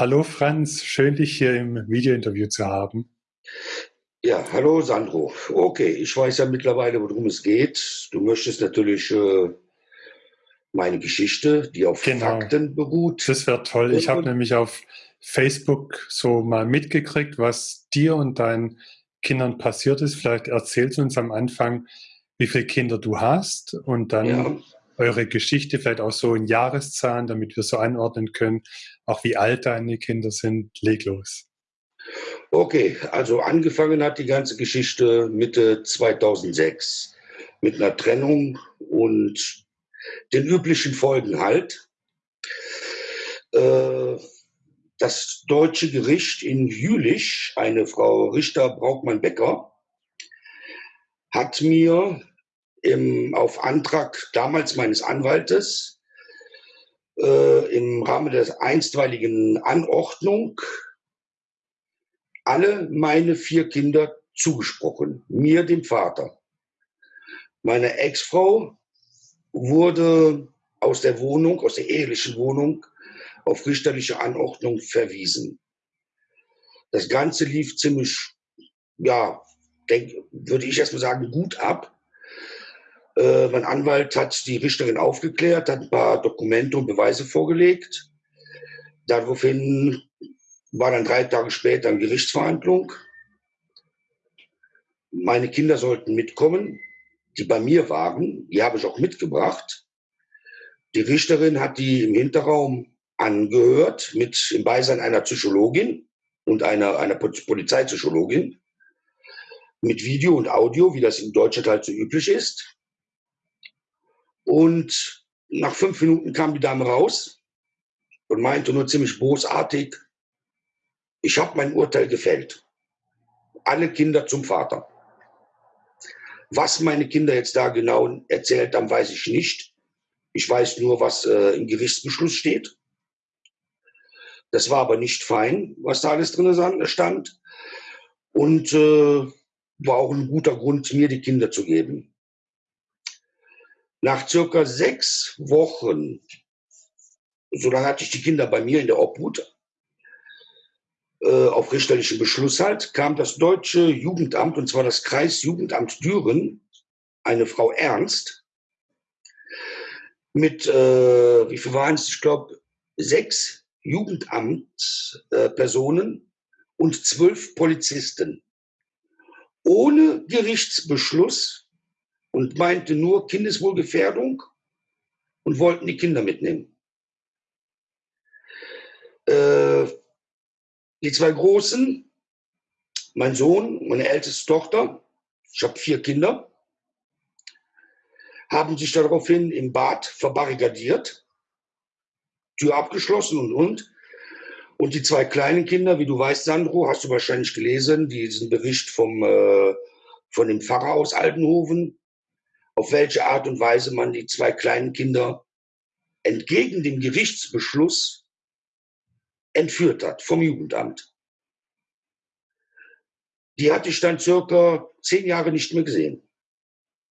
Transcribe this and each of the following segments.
Hallo Franz, schön dich hier im Videointerview zu haben. Ja, hallo Sandro. Okay, ich weiß ja mittlerweile, worum es geht. Du möchtest natürlich äh, meine Geschichte, die auf genau. Fakten beruht. Das wäre toll. Ich habe nämlich auf Facebook so mal mitgekriegt, was dir und deinen Kindern passiert ist. Vielleicht erzählst du uns am Anfang, wie viele Kinder du hast und dann ja. Eure Geschichte, vielleicht auch so in Jahreszahlen, damit wir so anordnen können, auch wie alt deine Kinder sind. Leg los. Okay, also angefangen hat die ganze Geschichte Mitte 2006 mit einer Trennung und den üblichen Folgen halt. Äh, das deutsche Gericht in Jülich, eine Frau Richter Braukmann-Becker, hat mir im, auf Antrag damals meines Anwaltes äh, im Rahmen der einstweiligen Anordnung alle meine vier Kinder zugesprochen, mir, dem Vater. Meine Ex-Frau wurde aus der Wohnung, aus der ehelichen Wohnung, auf richterliche Anordnung verwiesen. Das Ganze lief ziemlich, ja, denk, würde ich erstmal sagen, gut ab. Äh, mein Anwalt hat die Richterin aufgeklärt, hat ein paar Dokumente und Beweise vorgelegt. Daraufhin war dann drei Tage später eine Gerichtsverhandlung. Meine Kinder sollten mitkommen, die bei mir waren. Die habe ich auch mitgebracht. Die Richterin hat die im Hinterraum angehört, mit im Beisein einer Psychologin und einer, einer Polizeipsychologin, mit Video und Audio, wie das in Deutschland halt so üblich ist. Und nach fünf Minuten kam die Dame raus und meinte nur ziemlich bosartig, ich habe mein Urteil gefällt. Alle Kinder zum Vater. Was meine Kinder jetzt da genau erzählt haben, weiß ich nicht. Ich weiß nur, was äh, im Gerichtsbeschluss steht. Das war aber nicht fein, was da alles drin stand. Und äh, war auch ein guter Grund, mir die Kinder zu geben. Nach circa sechs Wochen, so lange hatte ich die Kinder bei mir in der Obhut, äh, auf richterlichen Beschluss halt, kam das deutsche Jugendamt, und zwar das Kreisjugendamt Düren, eine Frau Ernst, mit, äh, wie viel waren es? Ich glaube, sechs Jugendamtspersonen äh, und zwölf Polizisten. Ohne Gerichtsbeschluss und meinte nur Kindeswohlgefährdung und wollten die Kinder mitnehmen. Äh, die zwei Großen, mein Sohn, meine älteste Tochter, ich habe vier Kinder, haben sich daraufhin im Bad verbarrikadiert, Tür abgeschlossen und und. Und die zwei kleinen Kinder, wie du weißt, Sandro, hast du wahrscheinlich gelesen, diesen Bericht vom, äh, von dem Pfarrer aus Altenhoven, auf welche Art und Weise man die zwei kleinen Kinder entgegen dem Gerichtsbeschluss entführt hat vom Jugendamt. Die hatte ich dann circa zehn Jahre nicht mehr gesehen.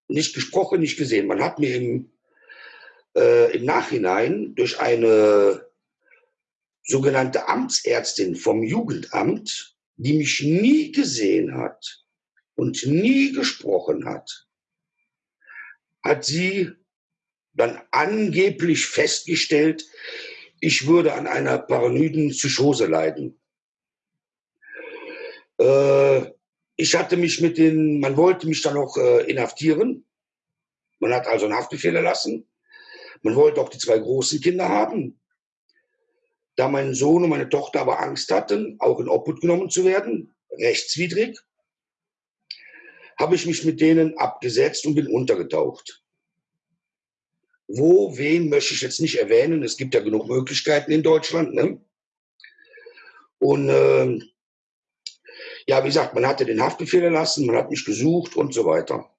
Nicht gesprochen, nicht gesehen. Man hat mir im, äh, im Nachhinein durch eine sogenannte Amtsärztin vom Jugendamt, die mich nie gesehen hat und nie gesprochen hat, hat sie dann angeblich festgestellt, ich würde an einer paranoiden Psychose leiden. Äh, ich hatte mich mit den, man wollte mich dann auch äh, inhaftieren. Man hat also einen Haftbefehl erlassen. Man wollte auch die zwei großen Kinder haben. Da mein Sohn und meine Tochter aber Angst hatten, auch in Obhut genommen zu werden, rechtswidrig, habe ich mich mit denen abgesetzt und bin untergetaucht. Wo, wen möchte ich jetzt nicht erwähnen. Es gibt ja genug Möglichkeiten in Deutschland. Ne? Und äh, ja, wie gesagt, man hatte den Haftbefehl erlassen, man hat mich gesucht und so weiter.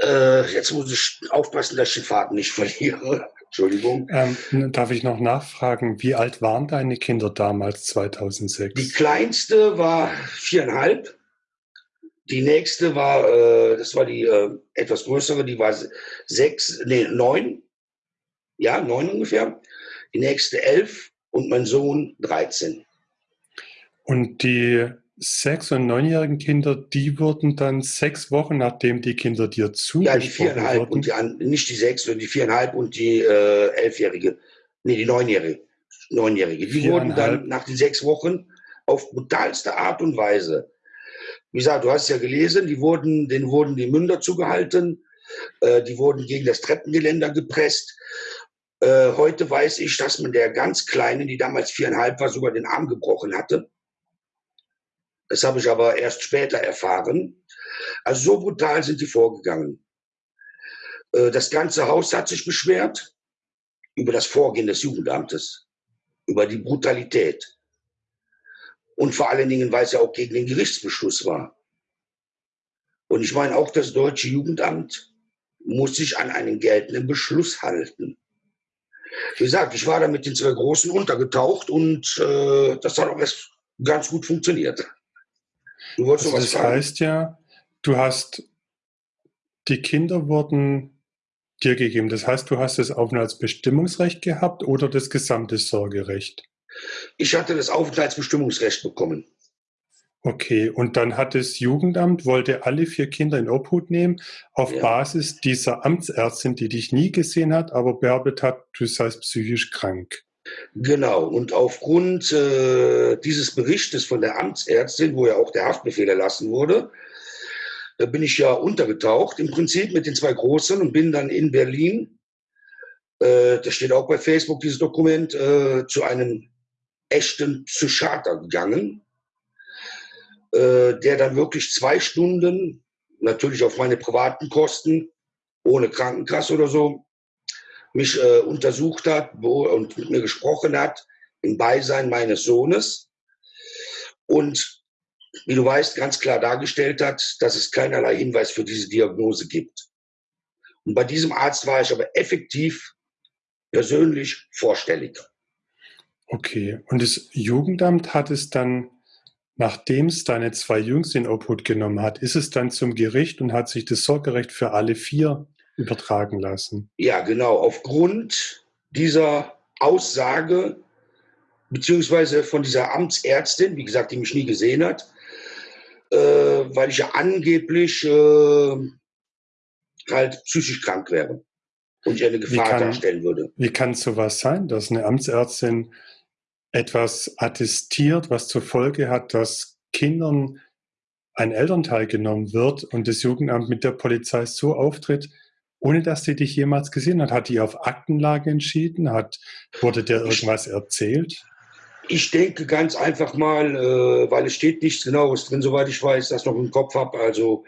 Äh, jetzt muss ich aufpassen, dass ich den Faden nicht verliere. Entschuldigung. Ähm, darf ich noch nachfragen, wie alt waren deine Kinder damals, 2006? Die kleinste war viereinhalb die nächste war, äh, das war die äh, etwas größere, die war sechs, nee, neun. Ja, neun ungefähr. die nächste elf und mein Sohn 13. Und die sechs- und neunjährigen Kinder, die wurden dann sechs Wochen, nachdem die Kinder dir zugesprochen Ja, die viereinhalb wurden. und die, nicht die sechs, sondern die viereinhalb und die äh, elfjährige, nee, die neunjährige, neunjährige. Die wurden dann nach den sechs Wochen auf brutalste Art und Weise, wie gesagt, du hast ja gelesen, die wurden, denen wurden die Münder zugehalten, äh, die wurden gegen das Treppengeländer gepresst. Äh, heute weiß ich, dass man der ganz Kleinen, die damals viereinhalb war, sogar den Arm gebrochen hatte. Das habe ich aber erst später erfahren. Also so brutal sind die vorgegangen. Äh, das ganze Haus hat sich beschwert über das Vorgehen des Jugendamtes, über die Brutalität. Und vor allen Dingen, weil es ja auch gegen den Gerichtsbeschluss war. Und ich meine, auch das deutsche Jugendamt muss sich an einen geltenden Beschluss halten. Wie gesagt, ich war da mit den zwei Großen untergetaucht und äh, das hat auch erst ganz gut funktioniert. Du wolltest also das fragen? heißt ja, du hast, die Kinder wurden dir gegeben. Das heißt, du hast das Aufenthaltsbestimmungsrecht gehabt oder das gesamte Sorgerecht? Ich hatte das Aufenthaltsbestimmungsrecht bekommen. Okay, und dann hat das Jugendamt, wollte alle vier Kinder in Obhut nehmen, auf ja. Basis dieser Amtsärztin, die dich nie gesehen hat, aber behauptet hat, du seist psychisch krank. Genau, und aufgrund äh, dieses Berichtes von der Amtsärztin, wo ja auch der Haftbefehl erlassen wurde, da bin ich ja untergetaucht, im Prinzip mit den zwei Großen und bin dann in Berlin, äh, das steht auch bei Facebook, dieses Dokument, äh, zu einem echten Psychiater gegangen, äh, der dann wirklich zwei Stunden, natürlich auf meine privaten Kosten, ohne Krankenkasse oder so, mich äh, untersucht hat und mit mir gesprochen hat im Beisein meines Sohnes und wie du weißt, ganz klar dargestellt hat, dass es keinerlei Hinweis für diese Diagnose gibt. Und bei diesem Arzt war ich aber effektiv persönlich vorstellig. Okay, und das Jugendamt hat es dann, nachdem es deine zwei Jungs in Obhut genommen hat, ist es dann zum Gericht und hat sich das Sorgerecht für alle vier übertragen lassen. Ja, genau. Aufgrund dieser Aussage, beziehungsweise von dieser Amtsärztin, wie gesagt, die mich nie gesehen hat, äh, weil ich ja angeblich äh, halt psychisch krank wäre und ich eine Gefahr kann, darstellen würde. Wie kann sowas sein, dass eine Amtsärztin etwas attestiert, was zur Folge hat, dass Kindern ein Elternteil genommen wird und das Jugendamt mit der Polizei so auftritt, ohne dass sie dich jemals gesehen hat? Hat die auf Aktenlage entschieden? Hat, wurde dir irgendwas erzählt? Ich denke ganz einfach mal, äh, weil es steht nichts Genaues drin, soweit ich weiß, das noch im Kopf habe. Also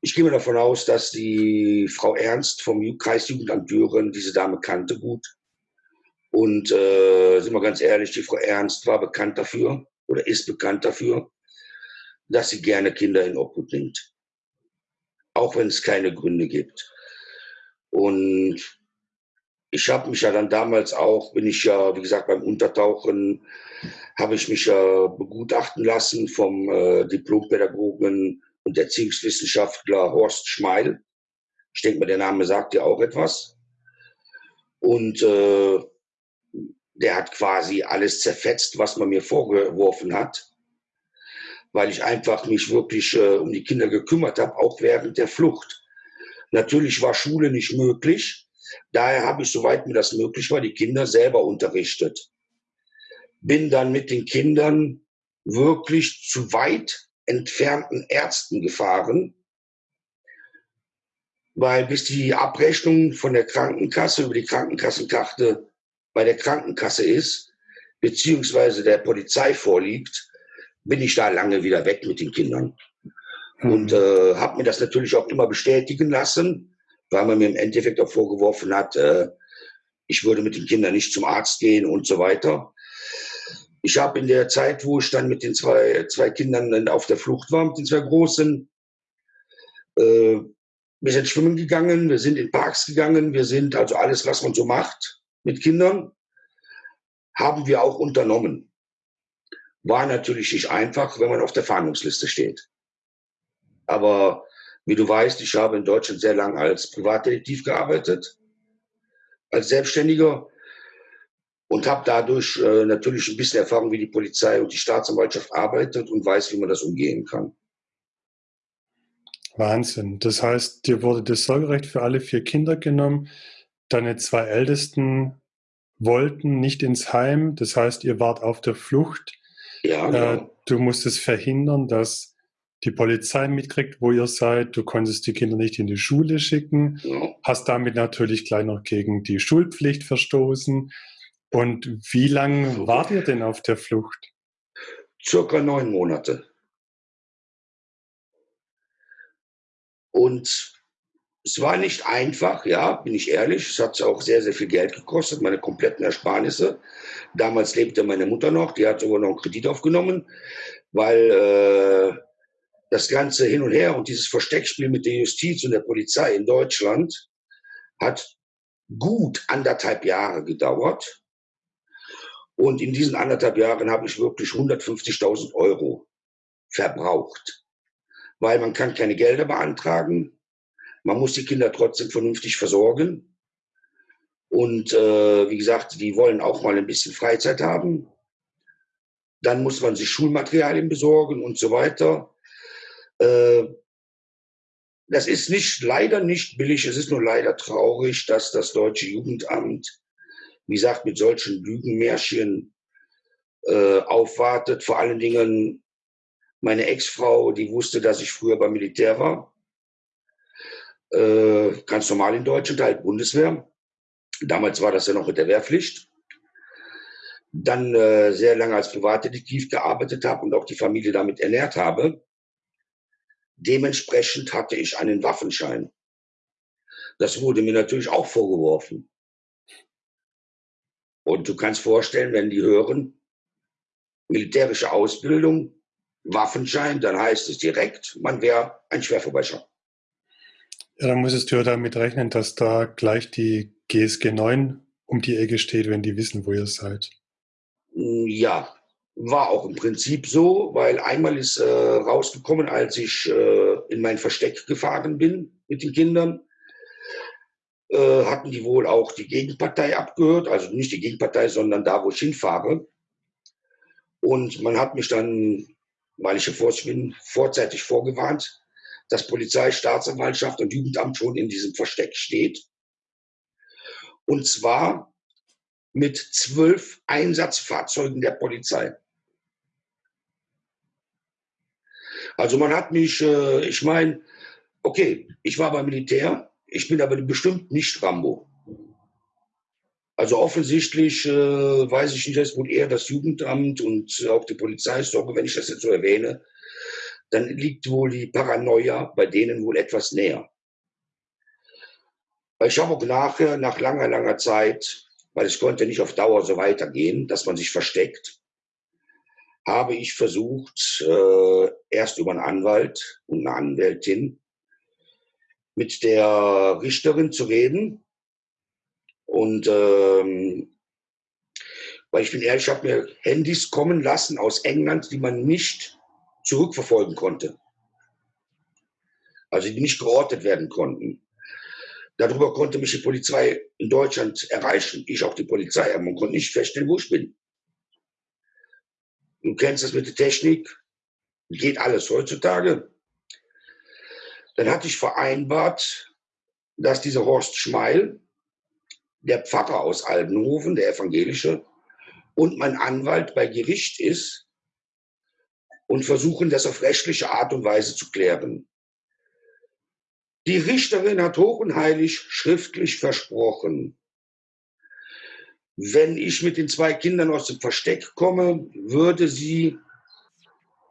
ich gehe mir davon aus, dass die Frau Ernst vom Kreisjugendamt Düren diese Dame kannte gut. Und äh, sind wir ganz ehrlich, die Frau Ernst war bekannt dafür oder ist bekannt dafür, dass sie gerne Kinder in Obhut nimmt. Auch wenn es keine Gründe gibt. Und ich habe mich ja dann damals auch, bin ich ja, wie gesagt, beim Untertauchen, habe ich mich ja begutachten lassen vom äh, Diplompädagogen und Erziehungswissenschaftler Horst Schmeil. Ich denke mal, der Name sagt ja auch etwas. Und äh, der hat quasi alles zerfetzt, was man mir vorgeworfen hat, weil ich einfach mich wirklich äh, um die Kinder gekümmert habe, auch während der Flucht. Natürlich war Schule nicht möglich. Daher habe ich, soweit mir das möglich war, die Kinder selber unterrichtet. Bin dann mit den Kindern wirklich zu weit entfernten Ärzten gefahren, weil bis die Abrechnung von der Krankenkasse über die Krankenkassenkarte bei der Krankenkasse ist, beziehungsweise der Polizei vorliegt, bin ich da lange wieder weg mit den Kindern. Mhm. Und äh, habe mir das natürlich auch immer bestätigen lassen, weil man mir im Endeffekt auch vorgeworfen hat, äh, ich würde mit den Kindern nicht zum Arzt gehen und so weiter. Ich habe in der Zeit, wo ich dann mit den zwei, zwei Kindern auf der Flucht war, mit den zwei Großen, äh, wir sind schwimmen gegangen, wir sind in Parks gegangen, wir sind also alles, was man so macht mit Kindern, haben wir auch unternommen. War natürlich nicht einfach, wenn man auf der Fahndungsliste steht. Aber wie du weißt, ich habe in Deutschland sehr lange als Privatdetektiv gearbeitet, als Selbstständiger. und habe dadurch äh, natürlich ein bisschen Erfahrung, wie die Polizei und die Staatsanwaltschaft arbeitet und weiß, wie man das umgehen kann. Wahnsinn. Das heißt, dir wurde das Sorgerecht für alle vier Kinder genommen. Deine zwei Ältesten wollten nicht ins Heim. Das heißt, ihr wart auf der Flucht. Ja, genau. Äh, du musstest verhindern, dass die Polizei mitkriegt, wo ihr seid. Du konntest die Kinder nicht in die Schule schicken. Hast damit natürlich gleich noch gegen die Schulpflicht verstoßen. Und wie lange wart ihr denn auf der Flucht? Circa neun Monate. Und es war nicht einfach, ja, bin ich ehrlich. Es hat auch sehr, sehr viel Geld gekostet, meine kompletten Ersparnisse. Damals lebte meine Mutter noch, die hat sogar noch einen Kredit aufgenommen, weil äh, das ganze Hin und Her und dieses Versteckspiel mit der Justiz und der Polizei in Deutschland hat gut anderthalb Jahre gedauert. Und in diesen anderthalb Jahren habe ich wirklich 150.000 Euro verbraucht, weil man kann keine Gelder beantragen, man muss die Kinder trotzdem vernünftig versorgen. Und äh, wie gesagt, die wollen auch mal ein bisschen Freizeit haben. Dann muss man sich Schulmaterialien besorgen und so weiter. Äh, das ist nicht, leider nicht billig. Es ist nur leider traurig, dass das deutsche Jugendamt, wie gesagt, mit solchen Lügenmärchen äh, aufwartet. Vor allen Dingen meine Ex-Frau, die wusste, dass ich früher beim Militär war äh, ganz normal in Deutschland, halt Bundeswehr. Damals war das ja noch mit der Wehrpflicht. Dann äh, sehr lange als Privatdetektiv gearbeitet habe und auch die Familie damit ernährt habe. Dementsprechend hatte ich einen Waffenschein. Das wurde mir natürlich auch vorgeworfen. Und du kannst vorstellen, wenn die hören, militärische Ausbildung, Waffenschein, dann heißt es direkt, man wäre ein Schwerverbrecher. Ja, dann müsstest du ja damit rechnen, dass da gleich die GSG 9 um die Ecke steht, wenn die wissen, wo ihr seid. Ja, war auch im Prinzip so, weil einmal ist äh, rausgekommen, als ich äh, in mein Versteck gefahren bin mit den Kindern, äh, hatten die wohl auch die Gegenpartei abgehört, also nicht die Gegenpartei, sondern da, wo ich hinfahre. Und man hat mich dann, weil ich ja bin, vorzeitig vorgewarnt, dass Polizei, Staatsanwaltschaft und Jugendamt schon in diesem Versteck steht. Und zwar mit zwölf Einsatzfahrzeugen der Polizei. Also man hat mich, äh, ich meine, okay, ich war beim Militär, ich bin aber bestimmt nicht Rambo. Also offensichtlich äh, weiß ich nicht, dass wohl eher das Jugendamt und auch die Polizei, sorge, wenn ich das jetzt so erwähne, dann liegt wohl die Paranoia bei denen wohl etwas näher. Ich habe auch nachher, nach langer, langer Zeit, weil es konnte nicht auf Dauer so weitergehen, dass man sich versteckt, habe ich versucht, äh, erst über einen Anwalt und eine Anwältin mit der Richterin zu reden. Und ähm, weil ich bin ehrlich, ich habe mir Handys kommen lassen aus England, die man nicht zurückverfolgen konnte. Also die nicht geortet werden konnten. Darüber konnte mich die Polizei in Deutschland erreichen. Ich auch die Polizei. Aber man konnte nicht feststellen, wo ich bin. Du kennst das mit der Technik. Geht alles heutzutage. Dann hatte ich vereinbart, dass dieser Horst Schmeil, der Pfarrer aus Albenhofen, der evangelische, und mein Anwalt bei Gericht ist und versuchen, das auf rechtliche Art und Weise zu klären. Die Richterin hat hoch und heilig schriftlich versprochen, wenn ich mit den zwei Kindern aus dem Versteck komme, würde sie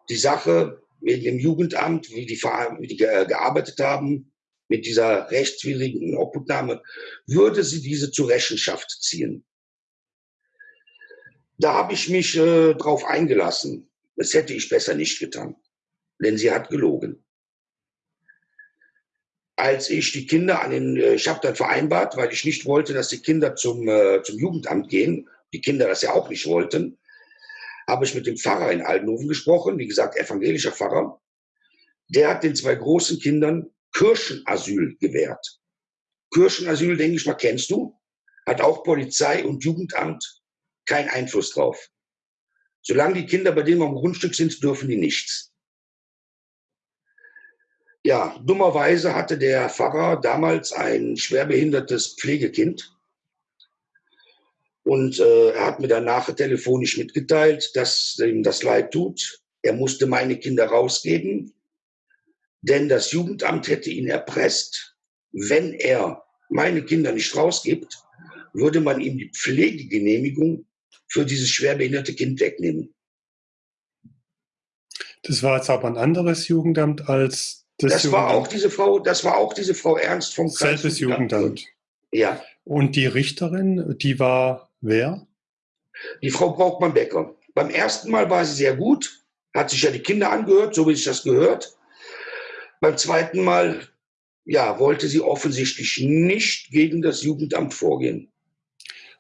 die Sache wegen dem Jugendamt, wie die, wie die gearbeitet haben, mit dieser rechtswidrigen Obhutnahme, würde sie diese zur Rechenschaft ziehen. Da habe ich mich äh, drauf eingelassen. Das hätte ich besser nicht getan, denn sie hat gelogen. Als ich die Kinder an den, äh, ich habe dann vereinbart, weil ich nicht wollte, dass die Kinder zum, äh, zum Jugendamt gehen, die Kinder das ja auch nicht wollten, habe ich mit dem Pfarrer in Aldenhofen gesprochen, wie gesagt, evangelischer Pfarrer. Der hat den zwei großen Kindern Kirchenasyl gewährt. Kirchenasyl, denke ich mal, kennst du? Hat auch Polizei und Jugendamt keinen Einfluss drauf. Solange die Kinder bei denen am Grundstück sind, dürfen die nichts. Ja, dummerweise hatte der Pfarrer damals ein schwerbehindertes Pflegekind. Und äh, er hat mir dann nachher telefonisch mitgeteilt, dass ihm das leid tut. Er musste meine Kinder rausgeben, denn das Jugendamt hätte ihn erpresst. Wenn er meine Kinder nicht rausgibt, würde man ihm die Pflegegenehmigung für dieses schwerbehinderte Kind wegnehmen. Das war jetzt aber ein anderes Jugendamt als das, das war auch diese Frau, das war auch diese Frau Ernst vom Selbes Jugendamt. Ja. Und die Richterin, die war wer? Die Frau Braukmann-Becker. Beim ersten Mal war sie sehr gut, hat sich ja die Kinder angehört, so wie sich das gehört. Beim zweiten Mal, ja, wollte sie offensichtlich nicht gegen das Jugendamt vorgehen.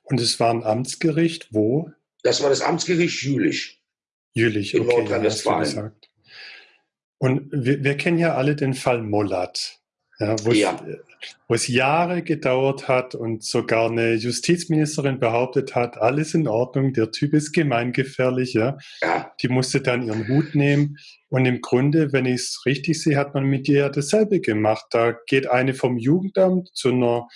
Und es war ein Amtsgericht, wo? Das war das Amtsgericht Jülich. Jülich, in okay, Nordrhein-Westfalen. Und wir, wir, kennen ja alle den Fall Mollat, ja, wo, ja. Es, wo, Es, Jahre gedauert hat und sogar eine Justizministerin behauptet hat, alles in Ordnung, der Typ ist gemeingefährlich. Ja. ja. Die musste dann ihren Hut nehmen. Und im Grunde, wenn ich es richtig sehe, hat man mit ihr ja dasselbe gemacht. Da geht eine vom Jugendamt zu einer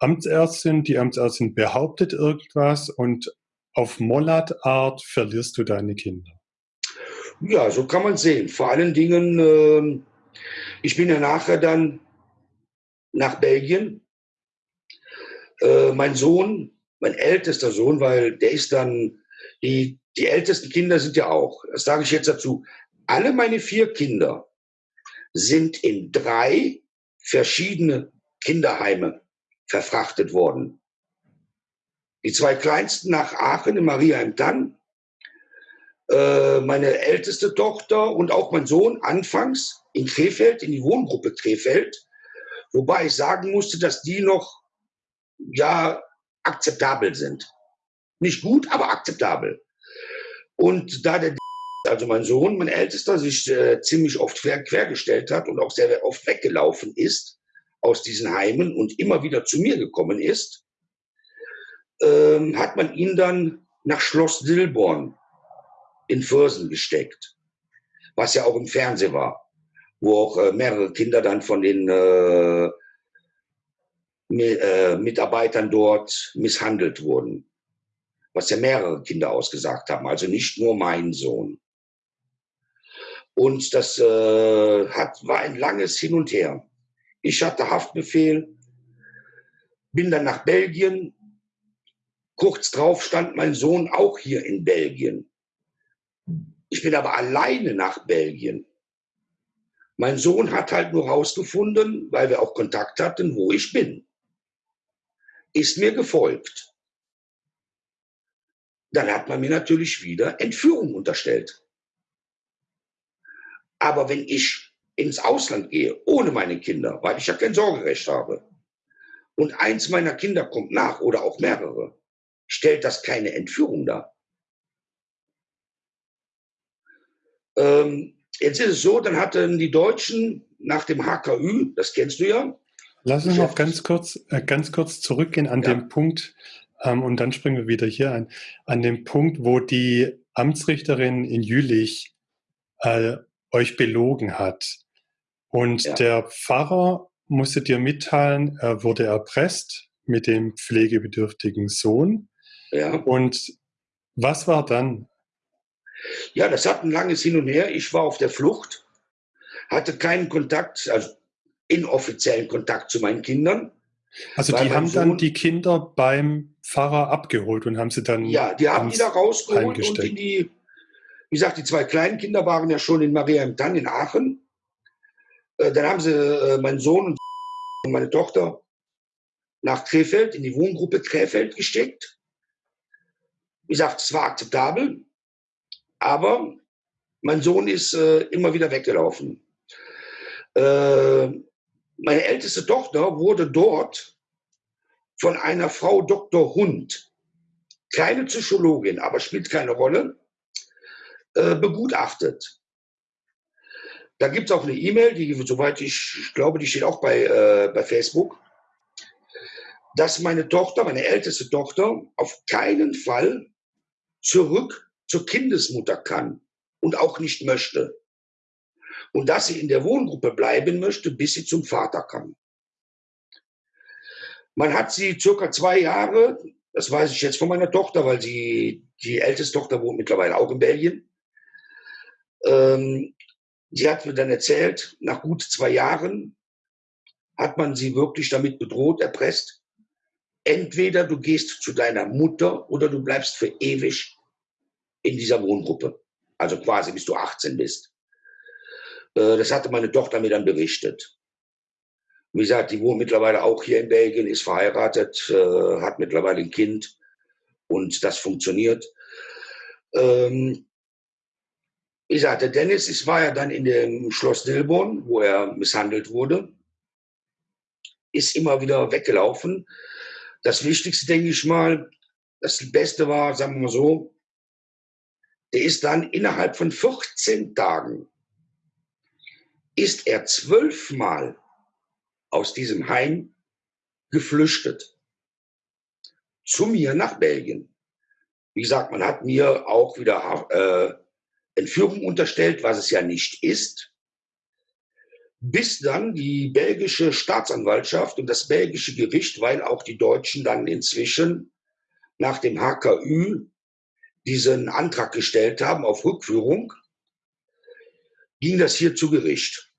Amtsärztin, die Amtsärztin behauptet irgendwas und auf Mollat-Art verlierst du deine Kinder. Ja, so kann man sehen. Vor allen Dingen, äh, ich bin ja nachher dann nach Belgien. Äh, mein Sohn, mein ältester Sohn, weil der ist dann, die, die ältesten Kinder sind ja auch, das sage ich jetzt dazu, alle meine vier Kinder sind in drei verschiedene Kinderheime verfrachtet worden. Die zwei kleinsten nach Aachen in Maria im Tann, äh, meine älteste Tochter und auch mein Sohn anfangs in Krefeld, in die Wohngruppe Krefeld, wobei ich sagen musste, dass die noch ja akzeptabel sind. Nicht gut, aber akzeptabel. Und da der also mein Sohn, mein Ältester, sich äh, ziemlich oft quer, quergestellt hat und auch sehr oft weggelaufen ist, aus diesen Heimen und immer wieder zu mir gekommen ist, ähm, hat man ihn dann nach Schloss Dilborn in Vörsen gesteckt, was ja auch im Fernsehen war, wo auch äh, mehrere Kinder dann von den äh, äh, Mitarbeitern dort misshandelt wurden, was ja mehrere Kinder ausgesagt haben, also nicht nur mein Sohn. Und das äh, hat, war ein langes Hin und Her. Ich hatte Haftbefehl, bin dann nach Belgien. Kurz drauf stand mein Sohn auch hier in Belgien. Ich bin aber alleine nach Belgien. Mein Sohn hat halt nur herausgefunden, weil wir auch Kontakt hatten, wo ich bin. Ist mir gefolgt. Dann hat man mir natürlich wieder Entführung unterstellt. Aber wenn ich ins Ausland gehe, ohne meine Kinder, weil ich ja kein Sorgerecht habe, und eins meiner Kinder kommt nach oder auch mehrere, stellt das keine Entführung dar. Ähm, jetzt ist es so, dann hatten die Deutschen nach dem HKÜ, das kennst du ja. Lass uns noch ganz kurz, äh, ganz kurz zurückgehen an ja. den Punkt, ähm, und dann springen wir wieder hier ein, an den Punkt, wo die Amtsrichterin in Jülich äh, euch belogen hat. Und ja. der Pfarrer musste dir mitteilen, er wurde erpresst mit dem pflegebedürftigen Sohn. Ja. Und was war dann? Ja, das hat ein langes Hin und Her. Ich war auf der Flucht, hatte keinen Kontakt, also inoffiziellen Kontakt zu meinen Kindern. Also die haben Sohn, dann die Kinder beim Pfarrer abgeholt und haben sie dann. Ja, die haben die da rausgeholt und in die, wie gesagt, die zwei kleinen Kinder waren ja schon in Maria im Tann in Aachen. Äh, dann haben sie äh, meinen Sohn und meine Tochter nach Krefeld, in die Wohngruppe Krefeld gesteckt. Wie gesagt, es war akzeptabel, aber mein Sohn ist äh, immer wieder weggelaufen. Äh, meine älteste Tochter wurde dort von einer Frau Dr. Hund, keine Psychologin, aber spielt keine Rolle, äh, begutachtet. Da gibt es auch eine E-Mail, die, soweit ich, glaube, die steht auch bei, äh, bei Facebook, dass meine Tochter, meine älteste Tochter, auf keinen Fall zurück zur Kindesmutter kann und auch nicht möchte. Und dass sie in der Wohngruppe bleiben möchte, bis sie zum Vater kann. Man hat sie circa zwei Jahre, das weiß ich jetzt von meiner Tochter, weil sie, die älteste Tochter wohnt mittlerweile auch in Belgien. Ähm, sie hat mir dann erzählt, nach gut zwei Jahren hat man sie wirklich damit bedroht, erpresst. Entweder du gehst zu deiner Mutter oder du bleibst für ewig in dieser Wohngruppe. Also quasi bis du 18 bist. Äh, das hatte meine Tochter mir dann berichtet. Wie gesagt, die wohnt mittlerweile auch hier in Belgien, ist verheiratet, äh, hat mittlerweile ein Kind und das funktioniert. Ähm, wie gesagt, der Dennis ist, war ja dann in dem Schloss Dilborn, wo er misshandelt wurde, ist immer wieder weggelaufen. Das Wichtigste, denke ich mal, das Beste war, sagen wir mal so, ist dann innerhalb von 14 Tagen, ist er zwölfmal aus diesem Heim geflüchtet. Zu mir nach Belgien. Wie gesagt, man hat mir auch wieder äh, Entführung unterstellt, was es ja nicht ist. Bis dann die belgische Staatsanwaltschaft und das belgische Gericht, weil auch die Deutschen dann inzwischen nach dem HKÜ diesen Antrag gestellt haben auf Rückführung, ging das hier zu Gericht.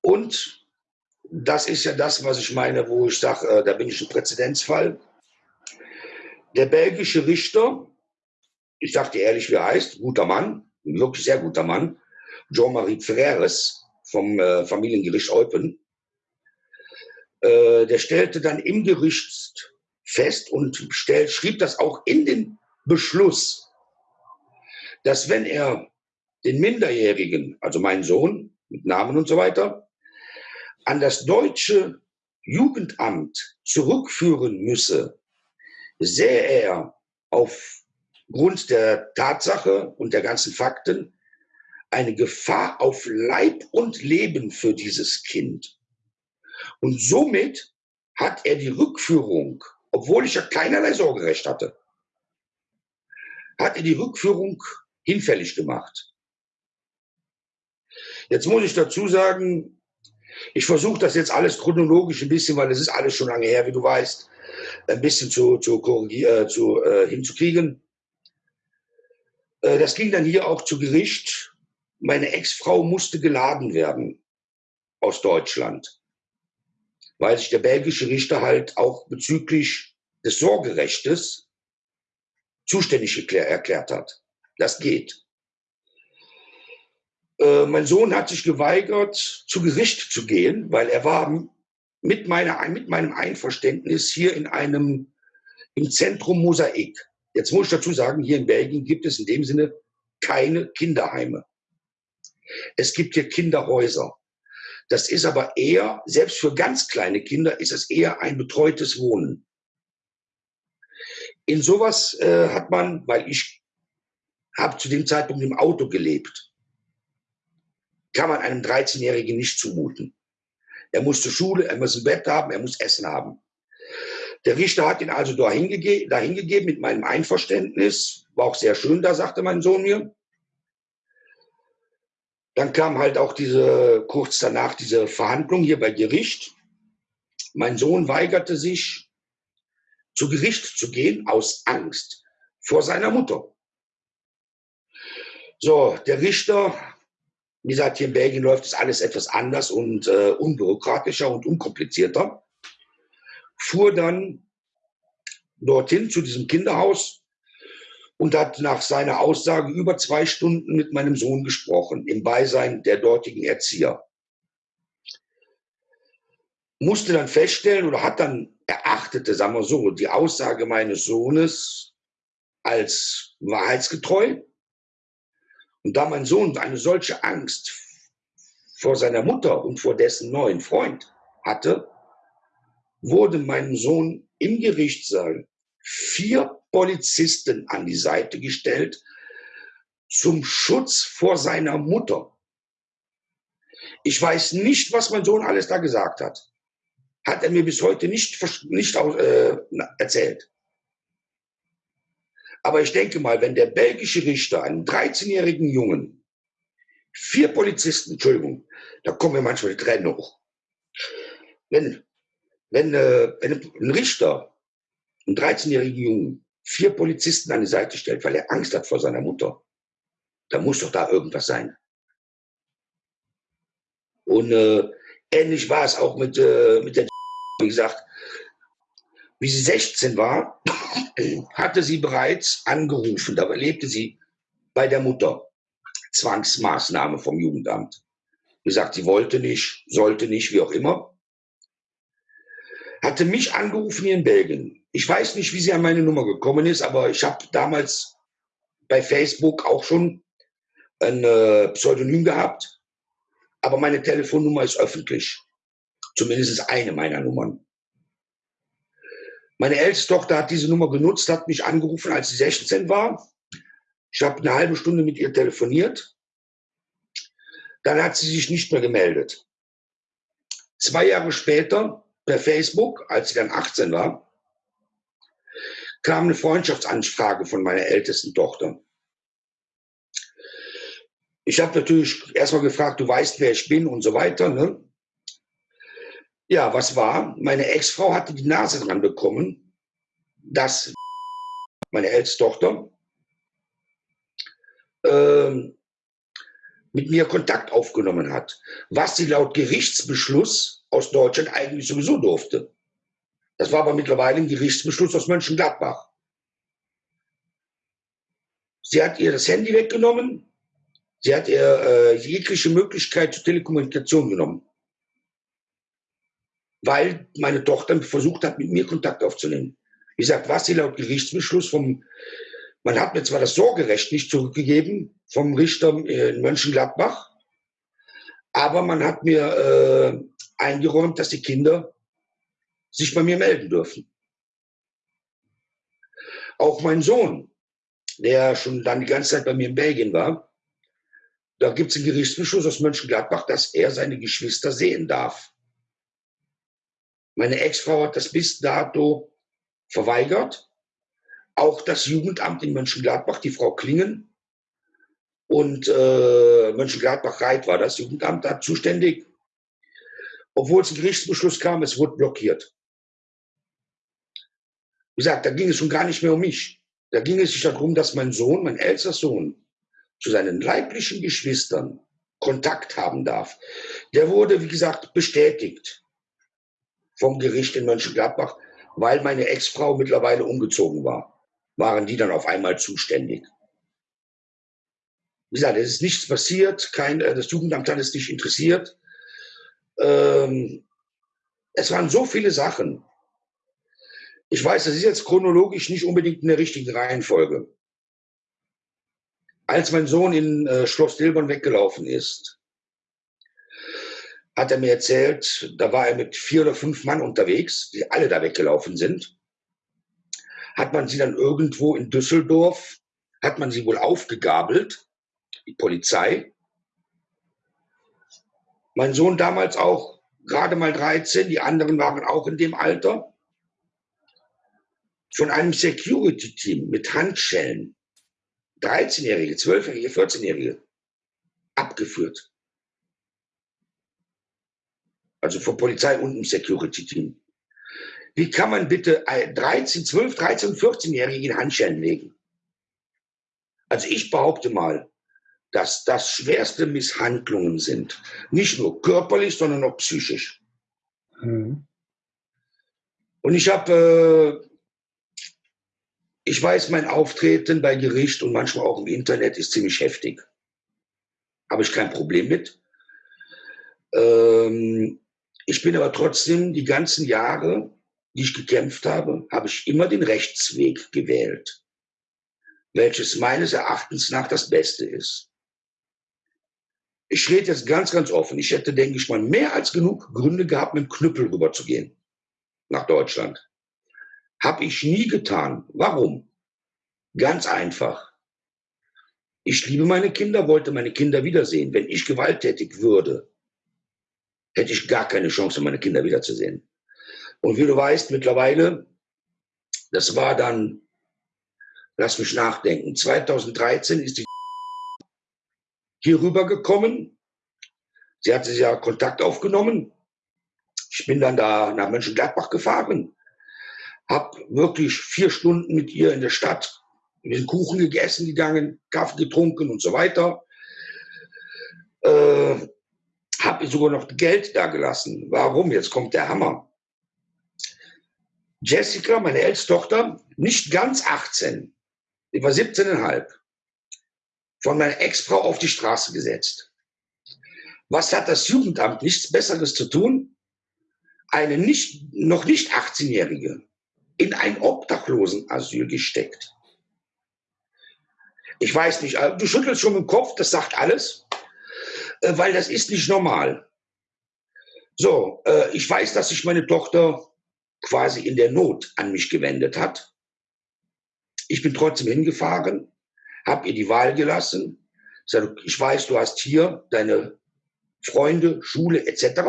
Und das ist ja das, was ich meine, wo ich sage, äh, da bin ich ein Präzedenzfall. Der belgische Richter, ich dir ehrlich, wie er heißt, guter Mann, wirklich sehr guter Mann, Jean-Marie Freres vom äh, Familiengericht Eupen, äh, der stellte dann im Gericht fest und stellt, schrieb das auch in den Beschluss, dass wenn er den Minderjährigen, also meinen Sohn mit Namen und so weiter, an das deutsche Jugendamt zurückführen müsse, sähe er aufgrund der Tatsache und der ganzen Fakten eine Gefahr auf Leib und Leben für dieses Kind. Und somit hat er die Rückführung, obwohl ich ja keinerlei Sorgerecht hatte, hat er die Rückführung hinfällig gemacht. Jetzt muss ich dazu sagen, ich versuche das jetzt alles chronologisch ein bisschen, weil es ist alles schon lange her, wie du weißt, ein bisschen zu, zu, äh, zu äh, hinzukriegen. Äh, das ging dann hier auch zu Gericht. Meine Ex-Frau musste geladen werden aus Deutschland, weil sich der belgische Richter halt auch bezüglich des Sorgerechtes zuständig erklärt hat. Das geht. Äh, mein Sohn hat sich geweigert, zu Gericht zu gehen, weil er war mit, meiner, mit meinem Einverständnis hier in einem, im Zentrum Mosaik. Jetzt muss ich dazu sagen, hier in Belgien gibt es in dem Sinne keine Kinderheime. Es gibt hier Kinderhäuser. Das ist aber eher, selbst für ganz kleine Kinder, ist es eher ein betreutes Wohnen. In sowas äh, hat man, weil ich habe zu dem Zeitpunkt im Auto gelebt, kann man einem 13-Jährigen nicht zumuten. Er muss zur Schule, er muss ein Bett haben, er muss Essen haben. Der Richter hat ihn also dahin, gege dahin gegeben mit meinem Einverständnis. War auch sehr schön, da sagte mein Sohn mir. Dann kam halt auch diese, kurz danach diese Verhandlung hier bei Gericht. Mein Sohn weigerte sich, zu Gericht zu gehen aus Angst vor seiner Mutter. So, der Richter wie gesagt, hier in Belgien läuft es alles etwas anders und äh, unbürokratischer und unkomplizierter. Fuhr dann dorthin zu diesem Kinderhaus und hat nach seiner Aussage über zwei Stunden mit meinem Sohn gesprochen, im Beisein der dortigen Erzieher. Musste dann feststellen oder hat dann erachtete, sagen wir so, die Aussage meines Sohnes als wahrheitsgetreu und da mein Sohn eine solche Angst vor seiner Mutter und vor dessen neuen Freund hatte, wurde meinem Sohn im Gerichtssaal vier Polizisten an die Seite gestellt zum Schutz vor seiner Mutter. Ich weiß nicht, was mein Sohn alles da gesagt hat. Hat er mir bis heute nicht, nicht äh, erzählt. Aber ich denke mal, wenn der belgische Richter einen 13-jährigen Jungen, vier Polizisten, Entschuldigung, da kommen mir manchmal die Tränen hoch. Wenn, wenn, äh, wenn ein Richter einen 13-jährigen Jungen vier Polizisten an die Seite stellt, weil er Angst hat vor seiner Mutter, dann muss doch da irgendwas sein. Und äh, ähnlich war es auch mit, äh, mit der, wie gesagt, wie sie 16 war, hatte sie bereits angerufen, da lebte sie bei der Mutter. Zwangsmaßnahme vom Jugendamt. Wie gesagt, sie wollte nicht, sollte nicht, wie auch immer. Hatte mich angerufen hier in Belgien. Ich weiß nicht, wie sie an meine Nummer gekommen ist, aber ich habe damals bei Facebook auch schon ein äh, Pseudonym gehabt. Aber meine Telefonnummer ist öffentlich. Zumindest ist eine meiner Nummern. Meine älteste Tochter hat diese Nummer genutzt, hat mich angerufen, als sie 16 war. Ich habe eine halbe Stunde mit ihr telefoniert. Dann hat sie sich nicht mehr gemeldet. Zwei Jahre später, per Facebook, als sie dann 18 war, kam eine Freundschaftsanfrage von meiner ältesten Tochter. Ich habe natürlich erstmal gefragt, du weißt, wer ich bin und so weiter. Ne? Ja, was war? Meine Ex-Frau hatte die Nase dran bekommen, dass meine älteste Tochter ähm, mit mir Kontakt aufgenommen hat, was sie laut Gerichtsbeschluss aus Deutschland eigentlich sowieso durfte. Das war aber mittlerweile ein Gerichtsbeschluss aus Mönchengladbach. Sie hat ihr das Handy weggenommen, sie hat ihr äh, jegliche Möglichkeit zur Telekommunikation genommen weil meine Tochter versucht hat, mit mir Kontakt aufzunehmen. Wie gesagt, was sie laut Gerichtsbeschluss vom, man hat mir zwar das Sorgerecht nicht zurückgegeben vom Richter in Mönchengladbach, aber man hat mir äh, eingeräumt, dass die Kinder sich bei mir melden dürfen. Auch mein Sohn, der schon dann die ganze Zeit bei mir in Belgien war, da gibt es einen Gerichtsbeschluss aus Mönchengladbach, dass er seine Geschwister sehen darf. Meine Ex-Frau hat das bis dato verweigert. Auch das Jugendamt in Mönchengladbach, die Frau Klingen und äh, Mönchengladbach-Reit war das Jugendamt da zuständig. Obwohl es ein Gerichtsbeschluss kam, es wurde blockiert. Wie gesagt, da ging es schon gar nicht mehr um mich. Da ging es sich darum, dass mein Sohn, mein ältester Sohn, zu seinen leiblichen Geschwistern Kontakt haben darf. Der wurde, wie gesagt, bestätigt vom Gericht in Mönchengladbach, weil meine Ex-Frau mittlerweile umgezogen war, waren die dann auf einmal zuständig. Wie gesagt, es ist nichts passiert, kein, äh, das Jugendamt hat es nicht interessiert. Ähm, es waren so viele Sachen. Ich weiß, das ist jetzt chronologisch nicht unbedingt in der richtigen Reihenfolge. Als mein Sohn in äh, Schloss Dilbern weggelaufen ist, hat er mir erzählt, da war er mit vier oder fünf Mann unterwegs, die alle da weggelaufen sind. Hat man sie dann irgendwo in Düsseldorf, hat man sie wohl aufgegabelt, die Polizei. Mein Sohn damals auch gerade mal 13, die anderen waren auch in dem Alter. Von einem Security-Team mit Handschellen, 13-Jährige, 12-Jährige, 14-Jährige, abgeführt also von Polizei und einem Security-Team. Wie kann man bitte 13, 12, 13, 14-Jährige in Handschellen legen? Also ich behaupte mal, dass das schwerste Misshandlungen sind. Nicht nur körperlich, sondern auch psychisch. Mhm. Und ich habe, äh, ich weiß, mein Auftreten bei Gericht und manchmal auch im Internet ist ziemlich heftig. Habe ich kein Problem mit. Ähm, ich bin aber trotzdem die ganzen Jahre, die ich gekämpft habe, habe ich immer den Rechtsweg gewählt, welches meines Erachtens nach das Beste ist. Ich rede jetzt ganz, ganz offen. Ich hätte, denke ich mal, mehr als genug Gründe gehabt, mit dem Knüppel rüberzugehen nach Deutschland. Habe ich nie getan. Warum? Ganz einfach. Ich liebe meine Kinder, wollte meine Kinder wiedersehen. Wenn ich gewalttätig würde, hätte ich gar keine Chance, meine Kinder wiederzusehen. Und wie du weißt, mittlerweile, das war dann lass mich nachdenken, 2013 ist die hier rübergekommen. Sie hatte ja Kontakt aufgenommen. Ich bin dann da nach Mönchengladbach gefahren, habe wirklich vier Stunden mit ihr in der Stadt den Kuchen gegessen gegangen, Kaffee getrunken und so weiter. Äh, habe ihr sogar noch Geld da gelassen. Warum? Jetzt kommt der Hammer. Jessica, meine älteste Tochter, nicht ganz 18, die war 17,5, von meiner Ex-Frau auf die Straße gesetzt. Was hat das Jugendamt nichts Besseres zu tun? Eine nicht, noch nicht 18-Jährige in ein Obdachlosenasyl gesteckt. Ich weiß nicht, du schüttelst schon den Kopf, das sagt alles, äh, weil das ist nicht normal. So, äh, ich weiß, dass sich meine Tochter quasi in der Not an mich gewendet hat. Ich bin trotzdem hingefahren, habe ihr die Wahl gelassen. Ich weiß, du hast hier deine Freunde, Schule etc.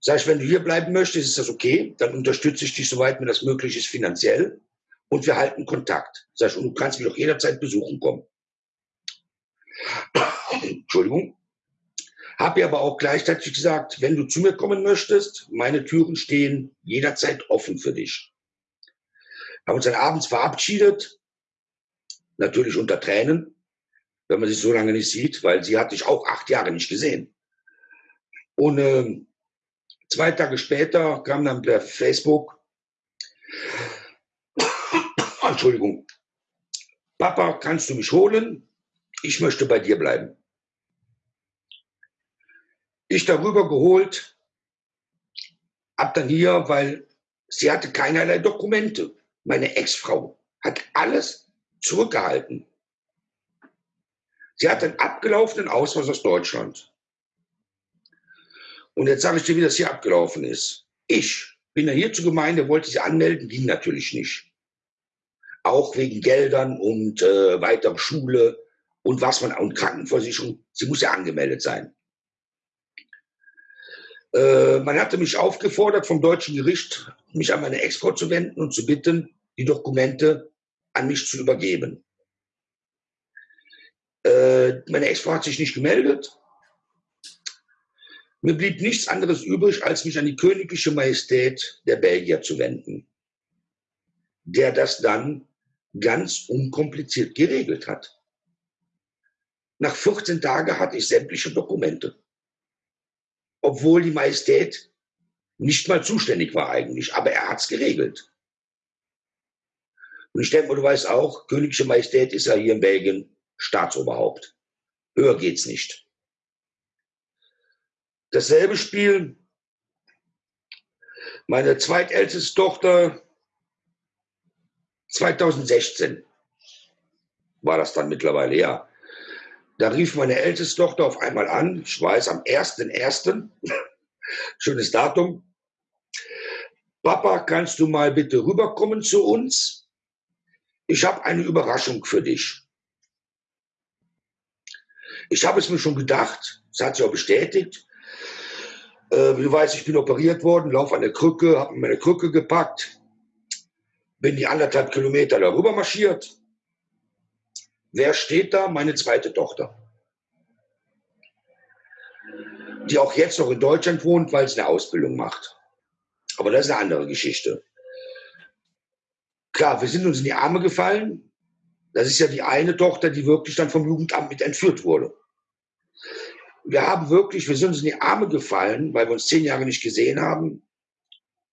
Sag ich, wenn du hier bleiben möchtest, ist das okay. Dann unterstütze ich dich, soweit mir das möglich ist, finanziell. Und wir halten Kontakt. Sag ich, und du kannst mich auch jederzeit besuchen kommen. Entschuldigung. Habe ihr aber auch gleichzeitig gesagt, wenn du zu mir kommen möchtest, meine Türen stehen jederzeit offen für dich. Haben uns dann abends verabschiedet, natürlich unter Tränen, wenn man sich so lange nicht sieht, weil sie hatte ich auch acht Jahre nicht gesehen. Und äh, zwei Tage später kam dann per Facebook, Entschuldigung, Papa, kannst du mich holen? Ich möchte bei dir bleiben ich darüber geholt, ab dann hier, weil sie hatte keinerlei Dokumente. Meine Ex-Frau hat alles zurückgehalten. Sie hat einen abgelaufenen Ausweis aus Deutschland. Und jetzt sage ich dir, wie das hier abgelaufen ist. Ich bin ja hier zur Gemeinde, wollte sie anmelden, ging natürlich nicht. Auch wegen Geldern und äh, weiter Schule und was man und Krankenversicherung. Sie muss ja angemeldet sein. Äh, man hatte mich aufgefordert vom deutschen Gericht, mich an meine Ex-Frau zu wenden und zu bitten, die Dokumente an mich zu übergeben. Äh, meine Ex-Frau hat sich nicht gemeldet. Mir blieb nichts anderes übrig, als mich an die königliche Majestät der Belgier zu wenden, der das dann ganz unkompliziert geregelt hat. Nach 14 Tagen hatte ich sämtliche Dokumente obwohl die Majestät nicht mal zuständig war eigentlich, aber er hat es geregelt. Und ich denke du weißt auch, königliche Majestät ist ja hier in Belgien Staatsoberhaupt. Höher geht's nicht. Dasselbe Spiel, meine zweitälteste Tochter, 2016 war das dann mittlerweile, ja. Da rief meine älteste Tochter auf einmal an, ich weiß, am 1.1., schönes Datum, Papa, kannst du mal bitte rüberkommen zu uns? Ich habe eine Überraschung für dich. Ich habe es mir schon gedacht, das hat sie auch bestätigt. Äh, wie du weißt, ich bin operiert worden, laufe an der Krücke, habe meine Krücke gepackt, bin die anderthalb Kilometer darüber marschiert, Wer steht da? Meine zweite Tochter. Die auch jetzt noch in Deutschland wohnt, weil sie eine Ausbildung macht. Aber das ist eine andere Geschichte. Klar, wir sind uns in die Arme gefallen. Das ist ja die eine Tochter, die wirklich dann vom Jugendamt mit entführt wurde. Wir haben wirklich, wir sind uns in die Arme gefallen, weil wir uns zehn Jahre nicht gesehen haben.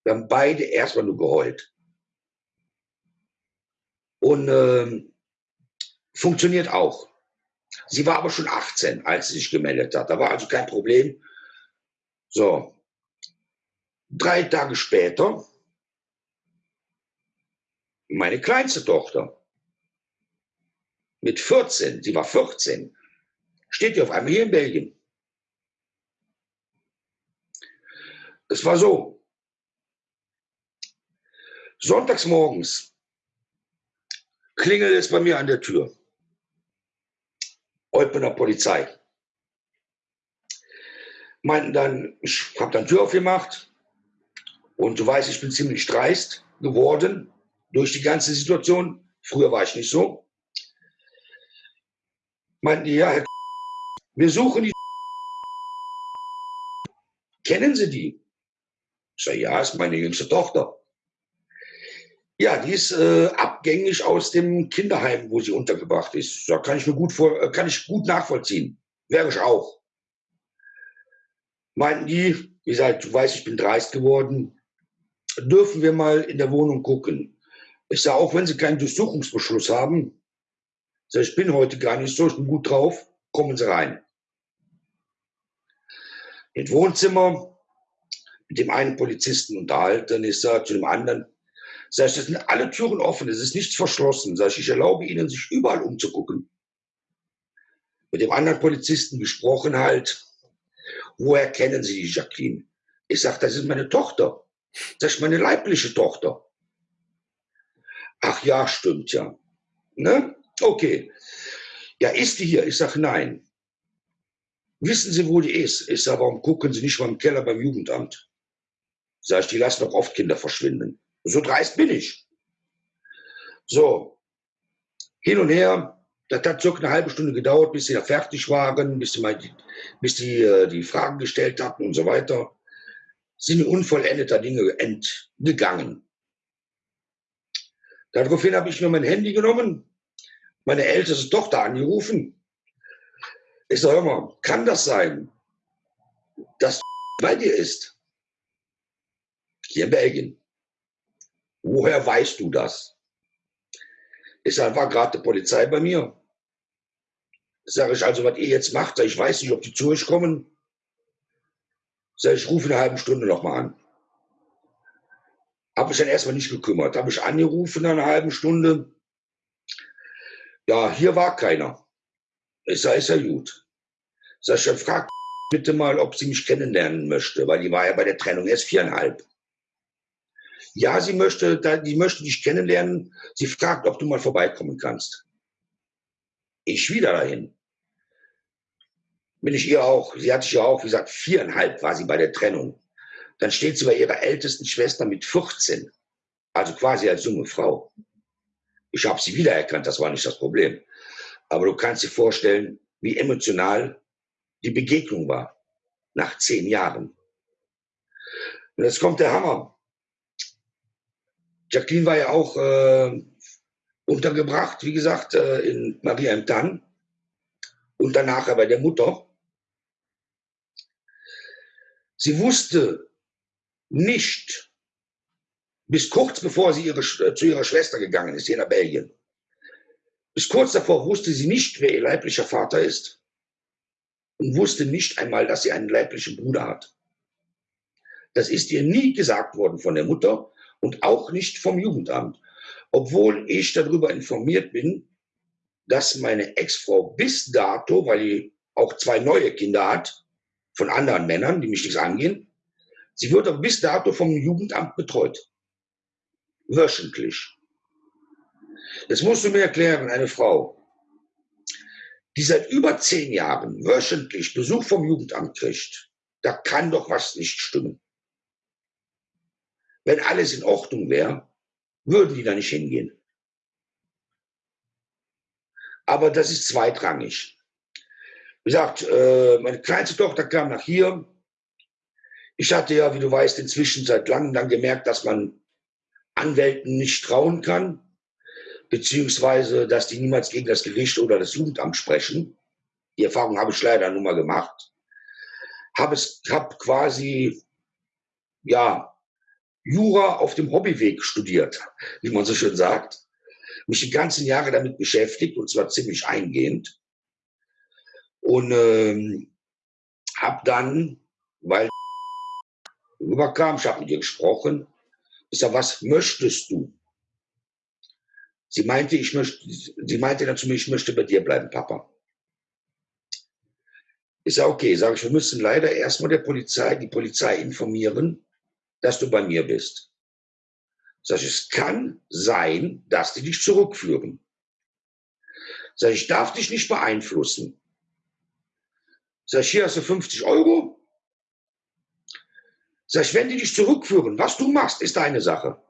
Wir haben beide erstmal nur geheult. Und ähm, Funktioniert auch. Sie war aber schon 18, als sie sich gemeldet hat. Da war also kein Problem. So. Drei Tage später, meine kleinste Tochter mit 14, sie war 14, steht die auf einmal hier in Belgien. Es war so. Sonntags morgens klingelt es bei mir an der Tür. Eupener Polizei. Meinten dann, ich habe dann Tür aufgemacht und du weißt, ich bin ziemlich dreist geworden durch die ganze Situation. Früher war ich nicht so. Meinten die, ja, Herr wir suchen die. Kennen Sie die? Ich sage, ja, ist meine jüngste Tochter. Ja, die ist äh, abgängig aus dem Kinderheim, wo sie untergebracht ist. Da kann ich mir gut vor, äh, kann ich gut nachvollziehen. Wäre ich auch. Meinten die, wie gesagt, du weißt, ich bin dreist geworden, dürfen wir mal in der Wohnung gucken. Ich sage, auch wenn Sie keinen Durchsuchungsbeschluss haben, sag, ich bin heute gar nicht so, ich bin gut drauf, kommen Sie rein. Im Wohnzimmer mit dem einen Polizisten unterhalten, ich sage zu dem anderen, Sag ich, das sind alle Türen offen, es ist nichts verschlossen. Sag ich, ich erlaube Ihnen, sich überall umzugucken. Mit dem anderen Polizisten gesprochen halt, woher kennen Sie die Jacqueline? Ich sage, das ist meine Tochter. Das ist meine leibliche Tochter. Ach ja, stimmt ja. Ne? Okay. Ja, ist die hier? Ich sage, nein. Wissen Sie, wo die ist? Ich sage, warum gucken Sie nicht mal im Keller beim Jugendamt? Sag ich, die lassen doch oft Kinder verschwinden. So dreist bin ich. So, hin und her. Das hat circa eine halbe Stunde gedauert, bis sie da fertig waren, bis sie, mal bis die, äh, die Fragen gestellt hatten und so weiter. Sind unvollendeter Dinge entgegangen. Daraufhin habe ich mir mein Handy genommen, meine älteste Tochter angerufen. Ich sage, hör mal, kann das sein, dass bei dir ist? Hier in Belgien. Woher weißt du das? Ich sage, war gerade die Polizei bei mir. Sage ich also, was ihr jetzt macht, ich weiß nicht, ob die zu euch kommen. Sag ich, rufe eine halbe Stunde nochmal an. Habe ich dann erstmal nicht gekümmert. Habe ich angerufen nach einer halben Stunde. Ja, hier war keiner. Ich sage, ist ja gut. Sag ich, dann frag bitte mal, ob sie mich kennenlernen möchte, weil die war ja bei der Trennung erst viereinhalb. Ja, sie möchte, die möchte dich kennenlernen. Sie fragt, ob du mal vorbeikommen kannst. Ich wieder dahin. Bin ich ihr auch, sie hat sich ja auch, wie gesagt, viereinhalb war sie bei der Trennung. Dann steht sie bei ihrer ältesten Schwester mit 14. Also quasi als junge Frau. Ich habe sie wiedererkannt, das war nicht das Problem. Aber du kannst dir vorstellen, wie emotional die Begegnung war. Nach zehn Jahren. Und jetzt kommt der Hammer. Jacqueline war ja auch äh, untergebracht, wie gesagt, äh, in Maria im Tann und danach bei der Mutter. Sie wusste nicht, bis kurz bevor sie ihre, zu ihrer Schwester gegangen ist, hier nach Belgien, bis kurz davor wusste sie nicht, wer ihr leiblicher Vater ist und wusste nicht einmal, dass sie einen leiblichen Bruder hat. Das ist ihr nie gesagt worden von der Mutter und auch nicht vom Jugendamt, obwohl ich darüber informiert bin, dass meine Ex-Frau bis dato, weil sie auch zwei neue Kinder hat, von anderen Männern, die mich nichts angehen, sie wird aber bis dato vom Jugendamt betreut. Wöchentlich. Jetzt musst du mir erklären, eine Frau, die seit über zehn Jahren wöchentlich Besuch vom Jugendamt kriegt, da kann doch was nicht stimmen. Wenn alles in Ordnung wäre, würden die da nicht hingehen. Aber das ist zweitrangig. Wie gesagt, äh, meine kleinste Tochter kam nach hier. Ich hatte ja, wie du weißt, inzwischen seit langem dann gemerkt, dass man Anwälten nicht trauen kann, beziehungsweise, dass die niemals gegen das Gericht oder das Jugendamt sprechen. Die Erfahrung habe ich leider nur mal gemacht. Habe es, hab quasi, ja, Jura auf dem Hobbyweg studiert, wie man so schön sagt. Mich die ganzen Jahre damit beschäftigt und zwar ziemlich eingehend. Und ähm, habe dann, weil rüberkam, ich habe mit ihr gesprochen, ich sage, was möchtest du? Sie meinte, ich möchte, sie meinte dann zu mir, ich möchte bei dir bleiben, Papa. Ich sage, okay, sage ich, wir müssen leider erstmal der Polizei, die Polizei informieren, dass du bei mir bist. Sag ich, es kann sein, dass die dich zurückführen. Sag ich, ich darf dich nicht beeinflussen. Sag ich, hier hast du 50 Euro. Sag ich, wenn die dich zurückführen, was du machst, ist deine Sache.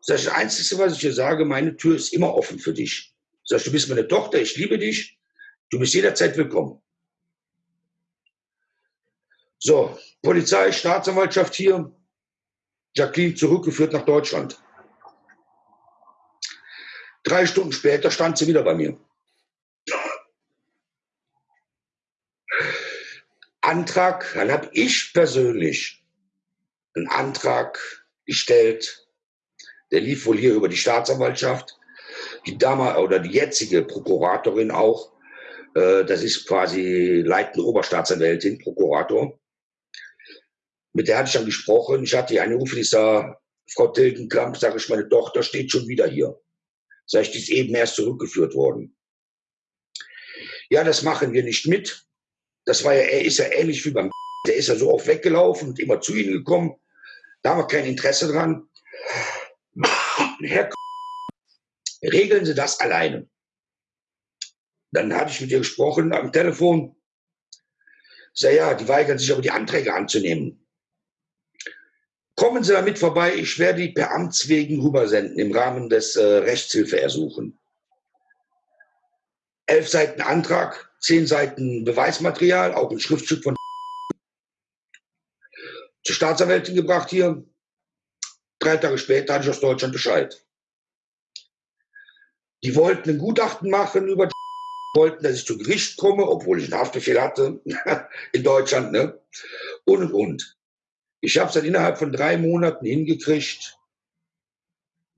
Sag ich, das Einzige, was ich dir sage, meine Tür ist immer offen für dich. Sag ich, du bist meine Tochter, ich liebe dich, du bist jederzeit willkommen. So, Polizei, Staatsanwaltschaft hier, Jacqueline zurückgeführt nach Deutschland. Drei Stunden später stand sie wieder bei mir. Antrag, dann habe ich persönlich einen Antrag gestellt, der lief wohl hier über die Staatsanwaltschaft, die damals oder die jetzige Prokuratorin auch, äh, das ist quasi leitende Oberstaatsanwältin, Prokurator. Mit der hatte ich dann gesprochen. Ich hatte einen Ruf, ich sah, Frau Tilgenkamp, sage ich, meine Tochter steht schon wieder hier. Sag ich, die ist eben erst zurückgeführt worden. Ja, das machen wir nicht mit. Das war ja, er ist ja ähnlich wie beim, der ist ja so oft weggelaufen und immer zu ihnen gekommen. Da haben wir kein Interesse dran. Herr, regeln Sie das alleine. Dann hatte ich mit ihr gesprochen am Telefon. Sag ja, die weigern sich aber die Anträge anzunehmen. Kommen Sie damit vorbei, ich werde die per Amtswegen rübersenden im Rahmen des äh, Rechtshilfeersuchen. Elf Seiten Antrag, zehn Seiten Beweismaterial, auch ein Schriftstück von zur Staatsanwältin gebracht hier. Drei Tage später hatte ich aus Deutschland Bescheid. Die wollten ein Gutachten machen über wollten, dass ich zu Gericht komme, obwohl ich einen Haftbefehl hatte in Deutschland, ne? Und und und. Ich habe es dann innerhalb von drei Monaten hingekriegt,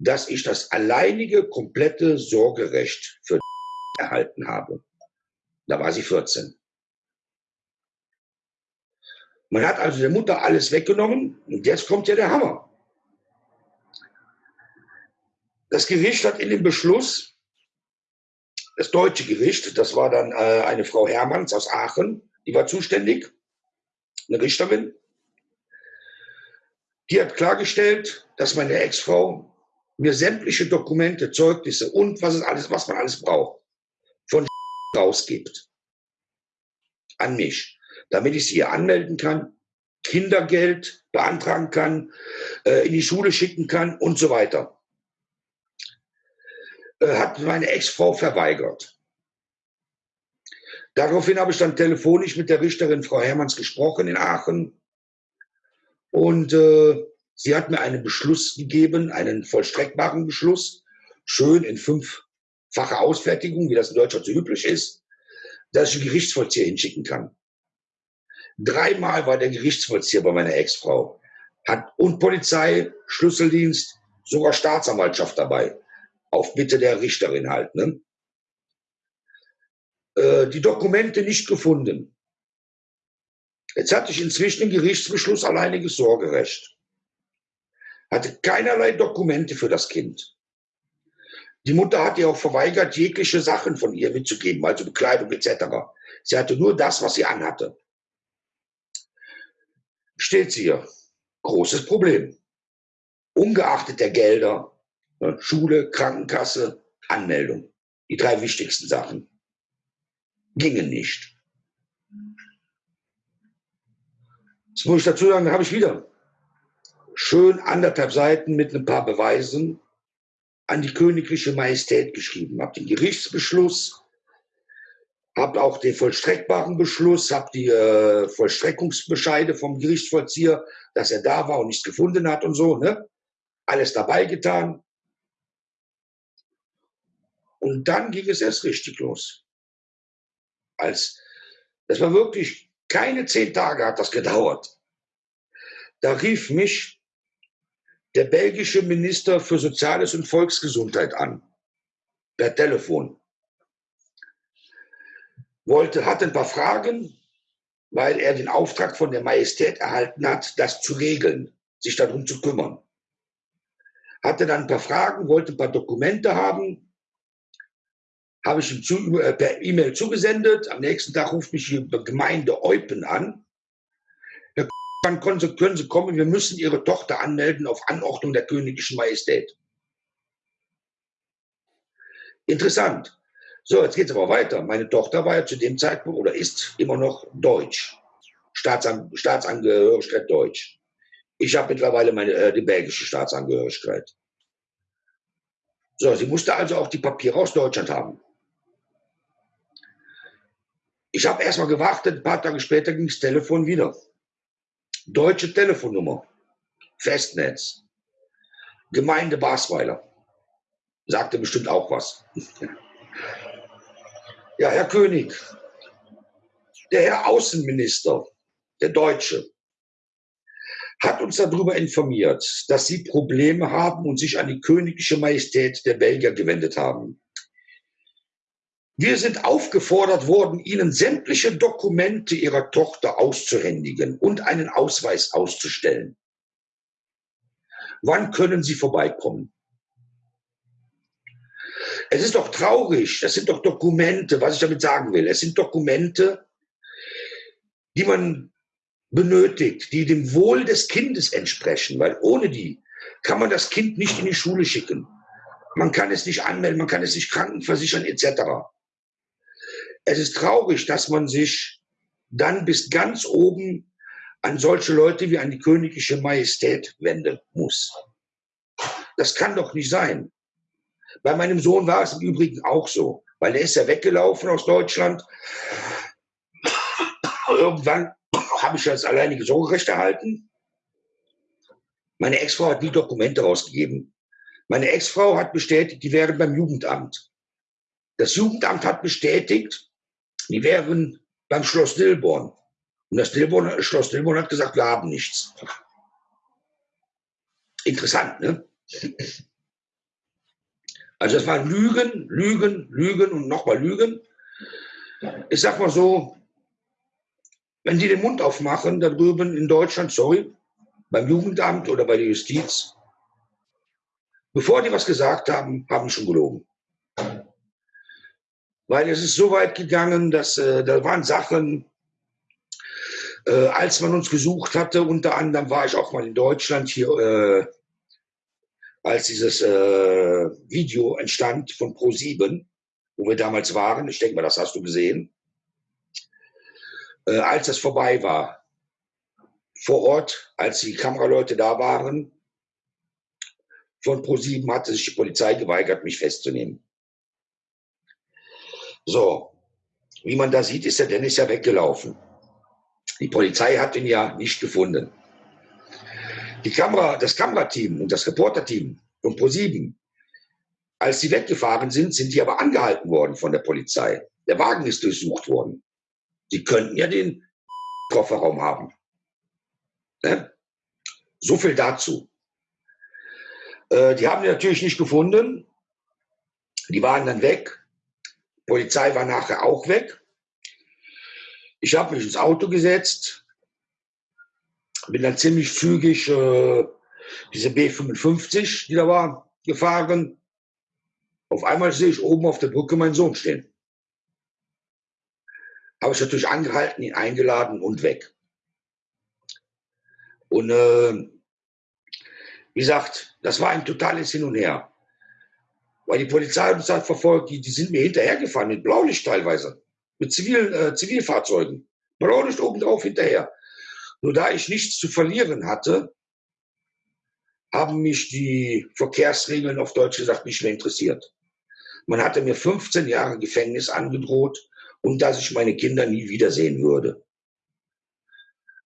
dass ich das alleinige, komplette Sorgerecht für erhalten habe. Da war sie 14. Man hat also der Mutter alles weggenommen und jetzt kommt ja der Hammer. Das Gericht hat in dem Beschluss, das deutsche Gericht, das war dann äh, eine Frau Hermanns aus Aachen, die war zuständig, eine Richterin, die hat klargestellt, dass meine Ex-Frau mir sämtliche Dokumente, Zeugnisse und was, es alles, was man alles braucht, von rausgibt. An mich. Damit ich sie hier anmelden kann, Kindergeld beantragen kann, äh, in die Schule schicken kann und so weiter. Äh, hat meine Ex-Frau verweigert. Daraufhin habe ich dann telefonisch mit der Richterin Frau Hermanns gesprochen in Aachen. Und äh, sie hat mir einen Beschluss gegeben, einen vollstreckbaren Beschluss, schön in fünffacher Ausfertigung, wie das in Deutschland so üblich ist, dass ich einen Gerichtsvollzieher hinschicken kann. Dreimal war der Gerichtsvollzieher bei meiner Ex-Frau. Hat und Polizei, Schlüsseldienst, sogar Staatsanwaltschaft dabei. Auf Bitte der Richterin halt. Ne? Äh, die Dokumente nicht gefunden. Jetzt hatte ich inzwischen einen Gerichtsbeschluss alleiniges Sorgerecht. Hatte keinerlei Dokumente für das Kind. Die Mutter hat ihr auch verweigert, jegliche Sachen von ihr mitzugeben, also Bekleidung etc. Sie hatte nur das, was sie anhatte steht sie hier. Großes Problem. Ungeachtet der Gelder, ne, Schule, Krankenkasse, Anmeldung. Die drei wichtigsten Sachen. Gingen nicht. Jetzt muss ich dazu sagen, habe ich wieder schön anderthalb Seiten mit ein paar Beweisen an die königliche Majestät geschrieben. Habe den Gerichtsbeschluss habe auch den vollstreckbaren Beschluss, habe die äh, Vollstreckungsbescheide vom Gerichtsvollzieher, dass er da war und nichts gefunden hat und so, ne? Alles dabei getan. Und dann ging es erst richtig los. Als, das war wirklich, keine zehn Tage hat das gedauert. Da rief mich der belgische Minister für Soziales und Volksgesundheit an, per Telefon wollte, hatte ein paar Fragen, weil er den Auftrag von der Majestät erhalten hat, das zu regeln, sich darum zu kümmern. Hatte dann ein paar Fragen, wollte ein paar Dokumente haben, habe ich ihm zu, äh, per E-Mail zugesendet. Am nächsten Tag ruft mich die Gemeinde Eupen an. Wann können können Sie kommen? Wir müssen Ihre Tochter anmelden auf Anordnung der königlichen Majestät. Interessant. So, jetzt geht es aber weiter. Meine Tochter war ja zu dem Zeitpunkt oder ist immer noch Deutsch. Staatsan Staatsangehörigkeit Deutsch. Ich habe mittlerweile meine, äh, die belgische Staatsangehörigkeit. So, sie musste also auch die Papiere aus Deutschland haben. Ich habe erstmal gewartet, ein paar Tage später ging das Telefon wieder. Deutsche Telefonnummer, Festnetz, Gemeinde Basweiler. Sagte bestimmt auch was. ja, Herr König, der Herr Außenminister, der Deutsche, hat uns darüber informiert, dass sie Probleme haben und sich an die königliche Majestät der Belgier gewendet haben. Wir sind aufgefordert worden, Ihnen sämtliche Dokumente Ihrer Tochter auszuhändigen und einen Ausweis auszustellen. Wann können Sie vorbeikommen? Es ist doch traurig, das sind doch Dokumente, was ich damit sagen will. Es sind Dokumente, die man benötigt, die dem Wohl des Kindes entsprechen, weil ohne die kann man das Kind nicht in die Schule schicken. Man kann es nicht anmelden, man kann es nicht krankenversichern etc. Es ist traurig, dass man sich dann bis ganz oben an solche Leute wie an die königliche Majestät wenden muss. Das kann doch nicht sein. Bei meinem Sohn war es im Übrigen auch so, weil er ist ja weggelaufen aus Deutschland. Irgendwann habe ich als alleinige Sorgerecht erhalten. Meine Ex-Frau hat nie Dokumente rausgegeben. Meine Ex-Frau hat bestätigt, die wären beim Jugendamt. Das Jugendamt hat bestätigt, die wären beim Schloss Dilborn. Und das Dilborn, Schloss Dilborn hat gesagt, wir haben nichts. Interessant, ne? Also das waren Lügen, Lügen, Lügen und nochmal Lügen. Ich sag mal so, wenn die den Mund aufmachen, da drüben in Deutschland, sorry, beim Jugendamt oder bei der Justiz, bevor die was gesagt haben, haben schon gelogen. Weil es ist so weit gegangen, dass äh, da waren Sachen, äh, als man uns gesucht hatte, unter anderem war ich auch mal in Deutschland hier, äh, als dieses äh, Video entstand von Pro7, wo wir damals waren. Ich denke mal, das hast du gesehen äh, als es vorbei war, vor Ort, als die Kameraleute da waren, von ProSieben hatte sich die Polizei geweigert, mich festzunehmen. So, wie man da sieht, ist der Dennis ja weggelaufen. Die Polizei hat ihn ja nicht gefunden. Die Kamera, das Kamerateam und das Reporterteam von ProSieben, als sie weggefahren sind, sind die aber angehalten worden von der Polizei. Der Wagen ist durchsucht worden. Sie könnten ja den Kofferraum haben. Ne? So viel dazu. Äh, die haben die natürlich nicht gefunden. Die waren dann weg. Die Polizei war nachher auch weg. Ich habe mich ins Auto gesetzt, bin dann ziemlich zügig äh, diese B55, die da war, gefahren. Auf einmal sehe ich oben auf der Brücke meinen Sohn stehen habe ich natürlich angehalten, ihn eingeladen und weg. Und äh, wie gesagt, das war ein totales Hin und Her. Weil die Polizei uns hat verfolgt, die, die sind mir hinterhergefahren, mit Blaulicht teilweise, mit Zivil, äh, Zivilfahrzeugen. Blaulicht obendrauf hinterher. Nur da ich nichts zu verlieren hatte, haben mich die Verkehrsregeln auf Deutsch gesagt nicht mehr interessiert. Man hatte mir 15 Jahre Gefängnis angedroht und dass ich meine Kinder nie wiedersehen würde.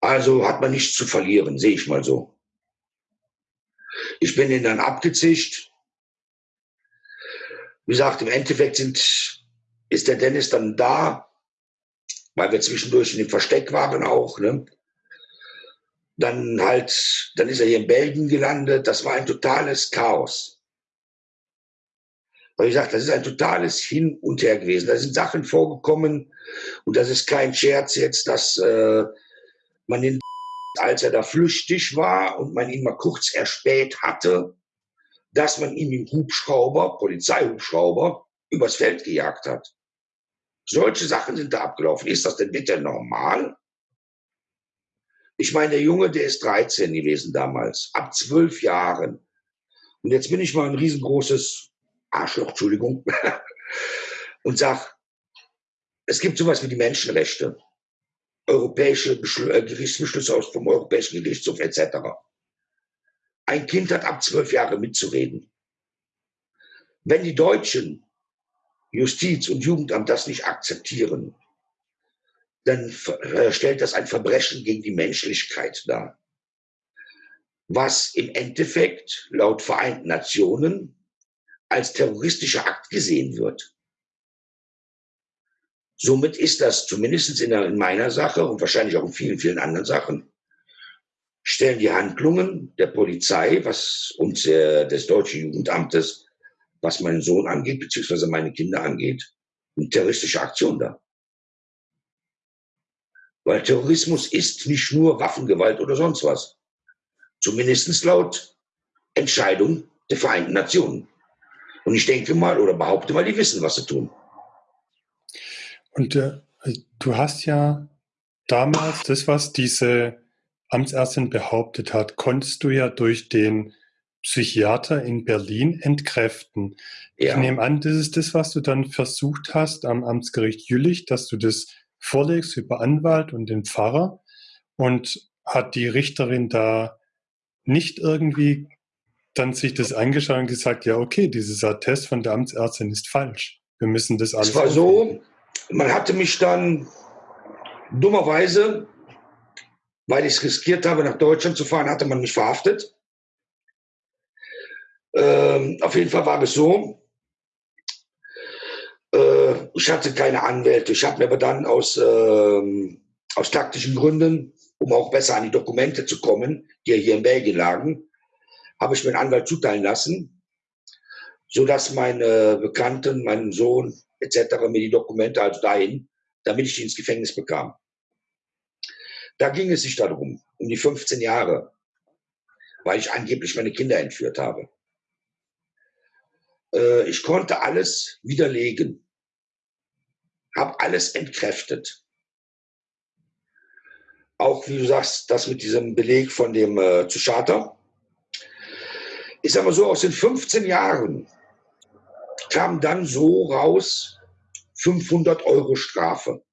Also hat man nichts zu verlieren, sehe ich mal so. Ich bin ihnen dann abgezischt. Wie gesagt, im Endeffekt sind, ist der Dennis dann da, weil wir zwischendurch in dem Versteck waren auch. Ne? Dann halt, dann ist er hier in Belgien gelandet. Das war ein totales Chaos. Weil ich sage, das ist ein totales Hin und Her gewesen. Da sind Sachen vorgekommen und das ist kein Scherz jetzt, dass äh, man den, als er da flüchtig war und man ihn mal kurz erspäht hatte, dass man ihn im Hubschrauber, Polizeihubschrauber, übers Feld gejagt hat. Solche Sachen sind da abgelaufen. Ist das denn bitte normal? Ich meine, der Junge, der ist 13 gewesen damals, ab zwölf Jahren. Und jetzt bin ich mal ein riesengroßes Arschloch, Entschuldigung, und sag, es gibt sowas wie die Menschenrechte, europäische äh, Gerichtsbeschlüsse aus vom Europäischen Gerichtshof etc. Ein Kind hat ab zwölf Jahre mitzureden. Wenn die Deutschen Justiz und Jugendamt das nicht akzeptieren, dann äh, stellt das ein Verbrechen gegen die Menschlichkeit dar. Was im Endeffekt laut Vereinten Nationen als terroristischer Akt gesehen wird. Somit ist das zumindest in, in meiner Sache und wahrscheinlich auch in vielen, vielen anderen Sachen, stellen die Handlungen der Polizei, was uns äh, des deutschen Jugendamtes, was meinen Sohn angeht, beziehungsweise meine Kinder angeht, eine terroristische Aktion dar. Weil Terrorismus ist nicht nur Waffengewalt oder sonst was. Zumindest laut Entscheidung der Vereinten Nationen. Und ich denke mal oder behaupte mal, die wissen, was sie tun. Und äh, du hast ja damals das, was diese Amtsärztin behauptet hat, konntest du ja durch den Psychiater in Berlin entkräften. Ja. Ich nehme an, das ist das, was du dann versucht hast am Amtsgericht Jülich, dass du das vorlegst über Anwalt und den Pfarrer. Und hat die Richterin da nicht irgendwie dann sich das angeschaut und gesagt, ja, okay, dieses Attest von der Amtsärztin ist falsch. Wir müssen das alles. Es war so, man hatte mich dann dummerweise, weil ich es riskiert habe, nach Deutschland zu fahren, hatte man mich verhaftet. Ähm, auf jeden Fall war es so, ich hatte keine Anwälte. Ich habe mir aber dann aus, äh, aus taktischen Gründen, um auch besser an die Dokumente zu kommen, die hier in Belgien lagen, habe ich mir einen Anwalt zuteilen lassen, sodass meine Bekannten, mein Sohn etc. mir die Dokumente also dahin, damit ich die ins Gefängnis bekam. Da ging es sich darum, um die 15 Jahre, weil ich angeblich meine Kinder entführt habe. Äh, ich konnte alles widerlegen, habe alles entkräftet. Auch wie du sagst, das mit diesem Beleg von dem äh, zu Charter. Sage mal so, aus den 15 Jahren kam dann so raus 500 Euro Strafe.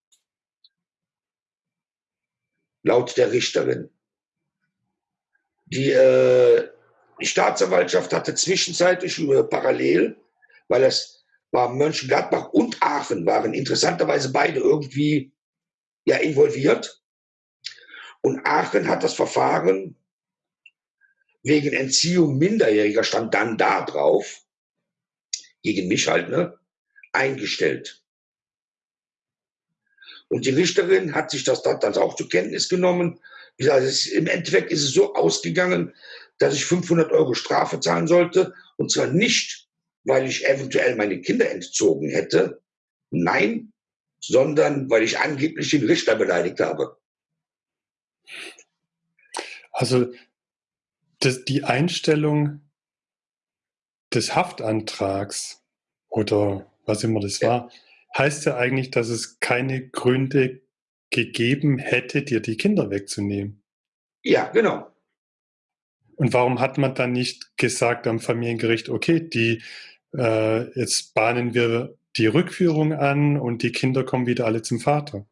Laut der Richterin. Die, äh, die Staatsanwaltschaft hatte zwischenzeitlich äh, parallel, weil es war Mönchengladbach und Aachen waren interessanterweise beide irgendwie ja involviert. Und Aachen hat das Verfahren wegen Entziehung Minderjähriger stand dann da drauf, gegen mich halt, ne, eingestellt. Und die Richterin hat sich das dann auch zur Kenntnis genommen. Wie gesagt, es, im Endeffekt ist es so ausgegangen, dass ich 500 Euro Strafe zahlen sollte. Und zwar nicht, weil ich eventuell meine Kinder entzogen hätte. Nein, sondern weil ich angeblich den Richter beleidigt habe. Also das, die Einstellung des Haftantrags oder was immer das war, heißt ja eigentlich, dass es keine Gründe gegeben hätte, dir die Kinder wegzunehmen. Ja, genau. Und warum hat man dann nicht gesagt am Familiengericht, okay, die, äh, jetzt bahnen wir die Rückführung an und die Kinder kommen wieder alle zum Vater?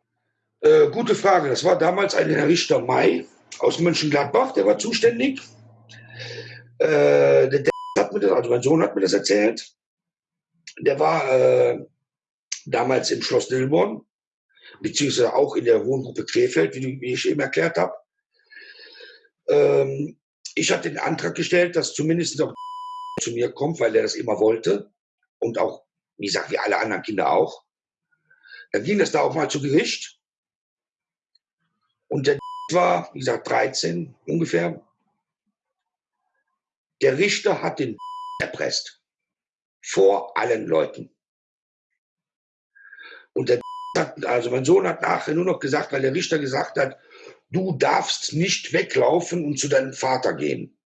Äh, gute Frage. Das war damals ein Herr Richter May aus Mönchengladbach, der war zuständig. Äh, der hat mir das, also mein Sohn hat mir das erzählt. Der war äh, damals im Schloss Dilborn, beziehungsweise auch in der Wohngruppe Krefeld, wie, wie ich eben erklärt habe. Ähm, ich hatte den Antrag gestellt, dass zumindest auch zu mir kommt, weil er das immer wollte. Und auch, wie gesagt, wie alle anderen Kinder auch. Dann ging das da auch mal zu Gericht. Und der war, wie gesagt, 13 ungefähr. Der Richter hat den erpresst. Vor allen Leuten. Und der hat, also mein Sohn hat nachher nur noch gesagt, weil der Richter gesagt hat, du darfst nicht weglaufen und zu deinem Vater gehen.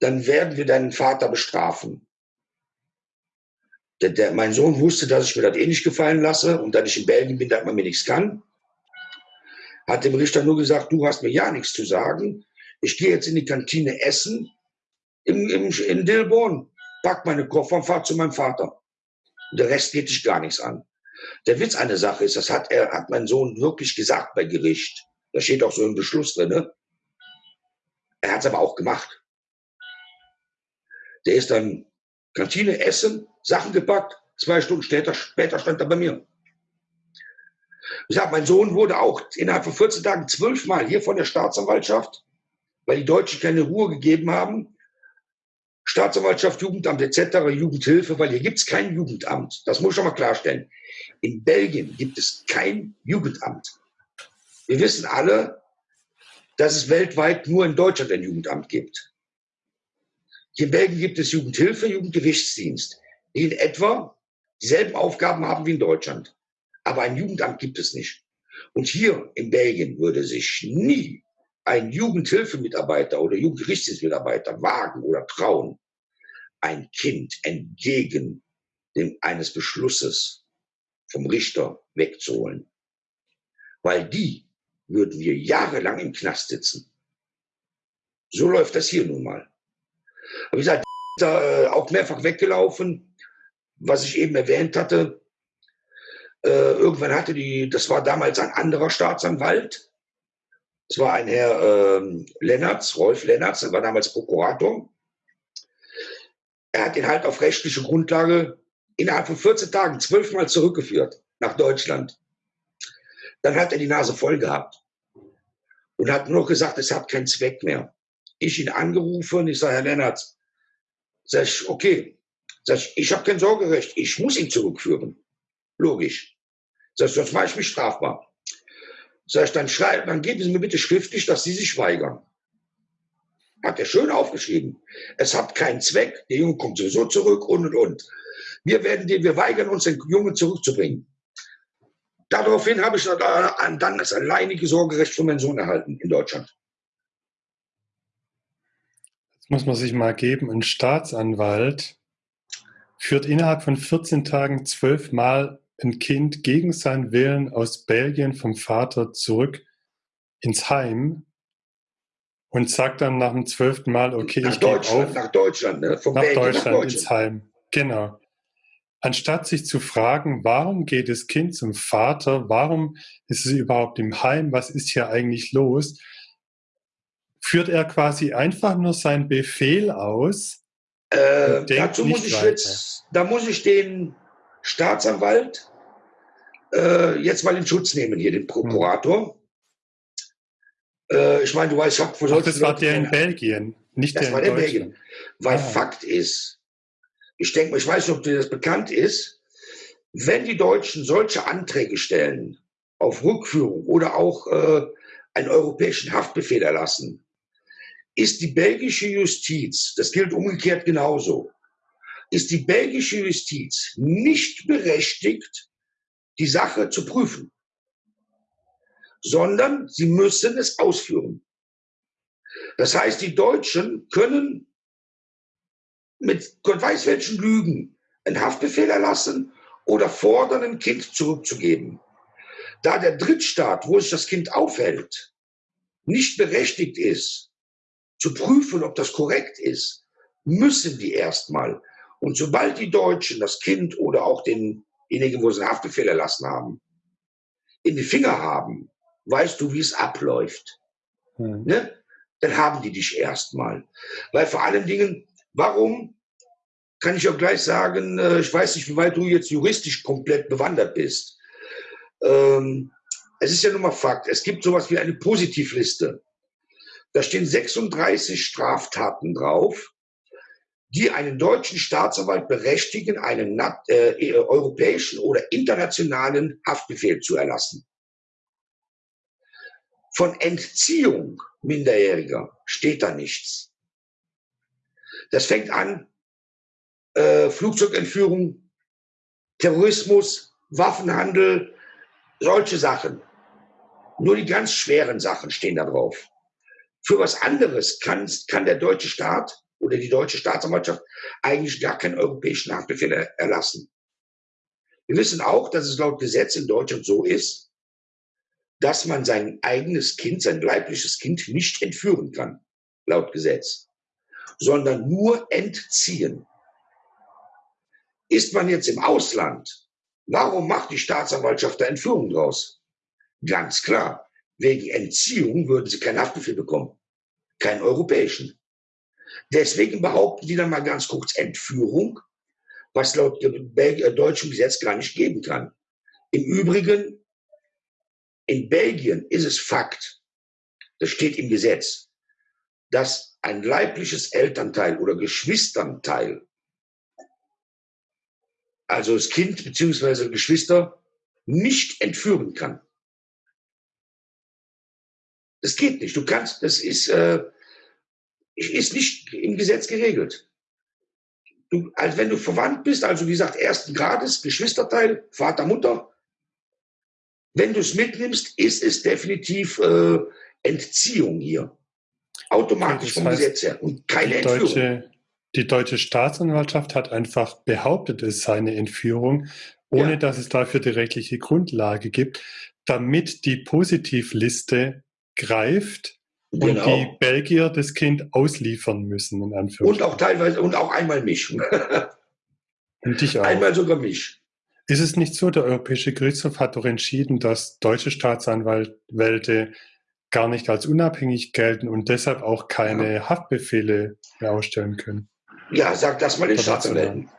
Dann werden wir deinen Vater bestrafen. Der, der, mein Sohn wusste, dass ich mir das eh nicht gefallen lasse und dass ich in Belgien bin, dass man mir nichts kann. Hat dem Richter nur gesagt, du hast mir ja nichts zu sagen. Ich gehe jetzt in die Kantine essen im, im, in Dilborn, pack meine Koffer und fahr zu meinem Vater. Der Rest geht dich gar nichts an. Der Witz der Sache ist, das hat er, hat mein Sohn wirklich gesagt bei Gericht. Da steht auch so ein Beschluss drin. Ne? Er hat es aber auch gemacht. Der ist dann Kantine essen, Sachen gepackt, zwei Stunden später, später stand er bei mir. Ich sag, mein Sohn wurde auch innerhalb von 14 Tagen zwölfmal hier von der Staatsanwaltschaft, weil die Deutschen keine Ruhe gegeben haben. Staatsanwaltschaft, Jugendamt etc., Jugendhilfe, weil hier gibt es kein Jugendamt. Das muss ich schon mal klarstellen. In Belgien gibt es kein Jugendamt. Wir wissen alle, dass es weltweit nur in Deutschland ein Jugendamt gibt. Hier in Belgien gibt es Jugendhilfe, Jugendgerichtsdienst, die in etwa dieselben Aufgaben haben wie in Deutschland. Aber ein Jugendamt gibt es nicht. Und hier in Belgien würde sich nie ein Jugendhilfemitarbeiter oder Jugendgerichtsdienstmitarbeiter wagen oder trauen, ein Kind entgegen dem, eines Beschlusses vom Richter wegzuholen. Weil die würden wir jahrelang im Knast sitzen. So läuft das hier nun mal. Aber wie gesagt, da, äh, auch mehrfach weggelaufen, was ich eben erwähnt hatte. Äh, irgendwann hatte die, das war damals ein anderer Staatsanwalt. Es war ein Herr äh, Lennartz, Rolf Lennartz, der war damals Prokurator. Er hat ihn halt auf rechtliche Grundlage innerhalb von 14 Tagen zwölfmal zurückgeführt nach Deutschland. Dann hat er die Nase voll gehabt und hat nur gesagt, es hat keinen Zweck mehr. Ich ihn angerufen ich sage, Herr Lennart, sag ich, okay, sag ich, ich habe kein Sorgerecht, ich muss ihn zurückführen. Logisch. Sag ich, sonst mache ich mich strafbar. Sag ich, dann schreiben, dann geben Sie mir bitte schriftlich, dass Sie sich weigern. Hat er schön aufgeschrieben. Es hat keinen Zweck, der Junge kommt sowieso zurück und und und. Wir werden den, wir weigern uns, den Jungen zurückzubringen. Daraufhin habe ich dann das alleinige Sorgerecht für meinen Sohn erhalten in Deutschland. Das muss man sich mal geben. Ein Staatsanwalt führt innerhalb von 14 Tagen zwölfmal ein Kind gegen seinen Willen aus Belgien vom Vater zurück ins Heim und sagt dann nach dem zwölften Mal, okay, nach ich gehe auf. Nach Deutschland, ne? Von nach Belgien Deutschland, nach Deutschland ins Heim. Genau. Anstatt sich zu fragen, warum geht das Kind zum Vater, warum ist es überhaupt im Heim, was ist hier eigentlich los, führt er quasi einfach nur seinen Befehl aus. Äh, dazu muss ich weiter. jetzt, da muss ich den Staatsanwalt äh, jetzt mal in Schutz nehmen, hier den Prokurator. Hm. Äh, ich meine, du weißt, ich habe Ach, Das war der in Belgien, nicht das der war in der Belgien. Weil ah. Fakt ist, ich denke mal, ich weiß nicht, ob dir das bekannt ist, wenn die Deutschen solche Anträge stellen auf Rückführung oder auch äh, einen europäischen Haftbefehl erlassen, ist die belgische Justiz, das gilt umgekehrt genauso, ist die belgische Justiz nicht berechtigt, die Sache zu prüfen, sondern sie müssen es ausführen. Das heißt, die Deutschen können mit Gott weiß welchen Lügen einen Haftbefehl erlassen oder fordern, ein Kind zurückzugeben. Da der Drittstaat, wo sich das Kind aufhält, nicht berechtigt ist, zu prüfen, ob das korrekt ist, müssen die erstmal. Und sobald die Deutschen das Kind oder auch denjenigen, wo sie einen Haftbefehl erlassen haben, in die Finger haben, weißt du, wie es abläuft. Hm. Ne? Dann haben die dich erstmal. Weil vor allen Dingen, Warum? Kann ich auch gleich sagen, äh, ich weiß nicht, wie weit du jetzt juristisch komplett bewandert bist. Ähm, es ist ja nun mal Fakt, es gibt sowas wie eine Positivliste. Da stehen 36 Straftaten drauf, die einen deutschen Staatsanwalt berechtigen, einen äh, europäischen oder internationalen Haftbefehl zu erlassen. Von Entziehung Minderjähriger steht da nichts. Das fängt an, äh, Flugzeugentführung, Terrorismus, Waffenhandel, solche Sachen. Nur die ganz schweren Sachen stehen da drauf. Für was anderes kann, kann der deutsche Staat oder die deutsche Staatsanwaltschaft eigentlich gar keinen europäischen Haftbefehl erlassen. Wir wissen auch, dass es laut Gesetz in Deutschland so ist, dass man sein eigenes Kind, sein leibliches Kind nicht entführen kann, laut Gesetz sondern nur entziehen. Ist man jetzt im Ausland, warum macht die Staatsanwaltschaft da Entführung draus? Ganz klar, wegen Entziehung würden sie keinen Haftbefehl bekommen, keinen europäischen. Deswegen behaupten die dann mal ganz kurz Entführung, was laut äh, deutschem Gesetz gar nicht geben kann. Im Übrigen, in Belgien ist es Fakt, das steht im Gesetz, dass ein leibliches Elternteil oder Geschwisternteil, also das Kind bzw. Geschwister, nicht entführen kann. Das geht nicht. Du kannst, das ist, äh, ist nicht im Gesetz geregelt. Du, als wenn du verwandt bist, also wie gesagt, ersten Grades, Geschwisterteil, Vater, Mutter, wenn du es mitnimmst, ist es definitiv äh, Entziehung hier. Automatisch vom Gesetz her und keine die Entführung. Deutsche, die deutsche Staatsanwaltschaft hat einfach behauptet, es sei eine Entführung, ohne ja. dass es dafür die rechtliche Grundlage gibt, damit die Positivliste greift und genau. die Belgier das Kind ausliefern müssen, in Und auch teilweise, und auch einmal mich. und dich auch. Einmal sogar mich. Ist es nicht so, der Europäische Gerichtshof hat doch entschieden, dass deutsche Staatsanwälte gar nicht als unabhängig gelten und deshalb auch keine ja. Haftbefehle mehr ausstellen können? Ja, sag das mal den Staatsanwälten.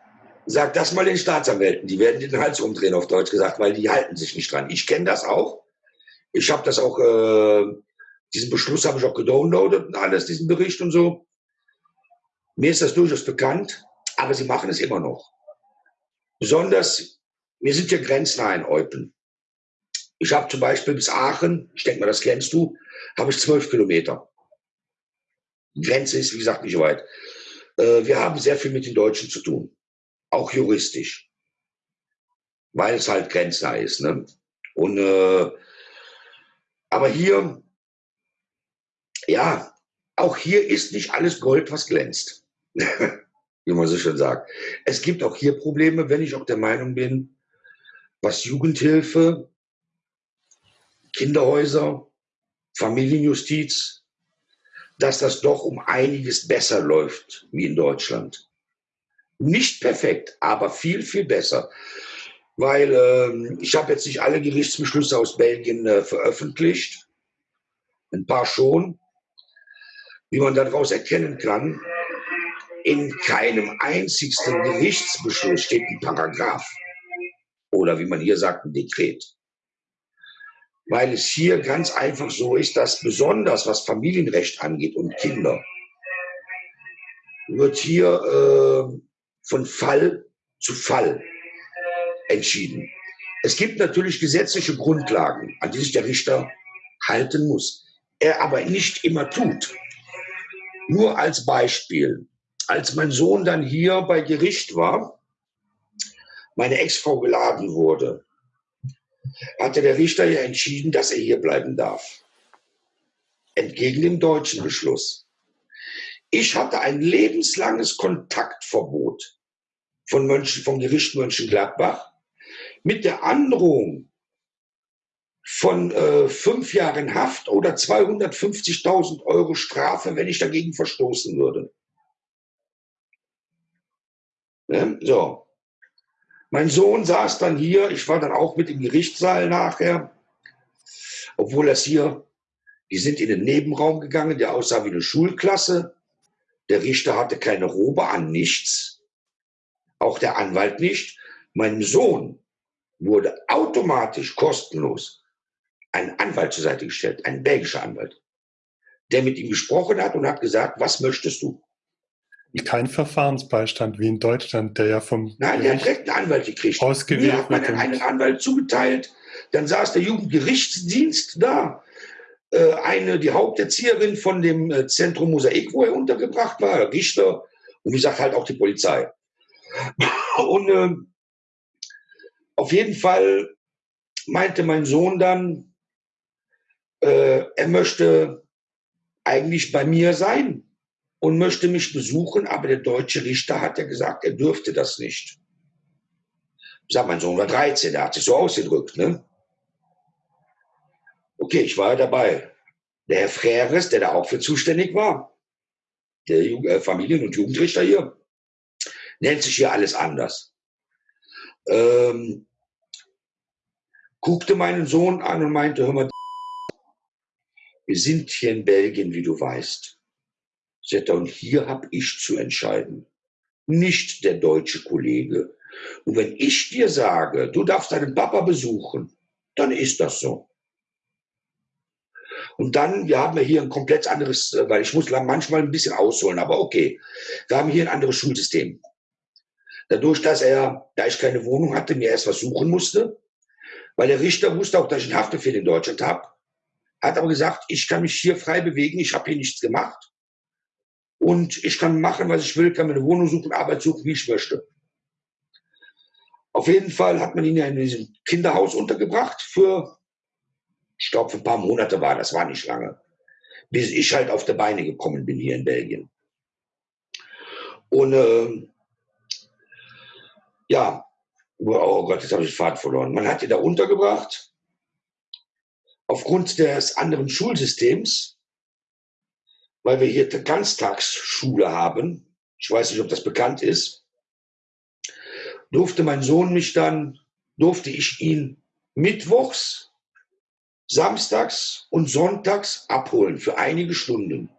Sag das mal den Staatsanwälten. Die werden den Hals umdrehen, auf Deutsch gesagt, weil die halten sich nicht dran. Ich kenne das auch. Ich habe das auch äh, diesen Beschluss habe ich auch gedownloadet und alles, diesen Bericht und so. Mir ist das durchaus bekannt, aber sie machen es immer noch. Besonders, wir sind ja grenznah in Eupen. Ich habe zum Beispiel bis Aachen, ich denke mal, das kennst du, habe ich zwölf Kilometer. Grenze ist, wie gesagt, nicht weit. Äh, wir haben sehr viel mit den Deutschen zu tun, auch juristisch, weil es halt grenznah ist. Ne? Und, äh, aber hier ja, auch hier ist nicht alles Gold, was glänzt. Wie man so schön sagt. Es gibt auch hier Probleme, wenn ich auch der Meinung bin, was Jugendhilfe, Kinderhäuser, Familienjustiz, dass das doch um einiges besser läuft wie in Deutschland. Nicht perfekt, aber viel, viel besser. Weil äh, ich habe jetzt nicht alle Gerichtsbeschlüsse aus Belgien äh, veröffentlicht, ein paar schon, wie man daraus erkennen kann, in keinem einzigsten Gerichtsbeschluss steht ein Paragraph oder wie man hier sagt, ein Dekret. Weil es hier ganz einfach so ist, dass besonders was Familienrecht angeht und Kinder, wird hier äh, von Fall zu Fall entschieden. Es gibt natürlich gesetzliche Grundlagen, an die sich der Richter halten muss, er aber nicht immer tut. Nur als Beispiel. Als mein Sohn dann hier bei Gericht war, meine Ex-Frau geladen wurde, hatte der Richter ja entschieden, dass er hier bleiben darf. Entgegen dem deutschen Beschluss. Ich hatte ein lebenslanges Kontaktverbot von Mönchen, vom Gericht Mönchengladbach mit der Androhung von äh, fünf Jahren Haft oder 250.000 Euro Strafe, wenn ich dagegen verstoßen würde. Ne? So. Mein Sohn saß dann hier, ich war dann auch mit im Gerichtssaal nachher, obwohl das hier, die sind in den Nebenraum gegangen, der aussah wie eine Schulklasse. Der Richter hatte keine Robe an, nichts. Auch der Anwalt nicht. Meinem Sohn wurde automatisch kostenlos einen Anwalt zur Seite gestellt, einen belgischer Anwalt, der mit ihm gesprochen hat und hat gesagt, was möchtest du? Kein Verfahrensbeistand wie in Deutschland, der ja vom Nein, der hat direkt einen Anwalt gekriegt. Ausgewählt Mir hat man einen Anwalt zugeteilt. Dann saß der Jugendgerichtsdienst da. Äh, eine, die Haupterzieherin von dem äh, Zentrum Mosaik, wo er untergebracht war, Richter und wie gesagt halt auch die Polizei. Und äh, auf jeden Fall meinte mein Sohn dann, äh, er möchte eigentlich bei mir sein und möchte mich besuchen, aber der deutsche Richter hat ja gesagt, er dürfte das nicht. Ich sag, mein Sohn war 13, der hat sich so ausgedrückt, ne? Okay, ich war dabei. Der Herr Freres, der da auch für zuständig war, der äh, Familien- und Jugendrichter hier, nennt sich hier alles anders. Ähm, guckte meinen Sohn an und meinte, hör mal, wir sind hier in Belgien, wie du weißt. Und hier habe ich zu entscheiden. nicht der deutsche Kollege. Und wenn ich dir sage, du darfst deinen Papa besuchen, dann ist das so. Und dann, wir haben ja hier ein komplett anderes, äh, weil ich muss manchmal ein bisschen ausholen, aber okay. Wir haben hier ein anderes Schulsystem. Dadurch, dass er, da ich keine Wohnung hatte, mir erst was suchen musste, weil der Richter wusste auch, dass ich einen Haftbefehl in Deutschland habe, hat aber gesagt, ich kann mich hier frei bewegen, ich habe hier nichts gemacht und ich kann machen, was ich will, kann mir eine Wohnung suchen, Arbeit suchen, wie ich möchte. Auf jeden Fall hat man ihn ja in diesem Kinderhaus untergebracht für, ich glaube, für ein paar Monate war das, war nicht lange, bis ich halt auf die Beine gekommen bin hier in Belgien. Und äh, ja, oh Gott, jetzt habe ich den Faden verloren. Man hat ihn da untergebracht. Aufgrund des anderen Schulsystems, weil wir hier Ganztagsschule haben, ich weiß nicht, ob das bekannt ist, durfte mein Sohn mich dann, durfte ich ihn mittwochs, samstags und sonntags abholen für einige Stunden.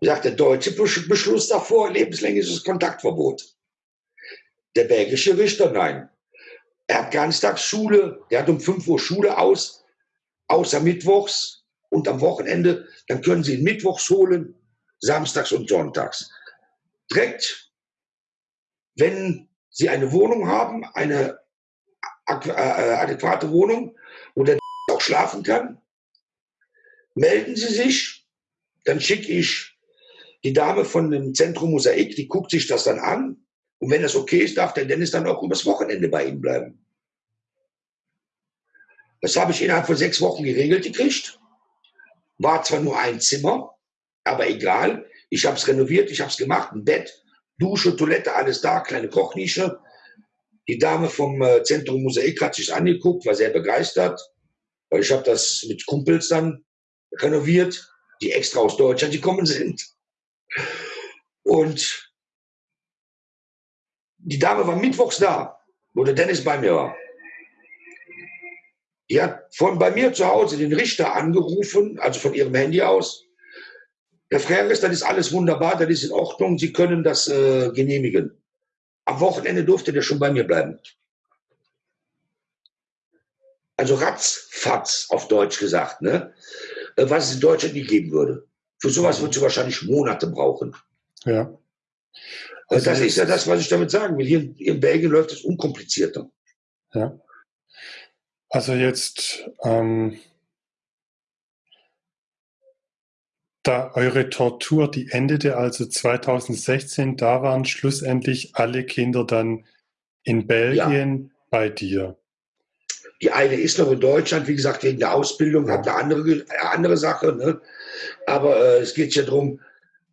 Wie gesagt, der deutsche Beschluss davor, lebenslängliches Kontaktverbot. Der belgische Richter, nein. Er hat Ganztagsschule, der hat um 5 Uhr Schule aus, außer Mittwochs und am Wochenende. Dann können Sie ihn Mittwochs holen, samstags und sonntags. Direkt, wenn Sie eine Wohnung haben, eine äh, adäquate Wohnung, wo der auch schlafen kann, melden Sie sich, dann schicke ich die Dame von dem Zentrum Mosaik, die guckt sich das dann an und wenn das okay ist, darf der Dennis dann auch übers Wochenende bei ihm bleiben. Das habe ich innerhalb von sechs Wochen geregelt gekriegt. War zwar nur ein Zimmer, aber egal. Ich habe es renoviert, ich habe es gemacht, ein Bett, Dusche, Toilette, alles da, kleine Kochnische. Die Dame vom äh, Zentrum Mosaik hat sich angeguckt, war sehr begeistert, ich habe das mit Kumpels dann renoviert, die extra aus Deutschland gekommen sind. Und die Dame war mittwochs da, wo der Dennis bei mir war. Die hat von bei mir zu Hause den Richter angerufen, also von ihrem Handy aus. Herr Freres, das ist alles wunderbar, das ist in Ordnung, Sie können das äh, genehmigen. Am Wochenende durfte der schon bei mir bleiben. Also ratzfatz auf Deutsch gesagt, ne? Äh, was es in Deutschland nicht geben würde. Für sowas würdest du wahrscheinlich Monate brauchen. Ja. Also das ist ja das, was ich damit sagen will. Hier in Belgien läuft es unkomplizierter. Ja. Also jetzt, ähm, da eure Tortur, die endete also 2016, da waren schlussendlich alle Kinder dann in Belgien ja. bei dir. Die eine ist noch in Deutschland, wie gesagt, wegen der Ausbildung, hat eine andere, andere Sache. Ne? Aber äh, es geht ja darum,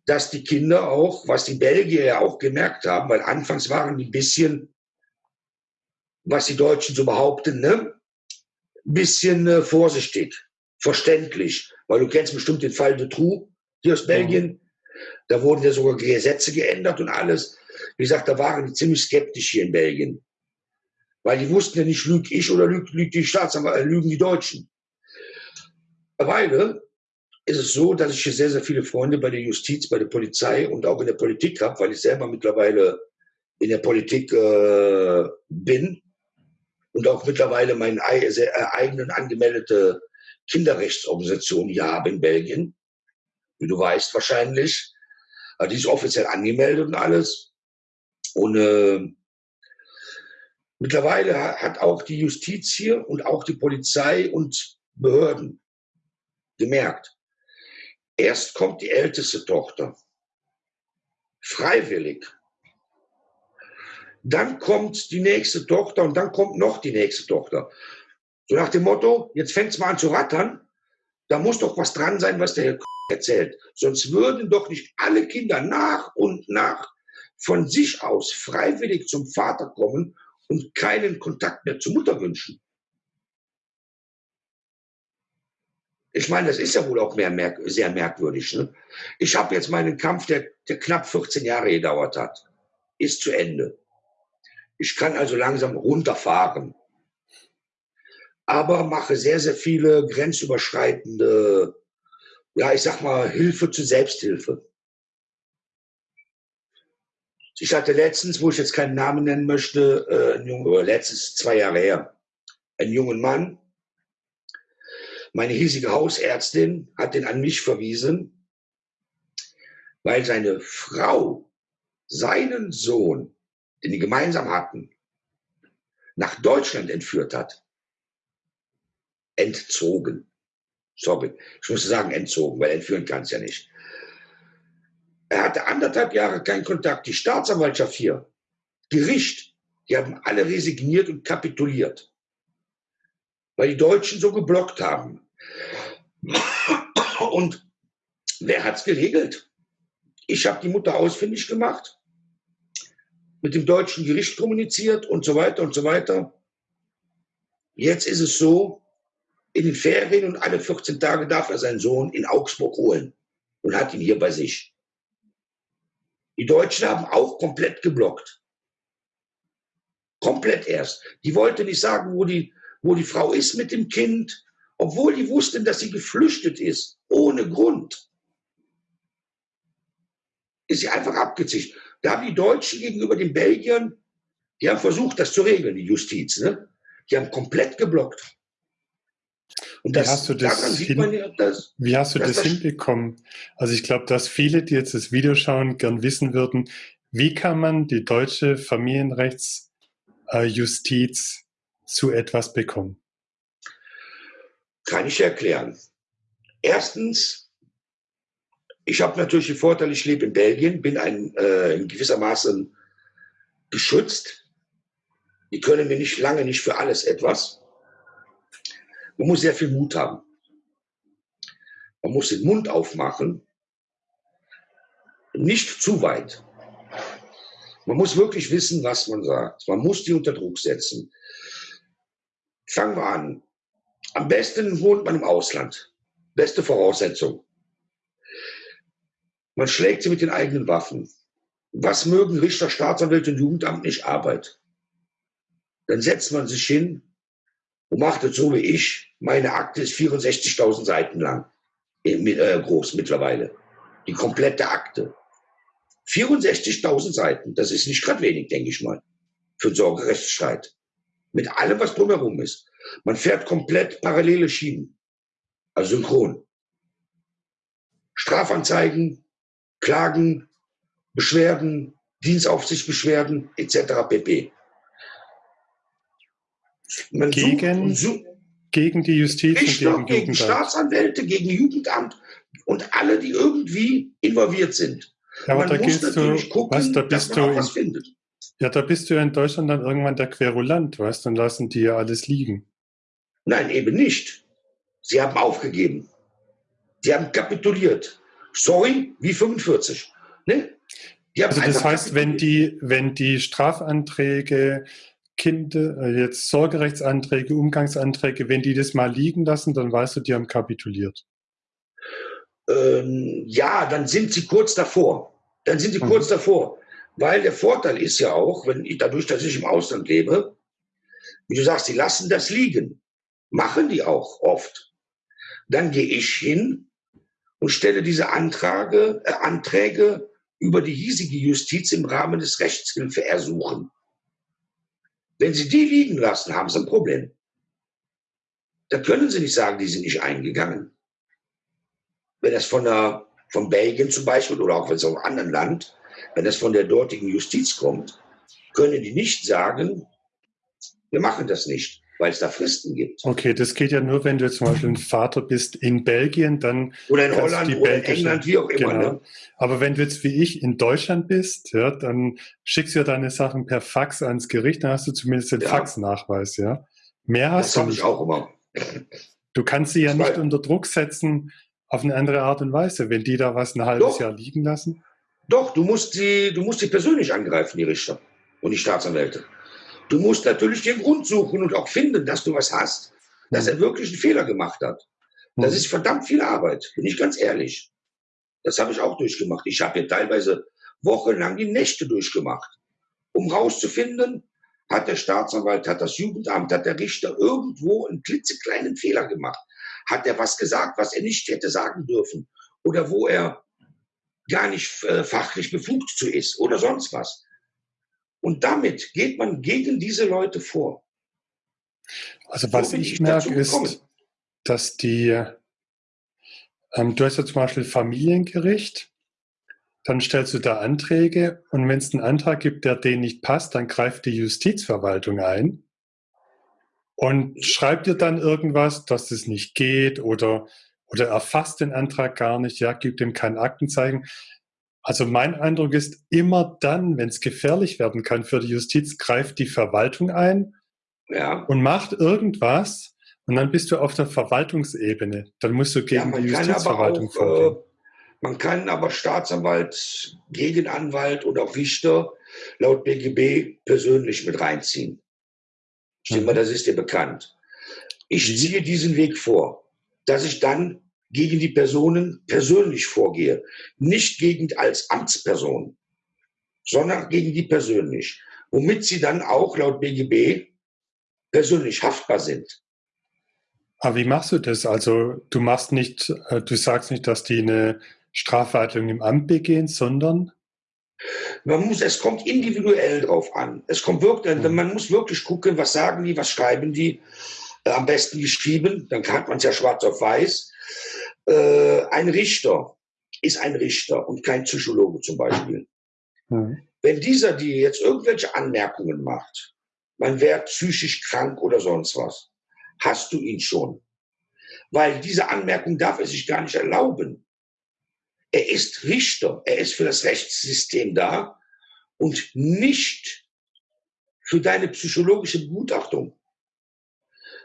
dass die Kinder auch, was die Belgier ja auch gemerkt haben, weil anfangs waren die ein bisschen, was die Deutschen so behaupten, ne, bisschen äh, vorsichtig, verständlich, weil du kennst bestimmt den Fall de Trou hier aus Belgien. Mhm. Da wurden ja sogar Gesetze geändert und alles. Wie gesagt, da waren die ziemlich skeptisch hier in Belgien. Weil die wussten ja nicht, lüge ich oder lügt, lügt die Staatsanwalt, äh, lügen die Deutschen. Weil ist es so, dass ich hier sehr, sehr viele Freunde bei der Justiz, bei der Polizei und auch in der Politik habe, weil ich selber mittlerweile in der Politik äh, bin und auch mittlerweile meine äh, eigenen angemeldete Kinderrechtsorganisation hier habe in Belgien, wie du weißt wahrscheinlich. Also die ist offiziell angemeldet und alles. Und äh, mittlerweile hat auch die Justiz hier und auch die Polizei und Behörden gemerkt, Erst kommt die älteste Tochter, freiwillig. Dann kommt die nächste Tochter und dann kommt noch die nächste Tochter. So nach dem Motto, jetzt fängt es mal an zu rattern, da muss doch was dran sein, was der Herr erzählt. Sonst würden doch nicht alle Kinder nach und nach von sich aus freiwillig zum Vater kommen und keinen Kontakt mehr zur Mutter wünschen. Ich meine, das ist ja wohl auch mehr, merk sehr merkwürdig. Ne? Ich habe jetzt meinen Kampf, der, der knapp 14 Jahre gedauert hat, ist zu Ende. Ich kann also langsam runterfahren. Aber mache sehr, sehr viele grenzüberschreitende, ja, ich sag mal, Hilfe zur Selbsthilfe. Ich hatte letztens, wo ich jetzt keinen Namen nennen möchte, äh, ein Junge, letztens zwei Jahre her, einen jungen Mann. Meine hiesige Hausärztin hat den an mich verwiesen, weil seine Frau seinen Sohn, den die gemeinsam hatten, nach Deutschland entführt hat. Entzogen. Sorry, ich musste sagen entzogen, weil entführen kann es ja nicht. Er hatte anderthalb Jahre keinen Kontakt. Die Staatsanwaltschaft hier, Gericht, die haben alle resigniert und kapituliert, weil die Deutschen so geblockt haben. Und wer hat's geregelt? Ich habe die Mutter ausfindig gemacht, mit dem deutschen Gericht kommuniziert und so weiter und so weiter. Jetzt ist es so, in den Ferien und alle 14 Tage darf er seinen Sohn in Augsburg holen und hat ihn hier bei sich. Die Deutschen haben auch komplett geblockt. Komplett erst. Die wollte nicht sagen, wo die, wo die Frau ist mit dem Kind, obwohl die wussten, dass sie geflüchtet ist, ohne Grund. Ist sie einfach abgezischt. Da haben die Deutschen gegenüber den Belgiern, die haben versucht, das zu regeln, die Justiz. Ne? Die haben komplett geblockt. Und das, wie hast du das, hin, ja, dass, wie hast du das, das hinbekommen? Also ich glaube, dass viele, die jetzt das Video schauen, gern wissen würden, wie kann man die deutsche Familienrechtsjustiz zu etwas bekommen? Kann ich erklären. Erstens, ich habe natürlich den Vorteil, ich lebe in Belgien, bin ein, äh, in gewisser Maße geschützt. Die können mir nicht lange nicht für alles etwas. Man muss sehr viel Mut haben. Man muss den Mund aufmachen, nicht zu weit. Man muss wirklich wissen, was man sagt. Man muss die unter Druck setzen. Fangen wir an. Am besten wohnt man im Ausland. Beste Voraussetzung. Man schlägt sie mit den eigenen Waffen. Was mögen Richter, Staatsanwälte und Jugendamt nicht Arbeit? Dann setzt man sich hin und macht es so wie ich. Meine Akte ist 64.000 Seiten lang, äh, groß mittlerweile. Die komplette Akte. 64.000 Seiten, das ist nicht gerade wenig, denke ich mal, für einen Sorgerechtsstreit. Mit allem, was drumherum ist. Man fährt komplett parallele Schienen, also synchron. Strafanzeigen, Klagen, Beschwerden, Dienstaufsichtsbeschwerden etc. pp. Man gegen, sucht, gegen die Justiz Richter, und gegen, gegen Staatsanwälte, gegen Jugendamt und alle, die irgendwie involviert sind. Ja, aber Man da muss natürlich du, gucken, was, da bist dass man du was findet. Ja, da bist du ja in Deutschland dann irgendwann der Querulant, weißt, dann lassen die ja alles liegen. Nein, eben nicht. Sie haben aufgegeben. Sie haben kapituliert. Sorry, wie 45. Ne? also das heißt, wenn die, wenn die Strafanträge Kinder, äh, jetzt Sorgerechtsanträge, Umgangsanträge, wenn die das mal liegen lassen, dann weißt du, die haben kapituliert. Ähm, ja, dann sind sie kurz davor. Dann sind sie mhm. kurz davor. Weil der Vorteil ist ja auch, wenn ich dadurch, dass ich im Ausland lebe, wie du sagst, die lassen das liegen. Machen die auch oft. Dann gehe ich hin und stelle diese Antrage, äh, Anträge über die hiesige Justiz im Rahmen des Rechtshilfeersuchen. Wenn Sie die liegen lassen, haben Sie ein Problem. Da können Sie nicht sagen, die sind nicht eingegangen. Wenn das von, der, von Belgien zum Beispiel oder auch wenn es aus einem anderen Land, wenn das von der dortigen Justiz kommt, können die nicht sagen, wir machen das nicht weil es da Fristen gibt. Okay, das geht ja nur, wenn du zum Beispiel ein Vater bist in Belgien, dann. Oder in Holland oder in England, wie auch immer. Genau. Ne? Aber wenn du jetzt wie ich in Deutschland bist, ja, dann schickst du ja deine Sachen per Fax ans Gericht, dann hast du zumindest den ja. Faxnachweis, ja. Mehr hast das du nicht. Ich auch immer. Du kannst sie ja das nicht unter Druck setzen auf eine andere Art und Weise, wenn die da was ein halbes Doch. Jahr liegen lassen. Doch, du musst sie, du musst sie persönlich angreifen, die Richter und die Staatsanwälte. Du musst natürlich den Grund suchen und auch finden, dass du was hast, dass er wirklich einen Fehler gemacht hat. Das ist verdammt viel Arbeit, bin ich ganz ehrlich. Das habe ich auch durchgemacht. Ich habe hier teilweise wochenlang die Nächte durchgemacht, um rauszufinden, hat der Staatsanwalt, hat das Jugendamt, hat der Richter irgendwo einen klitzekleinen Fehler gemacht? Hat er was gesagt, was er nicht hätte sagen dürfen? Oder wo er gar nicht äh, fachlich befugt zu ist oder sonst was. Und damit geht man gegen diese Leute vor. Also was so ich, ich merke ist, dass die, ähm, du hast ja zum Beispiel Familiengericht, dann stellst du da Anträge und wenn es einen Antrag gibt, der denen nicht passt, dann greift die Justizverwaltung ein und schreibt dir dann irgendwas, dass das nicht geht oder, oder erfasst den Antrag gar nicht, ja, gibt ihm kein Aktenzeichen. Also mein Eindruck ist, immer dann, wenn es gefährlich werden kann für die Justiz, greift die Verwaltung ein ja. und macht irgendwas und dann bist du auf der Verwaltungsebene. Dann musst du gegen ja, die Justizverwaltung auch, vorgehen. Äh, man kann aber Staatsanwalt, Gegenanwalt oder auch Richter laut BGB persönlich mit reinziehen. Denke mal, mhm. das ist dir bekannt. Ich mhm. ziehe diesen Weg vor, dass ich dann gegen die Personen persönlich vorgehe. Nicht gegen als Amtsperson, sondern gegen die persönlich. Womit sie dann auch laut BGB persönlich haftbar sind. Aber wie machst du das? Also du machst nicht, äh, du sagst nicht, dass die eine Strafverhandlungen im Amt begehen, sondern? Man muss, es kommt individuell drauf an. Es kommt wirklich, mhm. man muss wirklich gucken, was sagen die, was schreiben die. Äh, am besten geschrieben, dann hat man es ja schwarz auf weiß. Äh, ein Richter ist ein Richter und kein Psychologe zum Beispiel. Mhm. Wenn dieser dir jetzt irgendwelche Anmerkungen macht, man wäre psychisch krank oder sonst was, hast du ihn schon. Weil diese Anmerkung darf er sich gar nicht erlauben. Er ist Richter, er ist für das Rechtssystem da und nicht für deine psychologische Begutachtung.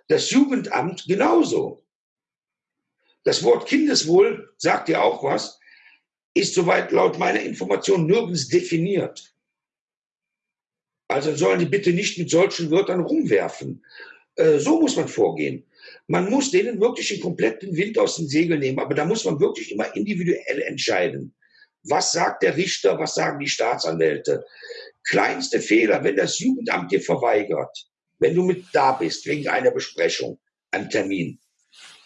Das Jugendamt genauso. Das Wort Kindeswohl sagt ja auch was, ist soweit laut meiner Information nirgends definiert. Also sollen die bitte nicht mit solchen Wörtern rumwerfen. Äh, so muss man vorgehen. Man muss denen wirklich den kompletten Wind aus den Segeln nehmen, aber da muss man wirklich immer individuell entscheiden. Was sagt der Richter, was sagen die Staatsanwälte? Kleinste Fehler, wenn das Jugendamt dir verweigert, wenn du mit da bist wegen einer Besprechung, einem Termin,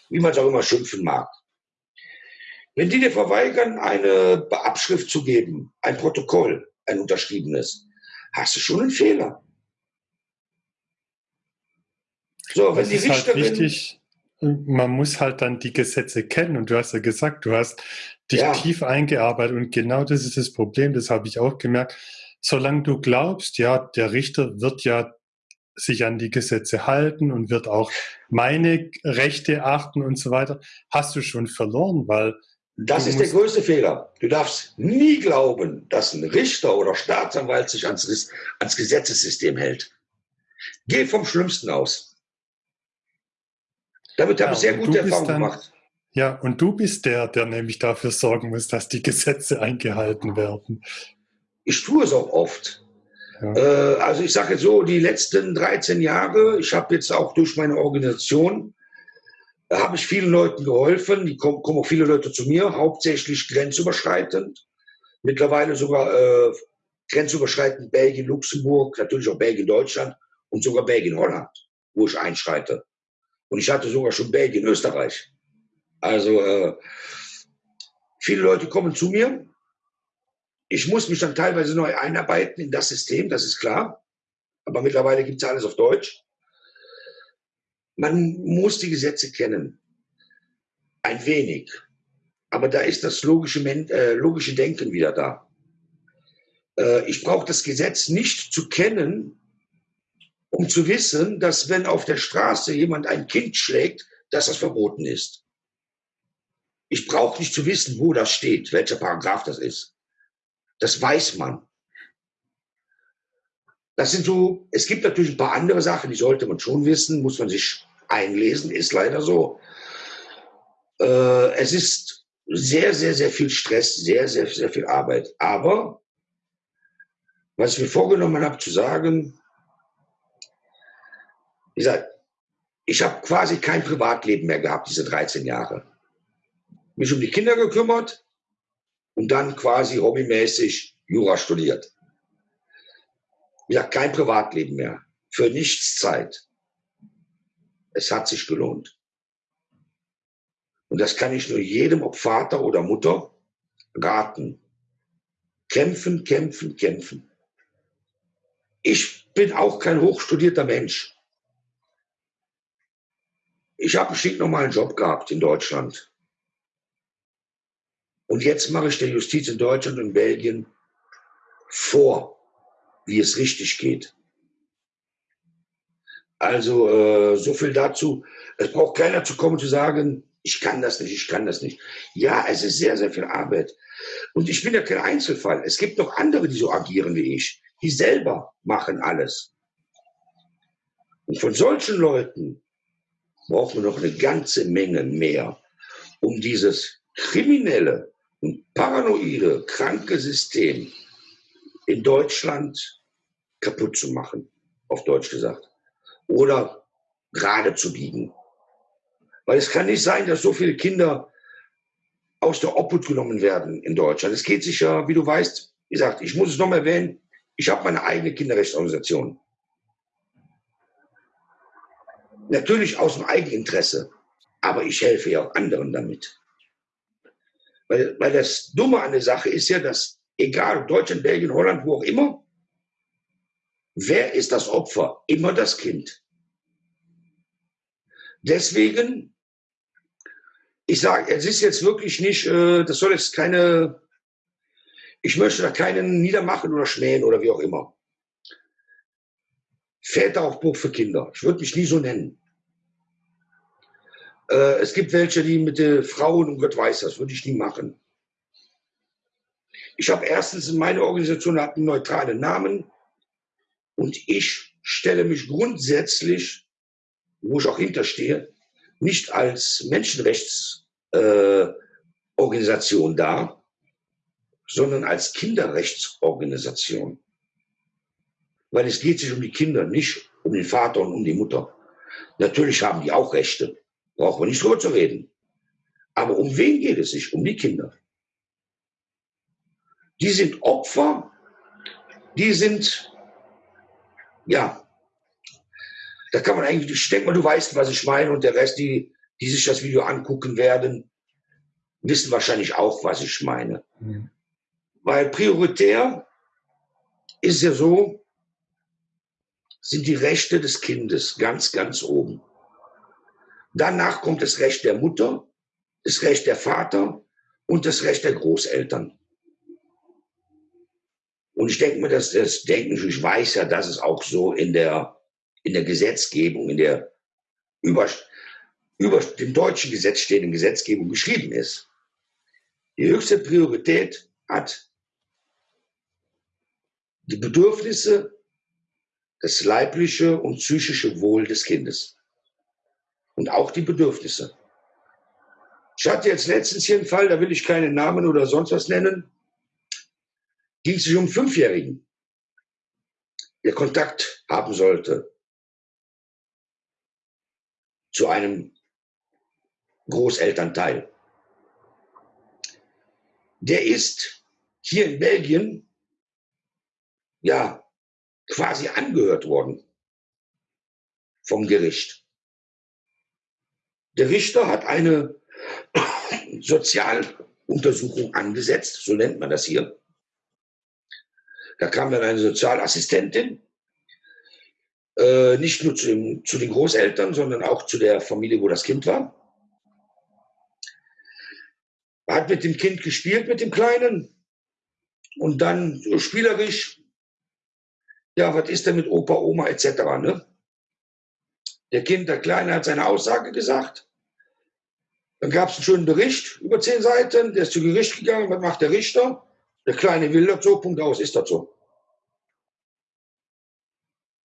wie man es auch immer schimpfen mag. Wenn die dir verweigern, eine Abschrift zu geben, ein Protokoll, ein unterschriebenes, hast du schon einen Fehler. So, wenn das die ist halt wichtig, man muss halt dann die Gesetze kennen und du hast ja gesagt, du hast dich ja. tief eingearbeitet und genau das ist das Problem, das habe ich auch gemerkt. Solange du glaubst, ja, der Richter wird ja sich an die Gesetze halten und wird auch meine Rechte achten und so weiter, hast du schon verloren, weil das ist der größte Fehler. Du darfst nie glauben, dass ein Richter oder Staatsanwalt sich ans, ans Gesetzessystem hält. Geh vom Schlimmsten aus. Damit habe ich sehr gute Erfahrungen gemacht. Ja, und du bist der, der nämlich dafür sorgen muss, dass die Gesetze eingehalten werden. Ich tue es auch oft. Ja. Äh, also ich sage jetzt so, die letzten 13 Jahre, ich habe jetzt auch durch meine Organisation, da habe ich vielen Leuten geholfen. Die kommen, kommen auch viele Leute zu mir, hauptsächlich grenzüberschreitend. Mittlerweile sogar äh, grenzüberschreitend Belgien, Luxemburg, natürlich auch Belgien, Deutschland und sogar Belgien, Holland, wo ich einschreite. Und ich hatte sogar schon Belgien, Österreich. Also äh, viele Leute kommen zu mir. Ich muss mich dann teilweise neu einarbeiten in das System, das ist klar. Aber mittlerweile gibt es alles auf Deutsch. Man muss die Gesetze kennen. Ein wenig. Aber da ist das logische, äh, logische Denken wieder da. Äh, ich brauche das Gesetz nicht zu kennen, um zu wissen, dass wenn auf der Straße jemand ein Kind schlägt, dass das verboten ist. Ich brauche nicht zu wissen, wo das steht, welcher Paragraph das ist. Das weiß man. Das sind so, es gibt natürlich ein paar andere Sachen, die sollte man schon wissen, muss man sich einlesen, ist leider so. Äh, es ist sehr, sehr, sehr viel Stress, sehr, sehr, sehr viel Arbeit. Aber was ich mir vorgenommen habe zu sagen, wie gesagt, ich habe quasi kein Privatleben mehr gehabt, diese 13 Jahre. Mich um die Kinder gekümmert und dann quasi hobbymäßig Jura studiert. Gesagt, kein Privatleben mehr. Für nichts Zeit. Es hat sich gelohnt. Und das kann ich nur jedem, ob Vater oder Mutter, raten. Kämpfen, kämpfen, kämpfen. Ich bin auch kein hochstudierter Mensch. Ich habe einen stinknormalen Job gehabt in Deutschland. Und jetzt mache ich der Justiz in Deutschland und Belgien vor, wie es richtig geht. Also äh, so viel dazu. Es braucht keiner zu kommen zu sagen, ich kann das nicht, ich kann das nicht. Ja, es ist sehr, sehr viel Arbeit. Und ich bin ja kein Einzelfall. Es gibt noch andere, die so agieren wie ich. Die selber machen alles. Und von solchen Leuten brauchen wir noch eine ganze Menge mehr, um dieses kriminelle und paranoide, kranke System in Deutschland kaputt zu machen, auf Deutsch gesagt oder gerade zu biegen. Weil es kann nicht sein, dass so viele Kinder aus der Obhut genommen werden in Deutschland. Es geht sich ja, wie du weißt, wie gesagt, ich muss es noch mal erwähnen, ich habe meine eigene Kinderrechtsorganisation. Natürlich aus dem Eigeninteresse, aber ich helfe ja auch anderen damit. Weil, weil das Dumme an der Sache ist ja, dass egal Deutschland, Belgien, Holland, wo auch immer, Wer ist das Opfer? Immer das Kind. Deswegen, ich sage, es ist jetzt wirklich nicht, äh, das soll jetzt keine, ich möchte da keinen niedermachen oder schmähen oder wie auch immer. Väteraufbruch für Kinder. Ich würde mich nie so nennen. Äh, es gibt welche, die mit den Frauen, und Gott weiß das, würde ich nie machen. Ich habe erstens in meiner Organisation einen neutralen Namen. Und ich stelle mich grundsätzlich, wo ich auch hinterstehe, nicht als Menschenrechtsorganisation äh, dar, sondern als Kinderrechtsorganisation. Weil es geht sich um die Kinder, nicht um den Vater und um die Mutter. Natürlich haben die auch Rechte, brauchen wir nicht drüber zu reden. Aber um wen geht es sich? Um die Kinder. Die sind Opfer, die sind ja, da kann man eigentlich, ich denke mal, du weißt, was ich meine und der Rest, die, die sich das Video angucken werden, wissen wahrscheinlich auch, was ich meine. Mhm. Weil prioritär ist ja so, sind die Rechte des Kindes ganz, ganz oben. Danach kommt das Recht der Mutter, das Recht der Vater und das Recht der Großeltern. Und ich denke mir, dass das denken, ich weiß ja, dass es auch so in der, in der Gesetzgebung, in der über, über dem deutschen Gesetz stehenden Gesetzgebung geschrieben ist. Die höchste Priorität hat die Bedürfnisse, das leibliche und psychische Wohl des Kindes. Und auch die Bedürfnisse. Ich hatte jetzt letztens hier einen Fall, da will ich keinen Namen oder sonst was nennen ging es sich um Fünfjährigen, der Kontakt haben sollte zu einem Großelternteil. Der ist hier in Belgien ja quasi angehört worden vom Gericht. Der Richter hat eine Sozialuntersuchung angesetzt, so nennt man das hier. Da kam dann eine Sozialassistentin, äh, nicht nur zu, dem, zu den Großeltern, sondern auch zu der Familie, wo das Kind war. Hat mit dem Kind gespielt, mit dem Kleinen. Und dann so spielerisch, ja, was ist denn mit Opa, Oma etc. Ne? Der Kind, der Kleine, hat seine Aussage gesagt. Dann gab es einen schönen Bericht über zehn Seiten. Der ist zu Gericht gegangen. Was macht der Richter? Der Kleine will so, Punkt aus, ist so.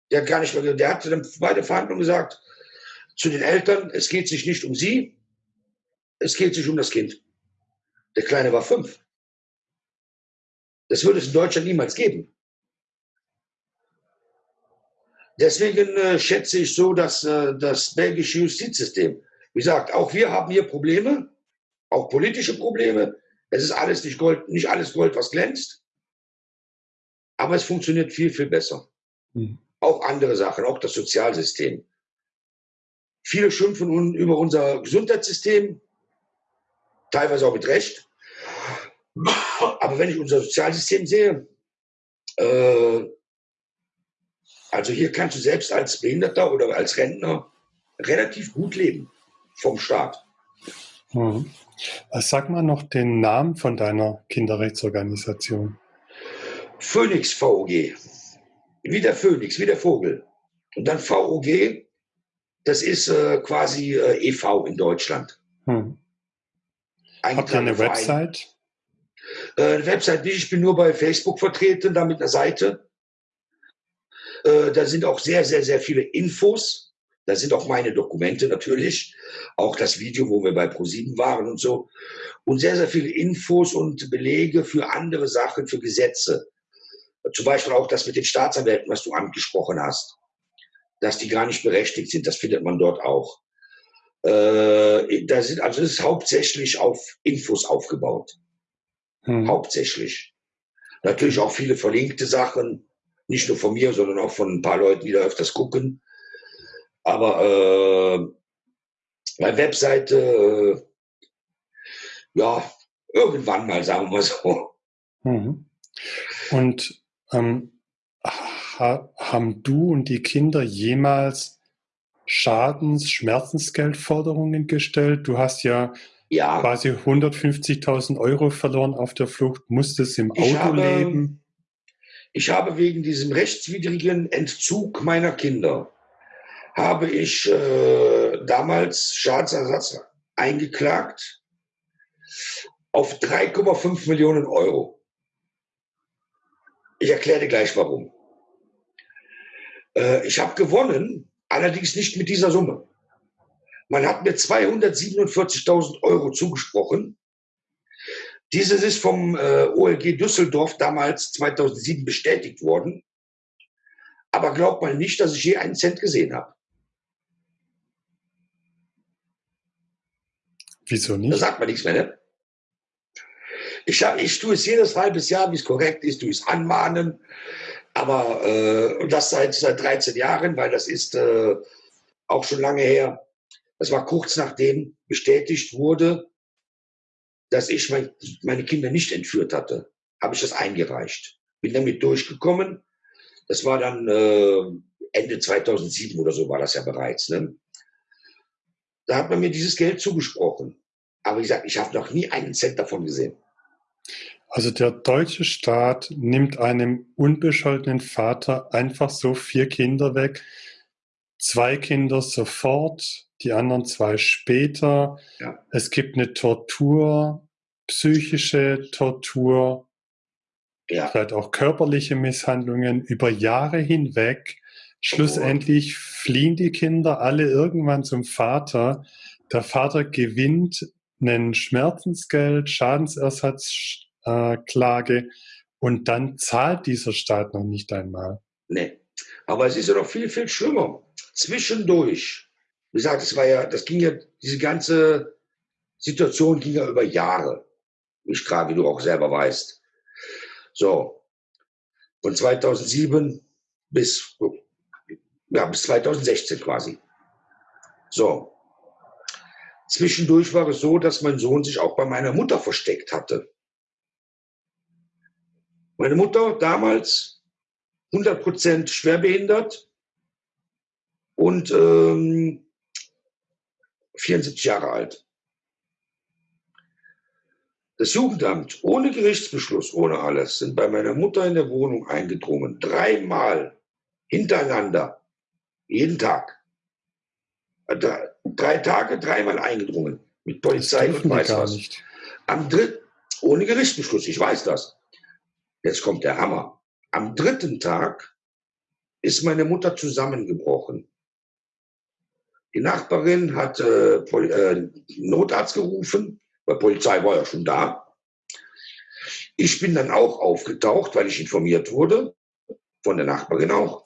Der hat gar nicht mehr, der hat dann bei der Verhandlung gesagt zu den Eltern, es geht sich nicht um sie, es geht sich um das Kind. Der Kleine war fünf. Das würde es in Deutschland niemals geben. Deswegen äh, schätze ich so, dass äh, das belgische Justizsystem, wie gesagt, auch wir haben hier Probleme, auch politische Probleme. Es ist alles nicht Gold, nicht alles Gold, was glänzt. Aber es funktioniert viel, viel besser. Mhm. Auch andere Sachen, auch das Sozialsystem. Viele schimpfen über unser Gesundheitssystem, teilweise auch mit Recht. Aber wenn ich unser Sozialsystem sehe, äh, also hier kannst du selbst als Behinderter oder als Rentner relativ gut leben vom Staat. Hm. Sag mal noch den Namen von deiner Kinderrechtsorganisation. Phoenix VOG. Wie der Phönix, wie der Vogel. Und dann VOG, das ist äh, quasi äh, e.V. in Deutschland. Hm. Habt ihr eine Website? Äh, Website nicht, ich bin nur bei Facebook vertreten, da mit einer Seite. Äh, da sind auch sehr, sehr, sehr viele Infos. Da sind auch meine Dokumente natürlich. Auch das Video, wo wir bei ProSieben waren und so. Und sehr, sehr viele Infos und Belege für andere Sachen, für Gesetze. Zum Beispiel auch das mit den Staatsanwälten, was du angesprochen hast. Dass die gar nicht berechtigt sind, das findet man dort auch. Äh, da sind, also es ist hauptsächlich auf Infos aufgebaut. Hm. Hauptsächlich. Natürlich auch viele verlinkte Sachen, nicht nur von mir, sondern auch von ein paar Leuten, die da öfters gucken. Aber äh, meine Webseite, äh, ja, irgendwann mal, sagen wir so. Mhm. Und ähm, ha haben du und die Kinder jemals Schadens-, Schmerzensgeldforderungen gestellt? Du hast ja ja. quasi 150.000 Euro verloren auf der Flucht, musstest im Auto habe, leben. Ich habe wegen diesem rechtswidrigen Entzug meiner Kinder, habe ich äh, damals Schadensersatz eingeklagt auf 3,5 Millionen Euro. Ich erkläre dir gleich warum. Äh, ich habe gewonnen, allerdings nicht mit dieser Summe. Man hat mir 247.000 Euro zugesprochen. Dieses ist vom äh, OLG Düsseldorf damals 2007 bestätigt worden. Aber glaubt mal nicht, dass ich je einen Cent gesehen habe. Wieso nicht? Da sagt man nichts mehr, ne? Ich, ich tue es jedes halbes Jahr, wie es korrekt ist, tue es anmahnen. Aber äh, das seit, seit 13 Jahren, weil das ist äh, auch schon lange her. Das war kurz nachdem bestätigt wurde, dass ich mein, meine Kinder nicht entführt hatte, habe ich das eingereicht. Bin damit durchgekommen. Das war dann äh, Ende 2007 oder so war das ja bereits. Ne? Da hat man mir dieses Geld zugesprochen. Aber wie gesagt, ich habe noch nie einen Cent davon gesehen. Also der deutsche Staat nimmt einem unbescholtenen Vater einfach so vier Kinder weg. Zwei Kinder sofort, die anderen zwei später. Ja. Es gibt eine Tortur, psychische Tortur, ja. vielleicht auch körperliche Misshandlungen über Jahre hinweg. Schlussendlich oh. fliehen die Kinder alle irgendwann zum Vater. Der Vater gewinnt einen Schmerzensgeld, Schadensersatzklage äh, und dann zahlt dieser Staat noch nicht einmal. Nee, aber es ist ja noch viel, viel schlimmer. Zwischendurch wie gesagt, das war ja, das ging ja, diese ganze Situation ging ja über Jahre. Wie gerade, wie du auch selber weißt. So. Von 2007 bis, ja, bis 2016 quasi. So. Zwischendurch war es so, dass mein Sohn sich auch bei meiner Mutter versteckt hatte. Meine Mutter damals 100% schwerbehindert und ähm, 74 Jahre alt. Das Jugendamt ohne Gerichtsbeschluss, ohne alles, sind bei meiner Mutter in der Wohnung eingedrungen. Dreimal hintereinander. Jeden Tag. Drei, drei Tage, dreimal eingedrungen. Mit Polizei und weiß was. Nicht. Am dritten, ohne Gerichtsbeschluss, ich weiß das. Jetzt kommt der Hammer. Am dritten Tag ist meine Mutter zusammengebrochen. Die Nachbarin hat äh, äh, Notarzt gerufen, weil Polizei war ja schon da. Ich bin dann auch aufgetaucht, weil ich informiert wurde, von der Nachbarin auch,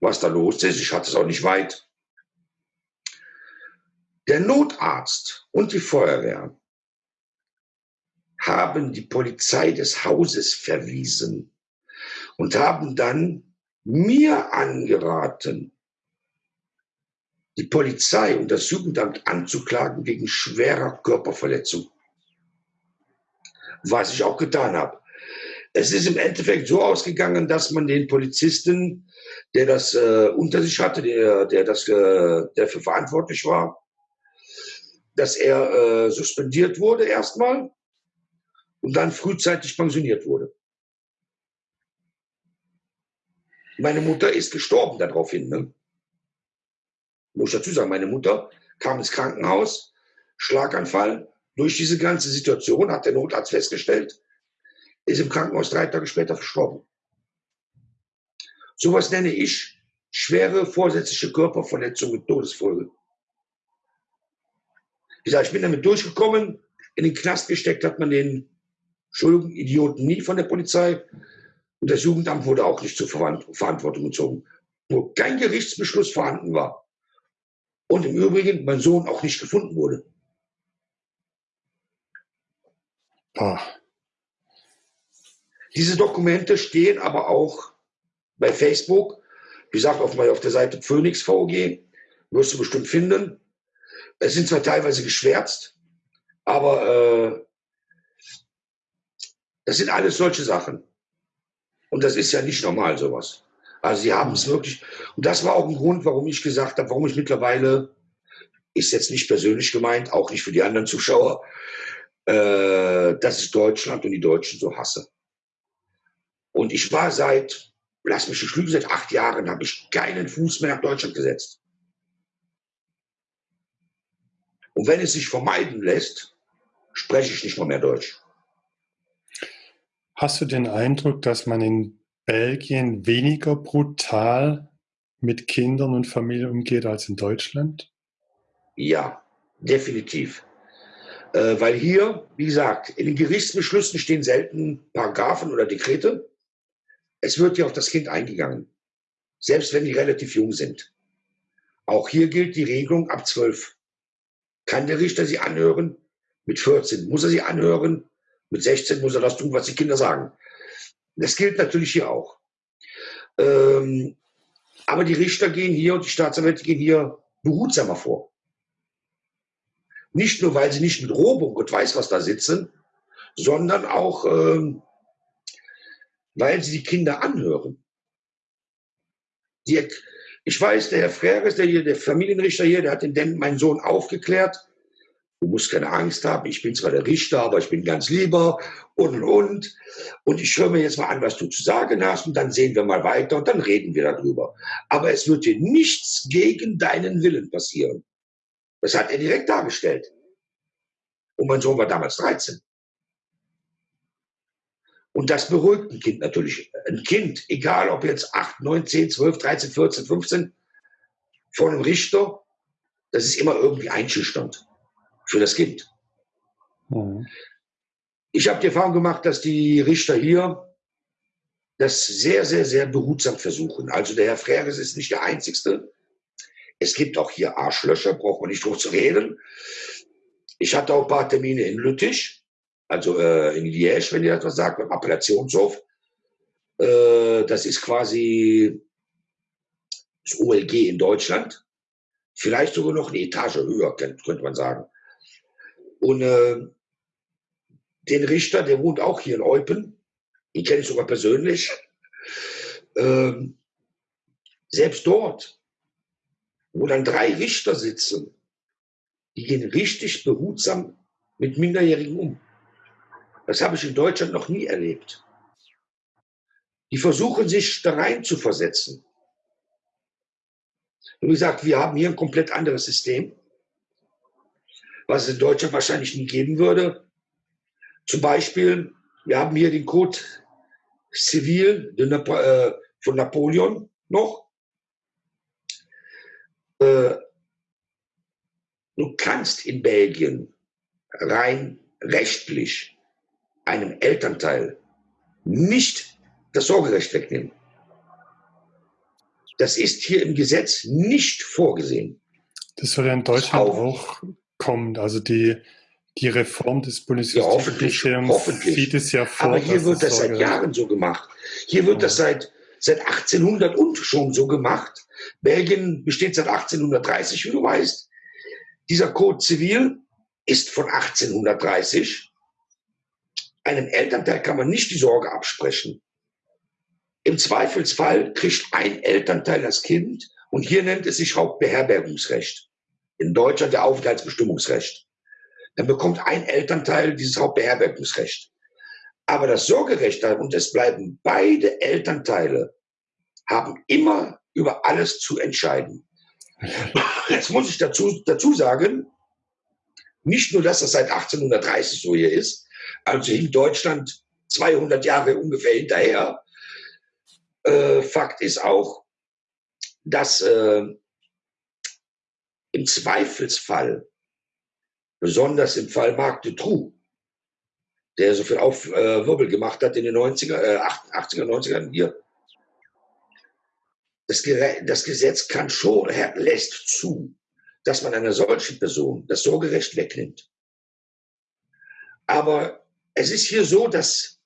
was da los ist. Ich hatte es auch nicht weit. Der Notarzt und die Feuerwehr haben die Polizei des Hauses verwiesen und haben dann mir angeraten, die Polizei und das Jugendamt anzuklagen wegen schwerer Körperverletzung. was ich auch getan habe. Es ist im Endeffekt so ausgegangen, dass man den Polizisten, der das äh, unter sich hatte, der, der, das, äh, der für verantwortlich war, dass er äh, suspendiert wurde erstmal und dann frühzeitig pensioniert wurde. Meine Mutter ist gestorben daraufhin. Ne? Muss ich dazu sagen, meine Mutter kam ins Krankenhaus, Schlaganfall. Durch diese ganze Situation hat der Notarzt festgestellt, ist im Krankenhaus drei Tage später verstorben. Sowas nenne ich schwere vorsätzliche Körperverletzung mit Todesfolge. Ich sage, ich bin damit durchgekommen. In den Knast gesteckt hat man den Entschuldigung, Idioten nie von der Polizei. Und das Jugendamt wurde auch nicht zur Verantwortung gezogen, wo kein Gerichtsbeschluss vorhanden war. Und im Übrigen mein Sohn auch nicht gefunden wurde. Oh. Diese Dokumente stehen aber auch bei Facebook. Wie gesagt, auf, auf der Seite Phoenix VG wirst du bestimmt finden. Es sind zwar teilweise geschwärzt, aber äh, das sind alles solche Sachen. Und das ist ja nicht normal, sowas. Also sie haben es wirklich. Und das war auch ein Grund, warum ich gesagt habe, warum ich mittlerweile, ist jetzt nicht persönlich gemeint, auch nicht für die anderen Zuschauer, äh, dass ich Deutschland und die Deutschen so hasse. Und ich war seit, lass mich nicht lügen, seit acht Jahren habe ich keinen Fuß mehr nach Deutschland gesetzt. Und wenn es sich vermeiden lässt, spreche ich nicht mal mehr Deutsch. Hast du den Eindruck, dass man in Belgien weniger brutal mit Kindern und Familien umgeht als in Deutschland? Ja, definitiv. Äh, weil hier, wie gesagt, in den Gerichtsbeschlüssen stehen selten Paragraphen oder Dekrete. Es wird ja auf das Kind eingegangen, selbst wenn die relativ jung sind. Auch hier gilt die Regelung ab 12 kann der Richter sie anhören. Mit 14 muss er sie anhören. Mit 16 muss er das tun, was die Kinder sagen. Das gilt natürlich hier auch. Ähm, aber die Richter gehen hier und die Staatsanwälte gehen hier behutsamer vor. Nicht nur, weil sie nicht mit Robung und weiß was da sitzen, sondern auch, ähm, weil sie die Kinder anhören. Die, ich weiß, der Herr Freres, der der Familienrichter hier, der hat den, meinen Sohn aufgeklärt. Du musst keine Angst haben, ich bin zwar der Richter, aber ich bin ganz lieber und und und. Und ich höre mir jetzt mal an, was du zu sagen hast und dann sehen wir mal weiter und dann reden wir darüber. Aber es wird dir nichts gegen deinen Willen passieren. Das hat er direkt dargestellt. Und mein Sohn war damals 13. Und das beruhigt ein Kind natürlich. Ein Kind, egal ob jetzt 8, 9, 10, 12, 13, 14, 15, vor einem Richter, das ist immer irgendwie einschüchternd für das Kind. Mhm. Ich habe die Erfahrung gemacht, dass die Richter hier das sehr, sehr, sehr behutsam versuchen. Also der Herr Freres ist nicht der Einzige. Es gibt auch hier Arschlöcher, braucht man nicht drüber zu reden. Ich hatte auch ein paar Termine in Lüttich also äh, in Liège, wenn ihr das was sagt, beim Appellationshof. Äh, das ist quasi das OLG in Deutschland. Vielleicht sogar noch eine Etage höher, könnte man sagen. Und äh, den Richter, der wohnt auch hier in Eupen, den kenne ich sogar persönlich. Ähm, selbst dort, wo dann drei Richter sitzen, die gehen richtig behutsam mit Minderjährigen um. Das habe ich in Deutschland noch nie erlebt. Die versuchen sich da rein zu versetzen. Und wie gesagt, wir haben hier ein komplett anderes System, was es in Deutschland wahrscheinlich nie geben würde. Zum Beispiel, wir haben hier den Code Civil äh, von Napoleon noch. Äh, du kannst in Belgien rein rechtlich einem Elternteil nicht das Sorgerecht wegnehmen. Das ist hier im Gesetz nicht vorgesehen. Das soll ja in Deutschland auch, auch kommen. Also die, die Reform des Bundesjustizministeriums ja, hoffentlich, sieht es ja vor. Aber hier wird das seit Jahren so gemacht. Hier wird das seit, seit 1800 und schon so gemacht. Belgien besteht seit 1830, wie du weißt. Dieser Code Zivil ist von 1830 einem Elternteil kann man nicht die Sorge absprechen. Im Zweifelsfall kriegt ein Elternteil das Kind und hier nennt es sich Hauptbeherbergungsrecht. In Deutschland der Aufenthaltsbestimmungsrecht. Dann bekommt ein Elternteil dieses Hauptbeherbergungsrecht. Aber das Sorgerecht, und es bleiben beide Elternteile, haben immer über alles zu entscheiden. Jetzt muss ich dazu, dazu sagen, nicht nur, dass das seit 1830 so hier ist, also in Deutschland 200 Jahre ungefähr hinterher. Äh, Fakt ist auch, dass äh, im Zweifelsfall, besonders im Fall Marc de Trou, der so viel Aufwirbel äh, gemacht hat in den 90er, äh, 80er, 90ern hier, das, das Gesetz kann schon, lässt zu, dass man einer solchen Person das Sorgerecht wegnimmt. Aber es ist hier so, dass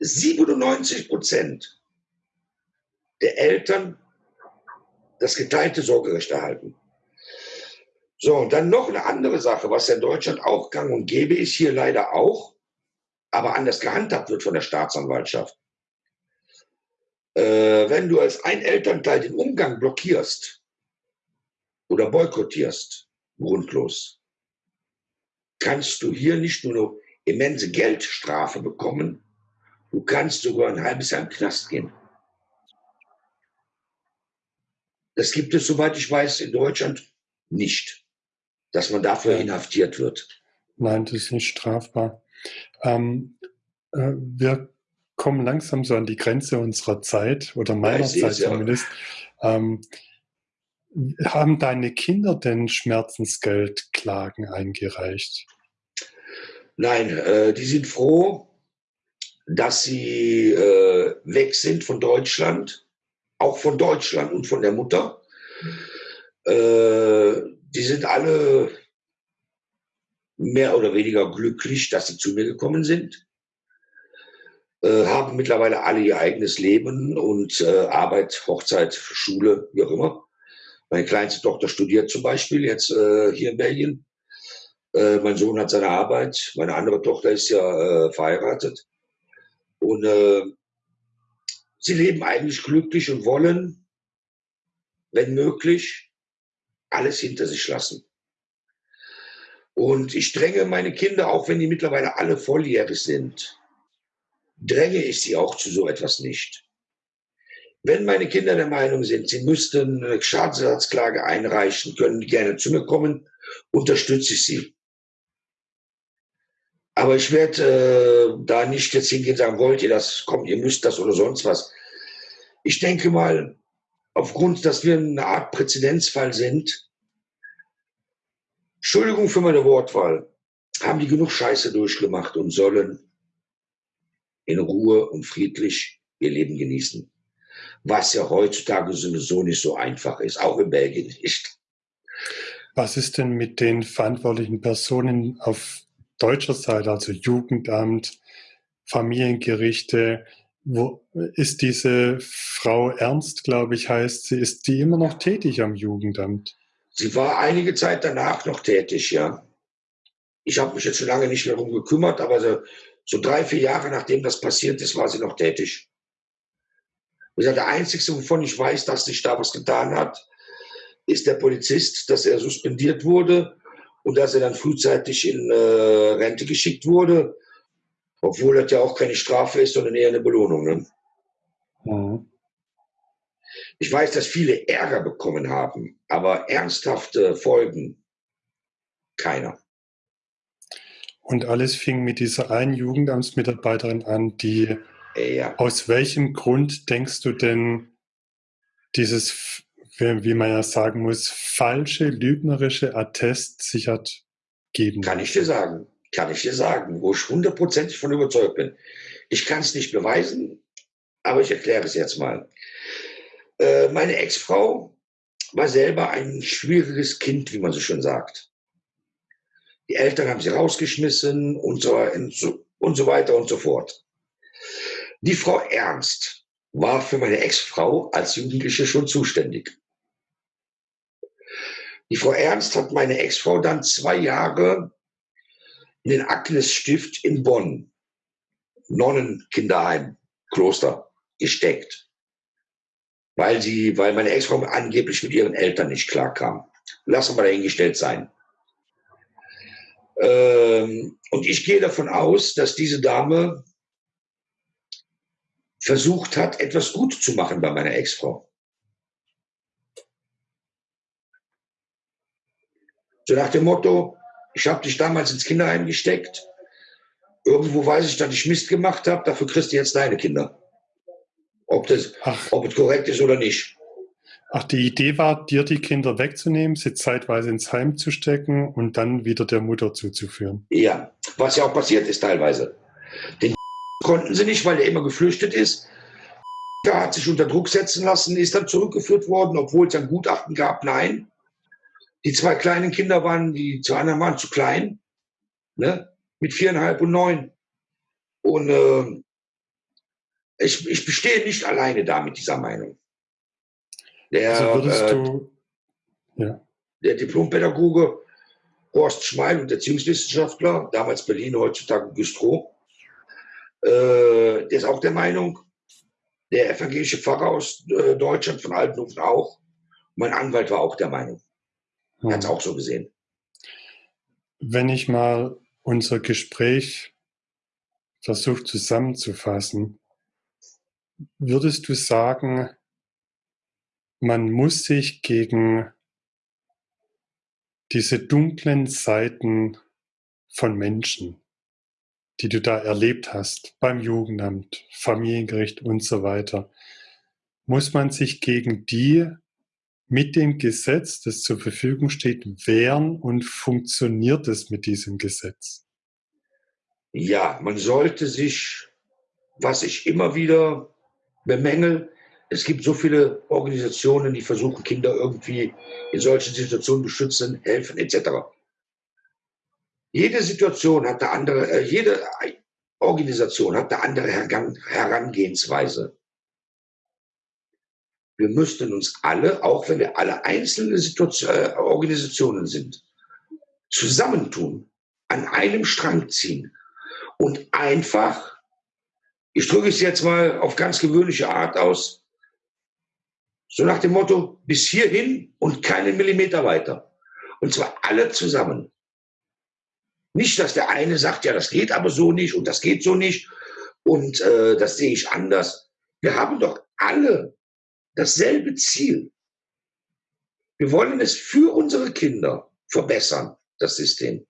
97 Prozent der Eltern das geteilte Sorgerecht erhalten. So, und dann noch eine andere Sache, was in Deutschland auch gang und gäbe ist, hier leider auch, aber anders gehandhabt wird von der Staatsanwaltschaft. Äh, wenn du als ein Elternteil den Umgang blockierst oder boykottierst, grundlos, kannst du hier nicht nur eine immense Geldstrafe bekommen, du kannst sogar ein halbes Jahr im Knast gehen. Das gibt es, soweit ich weiß, in Deutschland nicht, dass man dafür inhaftiert wird. Nein, das ist nicht strafbar. Ähm, äh, wir kommen langsam so an die Grenze unserer Zeit oder meiner Zeit zumindest. Ja. Ähm, haben deine Kinder denn Schmerzensgeldklagen eingereicht? Nein, äh, die sind froh, dass sie äh, weg sind von Deutschland, auch von Deutschland und von der Mutter. Äh, die sind alle mehr oder weniger glücklich, dass sie zu mir gekommen sind. Äh, haben mittlerweile alle ihr eigenes Leben und äh, Arbeit, Hochzeit, Schule, wie auch immer. Meine kleinste Tochter studiert zum Beispiel jetzt äh, hier in Belgien. Äh, mein Sohn hat seine Arbeit. Meine andere Tochter ist ja äh, verheiratet. Und äh, sie leben eigentlich glücklich und wollen, wenn möglich, alles hinter sich lassen. Und ich dränge meine Kinder, auch wenn die mittlerweile alle volljährig sind, dränge ich sie auch zu so etwas nicht. Wenn meine Kinder der Meinung sind, sie müssten eine Schadensersatzklage einreichen, können gerne zu mir kommen, unterstütze ich sie. Aber ich werde äh, da nicht jetzt hingehen und sagen, wollt ihr das, kommt, ihr müsst das oder sonst was. Ich denke mal, aufgrund, dass wir eine Art Präzedenzfall sind, Entschuldigung für meine Wortwahl, haben die genug Scheiße durchgemacht und sollen in Ruhe und friedlich ihr Leben genießen was ja heutzutage sowieso nicht so einfach ist, auch in Belgien nicht. Was ist denn mit den verantwortlichen Personen auf deutscher Seite, also Jugendamt, Familiengerichte? Wo ist diese Frau Ernst, glaube ich, heißt sie, ist die immer noch tätig am Jugendamt? Sie war einige Zeit danach noch tätig, ja. Ich habe mich jetzt schon lange nicht mehr darum gekümmert, aber so, so drei, vier Jahre nachdem das passiert ist, war sie noch tätig. Und gesagt, der Einzige, wovon ich weiß, dass sich da was getan hat, ist der Polizist, dass er suspendiert wurde und dass er dann frühzeitig in äh, Rente geschickt wurde, obwohl das ja auch keine Strafe ist, sondern eher eine Belohnung. Ne? Mhm. Ich weiß, dass viele Ärger bekommen haben, aber ernsthafte Folgen keiner. Und alles fing mit dieser einen Jugendamtsmitarbeiterin an, die ja. Aus welchem Grund denkst du denn dieses, wie man ja sagen muss, falsche, lügnerische Attest sich hat geben? Kann ich dir sagen. Kann ich dir sagen, wo ich hundertprozentig von überzeugt bin. Ich kann es nicht beweisen, aber ich erkläre es jetzt mal. Äh, meine Ex-Frau war selber ein schwieriges Kind, wie man so schön sagt. Die Eltern haben sie rausgeschmissen und so, und so weiter und so fort. Die Frau Ernst war für meine Ex-Frau als Jugendliche schon zuständig. Die Frau Ernst hat meine Ex-Frau dann zwei Jahre in den Agnes-Stift in Bonn Nonnenkinderheim, Kloster gesteckt, weil sie, weil meine Ex-Frau angeblich mit ihren Eltern nicht klarkam. Lassen wir dahingestellt sein. Ähm, und ich gehe davon aus, dass diese Dame versucht hat, etwas gut zu machen bei meiner Ex-Frau. So nach dem Motto, ich habe dich damals ins Kinderheim gesteckt. Irgendwo weiß ich, dass ich Mist gemacht habe, dafür kriegst du jetzt deine Kinder. Ob das, ob es korrekt ist oder nicht. Ach, die Idee war, dir die Kinder wegzunehmen, sie zeitweise ins Heim zu stecken und dann wieder der Mutter zuzuführen. Ja, was ja auch passiert ist teilweise. Den konnten sie nicht, weil er immer geflüchtet ist. Der hat sich unter Druck setzen lassen, ist dann zurückgeführt worden, obwohl es ein Gutachten gab. Nein, die zwei kleinen Kinder waren, die zu anderen waren zu klein, ne? mit viereinhalb und neun. Und äh, ich, ich bestehe nicht alleine da mit dieser Meinung. Der, also äh, du, ja. der Diplompädagoge Horst Schmeil und Erziehungswissenschaftler, damals Berlin, heutzutage Güstrow, äh, der ist auch der Meinung, der evangelische Pfarrer aus äh, Deutschland von Altenhofen auch. Mein Anwalt war auch der Meinung. Er hat es hm. auch so gesehen. Wenn ich mal unser Gespräch versuche zusammenzufassen, würdest du sagen, man muss sich gegen diese dunklen Seiten von Menschen, die du da erlebt hast, beim Jugendamt, Familiengericht und so weiter, muss man sich gegen die mit dem Gesetz, das zur Verfügung steht, wehren und funktioniert es mit diesem Gesetz? Ja, man sollte sich, was ich immer wieder bemängel, es gibt so viele Organisationen, die versuchen, Kinder irgendwie in solchen Situationen beschützen, helfen etc. Jede Situation hat eine andere, äh, jede Organisation hat eine andere Herangehensweise. Wir müssten uns alle, auch wenn wir alle einzelne äh, Organisationen sind, zusammentun, an einem Strang ziehen und einfach, ich drücke es jetzt mal auf ganz gewöhnliche Art aus, so nach dem Motto, bis hierhin und keinen Millimeter weiter. Und zwar alle zusammen. Nicht, dass der eine sagt, ja, das geht aber so nicht und das geht so nicht und äh, das sehe ich anders. Wir haben doch alle dasselbe Ziel. Wir wollen es für unsere Kinder verbessern, das System.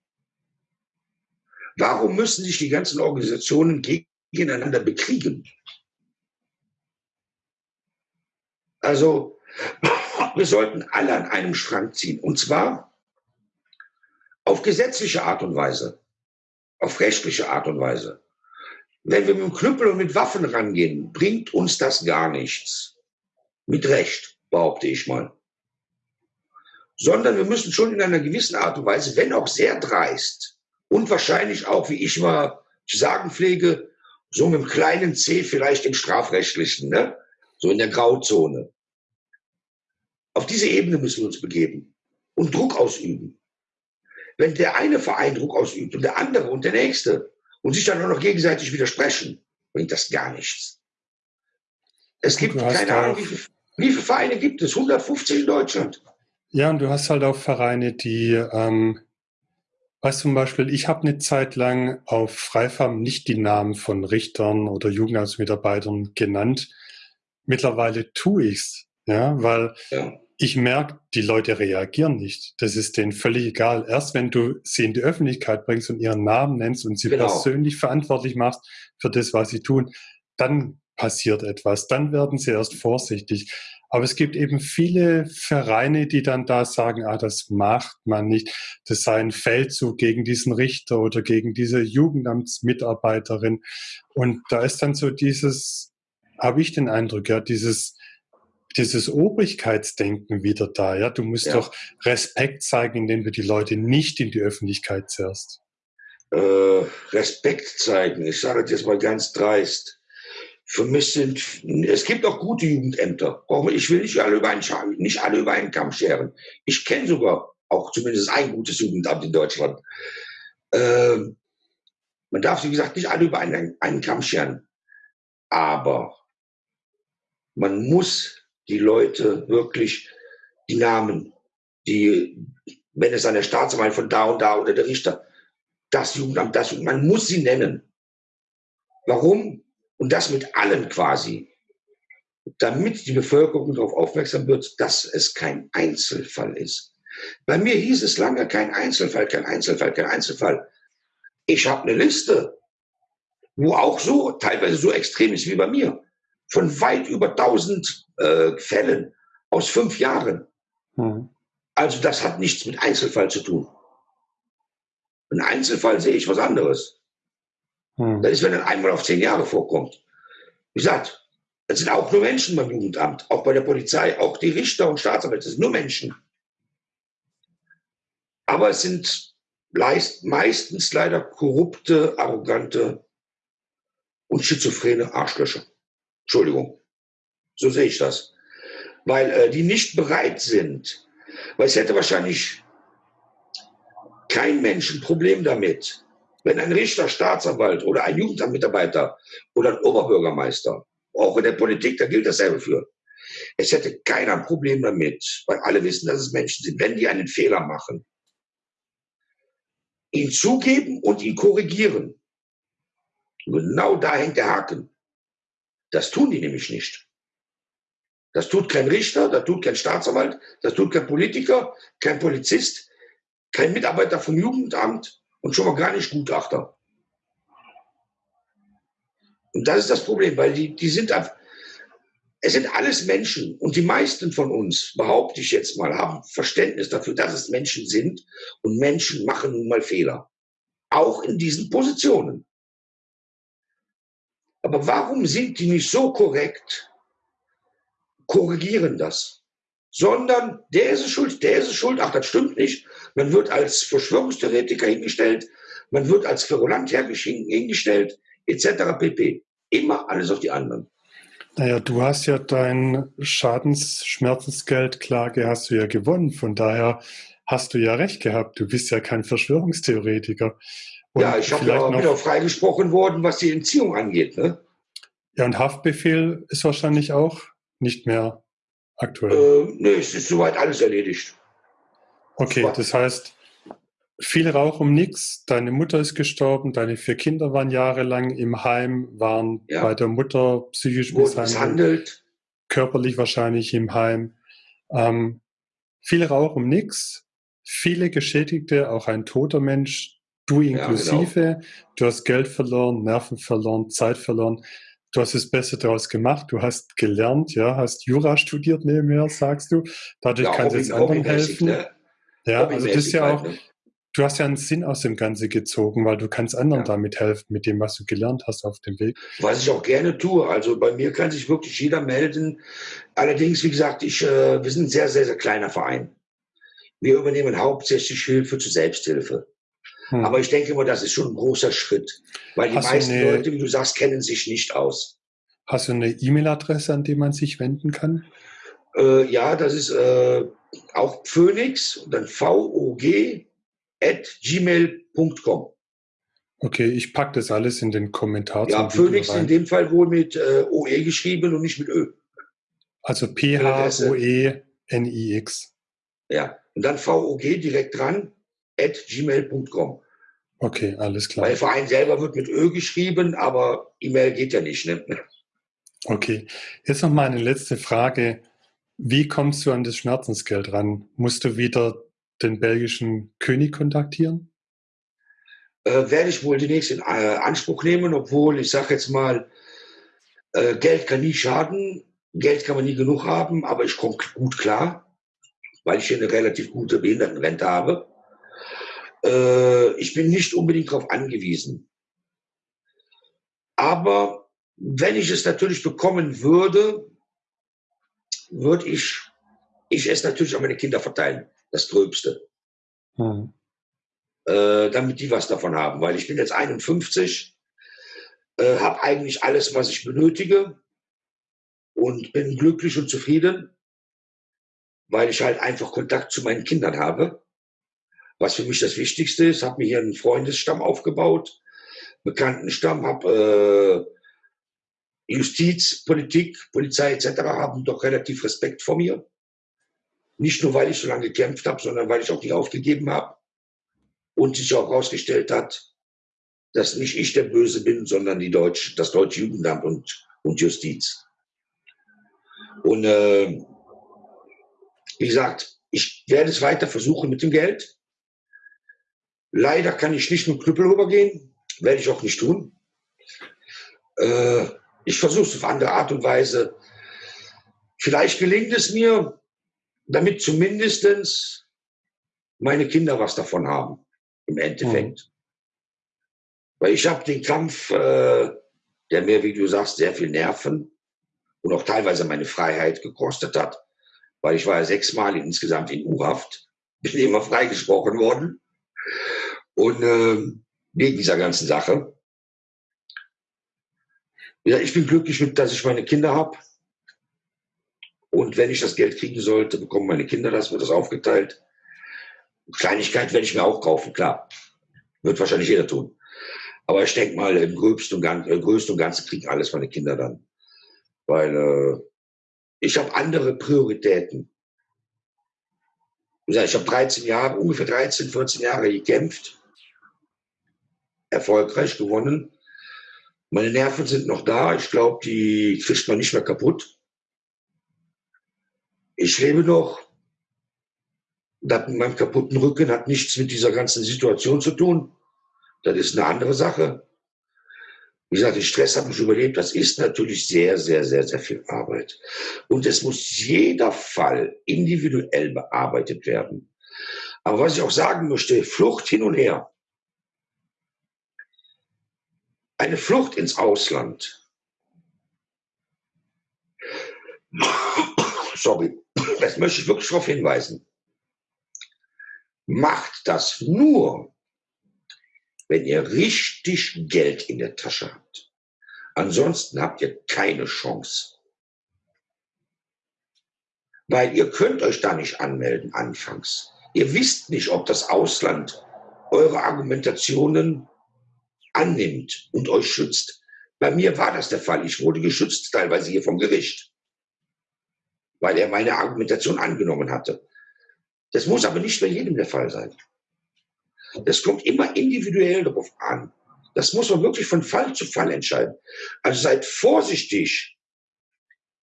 Warum müssen sich die ganzen Organisationen gegeneinander bekriegen? Also, wir sollten alle an einem Strang ziehen. Und zwar auf gesetzliche Art und Weise, auf rechtliche Art und Weise. Wenn wir mit dem Knüppel und mit Waffen rangehen, bringt uns das gar nichts. Mit Recht, behaupte ich mal. Sondern wir müssen schon in einer gewissen Art und Weise, wenn auch sehr dreist und wahrscheinlich auch, wie ich mal zu sagen pflege, so mit einem kleinen C vielleicht im strafrechtlichen, ne? so in der Grauzone. Auf diese Ebene müssen wir uns begeben und Druck ausüben. Wenn der eine Verein Druck ausübt und der andere und der nächste und sich dann auch noch gegenseitig widersprechen, bringt das gar nichts. Es gibt keine Ahnung, wie viele wie viele Vereine gibt es? 150 in Deutschland. Ja, und du hast halt auch Vereine, die, ähm, weißt zum Beispiel, ich habe eine Zeit lang auf Freifarm nicht die Namen von Richtern oder Jugendamtsmitarbeitern genannt. Mittlerweile tue ich's, ja, weil ja. ich merke, die Leute reagieren nicht. Das ist denen völlig egal. Erst wenn du sie in die Öffentlichkeit bringst und ihren Namen nennst und sie genau. persönlich verantwortlich machst für das, was sie tun, dann passiert etwas. Dann werden sie erst vorsichtig. Aber es gibt eben viele Vereine, die dann da sagen, ah, das macht man nicht. Das sei ein Feldzug gegen diesen Richter oder gegen diese Jugendamtsmitarbeiterin. Und da ist dann so dieses, habe ich den Eindruck, ja, dieses, dieses Obrigkeitsdenken wieder da. Ja, du musst ja. doch Respekt zeigen, indem du die Leute nicht in die Öffentlichkeit zerrst. Äh, Respekt zeigen. Ich sage das jetzt mal ganz dreist für mich sind, es gibt auch gute Jugendämter. Ich will nicht alle über einen, nicht alle über einen Kamm scheren. Ich kenne sogar auch zumindest ein gutes Jugendamt in Deutschland. Ähm, Man darf, wie gesagt, nicht alle über einen, einen Kamm scheren. Aber man muss die Leute wirklich die Namen, die, wenn es an der Staatsanwalt von da und da oder der Richter, das Jugendamt, das Jugendamt, man muss sie nennen. Warum? Und das mit allen quasi. Damit die Bevölkerung darauf aufmerksam wird, dass es kein Einzelfall ist. Bei mir hieß es lange kein Einzelfall, kein Einzelfall, kein Einzelfall. Ich habe eine Liste, wo auch so, teilweise so extrem ist wie bei mir, von weit über 1000 äh, Fällen aus fünf Jahren. Mhm. Also das hat nichts mit Einzelfall zu tun. Ein Einzelfall sehe ich was anderes. Mhm. Das ist, wenn er einmal auf zehn Jahre vorkommt. Wie gesagt, das sind auch nur Menschen beim Jugendamt, auch bei der Polizei, auch die Richter und Staatsanwälte, das sind nur Menschen. Aber es sind meistens leider korrupte, arrogante und schizophrene Arschlöcher. Entschuldigung. So sehe ich das. Weil äh, die nicht bereit sind. Weil es hätte wahrscheinlich kein Mensch ein Problem damit, wenn ein Richter, Staatsanwalt oder ein Jugendamtmitarbeiter oder ein Oberbürgermeister, auch in der Politik, da gilt dasselbe für. Es hätte keiner ein Problem damit, weil alle wissen, dass es Menschen sind. Wenn die einen Fehler machen, ihn zugeben und ihn korrigieren. Genau da hängt der Haken. Das tun die nämlich nicht. Das tut kein Richter, das tut kein Staatsanwalt, das tut kein Politiker, kein Polizist, kein Mitarbeiter vom Jugendamt und schon mal gar nicht Gutachter. Und das ist das Problem, weil die, die sind es sind alles Menschen und die meisten von uns, behaupte ich jetzt mal, haben Verständnis dafür, dass es Menschen sind und Menschen machen nun mal Fehler. Auch in diesen Positionen. Aber warum sind die nicht so korrekt, korrigieren das? Sondern der ist es schuld, der ist es schuld, ach, das stimmt nicht. Man wird als Verschwörungstheoretiker hingestellt, man wird als Querulant hingestellt, etc. pp. Immer alles auf die anderen. Naja, du hast ja dein Schadensschmerzensgeldklage hast du ja gewonnen. Von daher hast du ja recht gehabt. Du bist ja kein Verschwörungstheoretiker. Und ja, ich habe ja auch wieder freigesprochen worden, was die Entziehung angeht. Ne? Ja, und Haftbefehl ist wahrscheinlich auch nicht mehr aktuell. Äh, nee, es ist soweit alles erledigt. Okay, das heißt, viel Rauch um nichts. Deine Mutter ist gestorben, deine vier Kinder waren jahrelang im Heim, waren ja. bei der Mutter psychisch misshandelt, körperlich wahrscheinlich im Heim. Ähm, viel Rauch um nichts, viele Geschädigte, auch ein toter Mensch, du inklusive. Ja, genau. Du hast Geld verloren, Nerven verloren, Zeit verloren. Du hast das Beste daraus gemacht, du hast gelernt, ja, hast Jura studiert nebenher, sagst du. Dadurch ja, kannst du jetzt anderen helfen. Ne? Ja, also das ist ja auch, du hast ja einen Sinn aus dem Ganzen gezogen, weil du kannst anderen ja. damit helfen, mit dem, was du gelernt hast auf dem Weg. Was ich auch gerne tue. Also bei mir kann sich wirklich jeder melden. Allerdings, wie gesagt, ich, äh, wir sind ein sehr, sehr, sehr kleiner Verein. Wir übernehmen hauptsächlich Hilfe zur Selbsthilfe. Hm. Aber ich denke mal, das ist schon ein großer Schritt, weil die hast meisten eine, Leute, wie du sagst, kennen sich nicht aus. Hast du eine E-Mail-Adresse, an die man sich wenden kann? Äh, ja, das ist äh, auch Phoenix, dann V-O-G at gmail.com. Okay, ich packe das alles in den Kommentar. Ja, Phoenix in dem Fall wohl mit äh, OE geschrieben und nicht mit Ö. Also P-H-O-E-N-I-X. Ja, und dann VOG direkt dran, at gmail.com. Okay, alles klar. Weil Verein selber wird mit Ö geschrieben, aber E-Mail geht ja nicht. Ne? Okay, jetzt noch mal eine letzte Frage. Wie kommst du an das Schmerzensgeld ran? Musst du wieder den belgischen König kontaktieren? Äh, werde ich wohl demnächst in äh, Anspruch nehmen, obwohl ich sage jetzt mal, äh, Geld kann nie schaden, Geld kann man nie genug haben, aber ich komme gut klar, weil ich hier eine relativ gute Behindertenrente habe. Äh, ich bin nicht unbedingt darauf angewiesen. Aber wenn ich es natürlich bekommen würde, würde ich, ich es natürlich an meine Kinder verteilen das Gröbste. Hm. Äh, damit die was davon haben, weil ich bin jetzt 51, äh, habe eigentlich alles, was ich benötige und bin glücklich und zufrieden, weil ich halt einfach Kontakt zu meinen Kindern habe, was für mich das Wichtigste ist. Habe mir hier einen Freundesstamm aufgebaut, Bekanntenstamm, habe äh, Justiz, Politik, Polizei etc. haben doch relativ Respekt vor mir. Nicht nur, weil ich so lange gekämpft habe, sondern weil ich auch nicht aufgegeben habe und sich auch herausgestellt hat, dass nicht ich der Böse bin, sondern die Deutsch, das deutsche Jugendamt und, und Justiz. Und äh, wie gesagt, ich werde es weiter versuchen mit dem Geld. Leider kann ich nicht mit Knüppel rübergehen, werde ich auch nicht tun. Äh, ich versuche es auf andere Art und Weise. Vielleicht gelingt es mir, damit zumindest meine Kinder was davon haben, im Endeffekt. Mhm. Weil ich habe den Kampf, äh, der mir, wie du sagst, sehr viel Nerven und auch teilweise meine Freiheit gekostet hat, weil ich war ja sechsmal insgesamt in U-Haft, bin immer freigesprochen worden. Und äh, wegen dieser ganzen Sache. Ja, ich bin glücklich mit, dass ich meine Kinder habe. Und wenn ich das Geld kriegen sollte, bekommen meine Kinder das, wird das aufgeteilt. Kleinigkeit werde ich mir auch kaufen, klar. Wird wahrscheinlich jeder tun. Aber ich denke mal, im größten und, Gan äh, größten und Ganzen kriegen alles meine Kinder dann. Weil äh, ich habe andere Prioritäten. Ich habe 13 Jahre, ungefähr 13, 14 Jahre gekämpft, erfolgreich gewonnen. Meine Nerven sind noch da. Ich glaube, die kriegt man nicht mehr kaputt. Ich lebe noch. Das mit meinem kaputten Rücken hat nichts mit dieser ganzen Situation zu tun. Das ist eine andere Sache. Wie gesagt, den Stress habe ich überlebt. Das ist natürlich sehr, sehr, sehr, sehr viel Arbeit. Und es muss jeder Fall individuell bearbeitet werden. Aber was ich auch sagen möchte, Flucht hin und her. Eine Flucht ins Ausland. Sorry, das möchte ich wirklich darauf hinweisen. Macht das nur, wenn ihr richtig Geld in der Tasche habt. Ansonsten habt ihr keine Chance. Weil ihr könnt euch da nicht anmelden anfangs. Ihr wisst nicht, ob das Ausland eure Argumentationen annimmt und euch schützt. Bei mir war das der Fall. Ich wurde geschützt, teilweise hier vom Gericht, weil er meine Argumentation angenommen hatte. Das muss aber nicht bei jedem der Fall sein. Das kommt immer individuell darauf an. Das muss man wirklich von Fall zu Fall entscheiden. Also seid vorsichtig,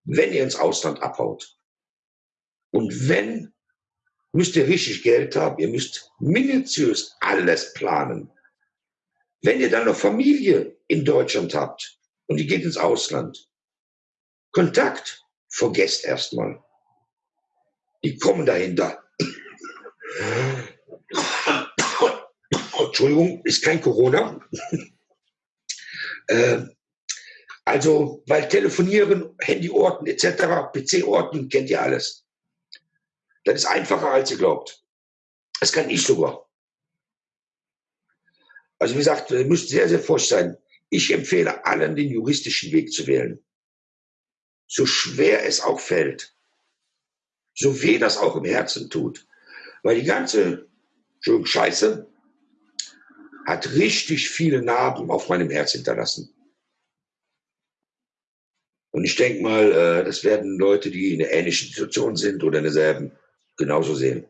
wenn ihr ins Ausland abhaut. Und wenn, müsst ihr richtig Geld haben. Ihr müsst minutiös alles planen. Wenn ihr dann noch Familie in Deutschland habt und die geht ins Ausland, Kontakt, vergesst erstmal. Die kommen dahinter. Entschuldigung, ist kein Corona. äh, also, weil Telefonieren, Handyorten etc., PC-Orten, kennt ihr alles. Das ist einfacher, als ihr glaubt. Das kann ich sogar. Also wie gesagt, ihr müsst sehr, sehr forsch sein. Ich empfehle allen, den juristischen Weg zu wählen. So schwer es auch fällt. So weh das auch im Herzen tut. Weil die ganze Scheiße, hat richtig viele Narben auf meinem Herz hinterlassen. Und ich denke mal, äh, das werden Leute, die in einer ähnlichen Situation sind oder in derselben, genauso sehen.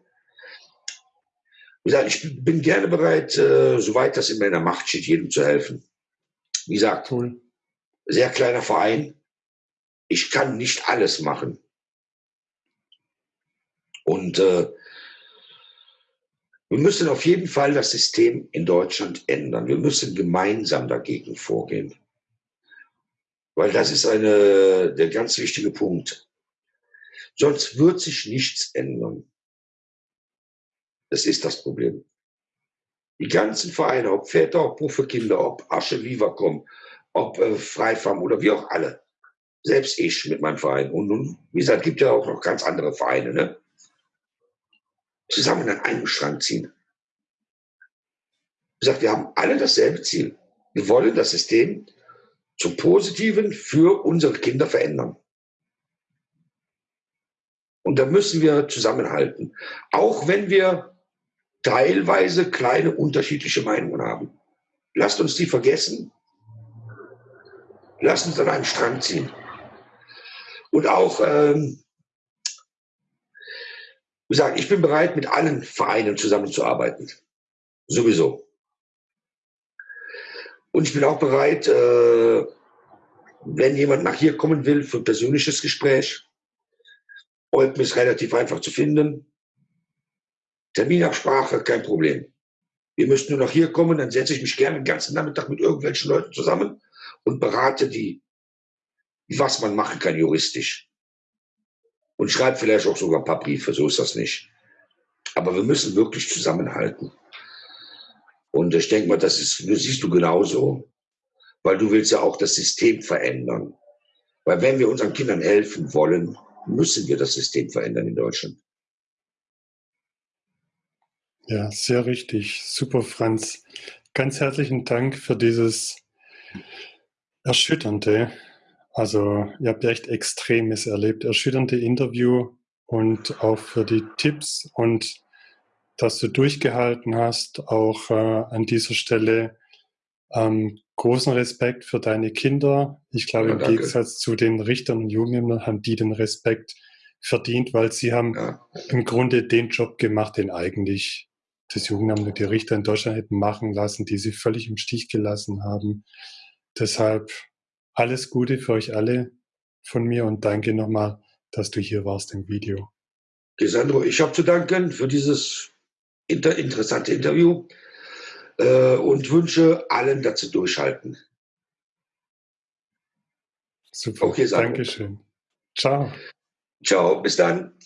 Wie gesagt, ich bin gerne bereit, äh, soweit das in meiner Macht steht, jedem zu helfen. Wie gesagt, cool. sehr kleiner Verein. Ich kann nicht alles machen. Und äh, wir müssen auf jeden Fall das System in Deutschland ändern. Wir müssen gemeinsam dagegen vorgehen. Weil das ist eine, der ganz wichtige Punkt. Sonst wird sich nichts ändern. Das ist das Problem. Die ganzen Vereine, ob Väter, ob für Kinder, ob Asche Viva.com, ob äh, Freifarm oder wie auch alle. Selbst ich mit meinem Verein. Und nun, wie gesagt, gibt ja auch noch ganz andere Vereine. Ne? zusammen an einem Strang ziehen. Ich sage, wir haben alle dasselbe Ziel. Wir wollen das System zum Positiven für unsere Kinder verändern. Und da müssen wir zusammenhalten. Auch wenn wir teilweise kleine unterschiedliche Meinungen haben. lasst uns die vergessen. Lasst uns an einen Strang ziehen. Und auch, ähm, wie gesagt, ich bin bereit, mit allen Vereinen zusammenzuarbeiten. Sowieso. Und ich bin auch bereit, äh, wenn jemand nach hier kommen will für ein persönliches Gespräch, Olpen ist relativ einfach zu finden. Terminabsprache, kein Problem. Ihr müsst nur nach hier kommen, dann setze ich mich gerne den ganzen Nachmittag mit irgendwelchen Leuten zusammen und berate die, was man machen kann juristisch. Und schreibe vielleicht auch sogar ein paar Briefe, so ist das nicht. Aber wir müssen wirklich zusammenhalten. Und ich denke mal, das ist, das siehst du genauso, weil du willst ja auch das System verändern. Weil wenn wir unseren Kindern helfen wollen, müssen wir das System verändern in Deutschland. Ja, sehr richtig. Super, Franz. Ganz herzlichen Dank für dieses erschütternde, also ihr habt ja echt Extremes erlebt, erschütternde Interview und auch für die Tipps und dass du durchgehalten hast, auch äh, an dieser Stelle ähm, großen Respekt für deine Kinder. Ich glaube, ja, im Gegensatz zu den Richtern und Jugendämtern haben die den Respekt verdient, weil sie haben ja. im Grunde den Job gemacht, den eigentlich das Jugendamt und die Richter in Deutschland hätten machen lassen, die sie völlig im Stich gelassen haben. Deshalb alles Gute für euch alle von mir und danke nochmal, dass du hier warst im Video. Gesandro, ich habe zu danken für dieses inter interessante Interview äh, und wünsche allen, dass sie durchhalten. Super, okay. Dankeschön. Ciao. Ciao, bis dann.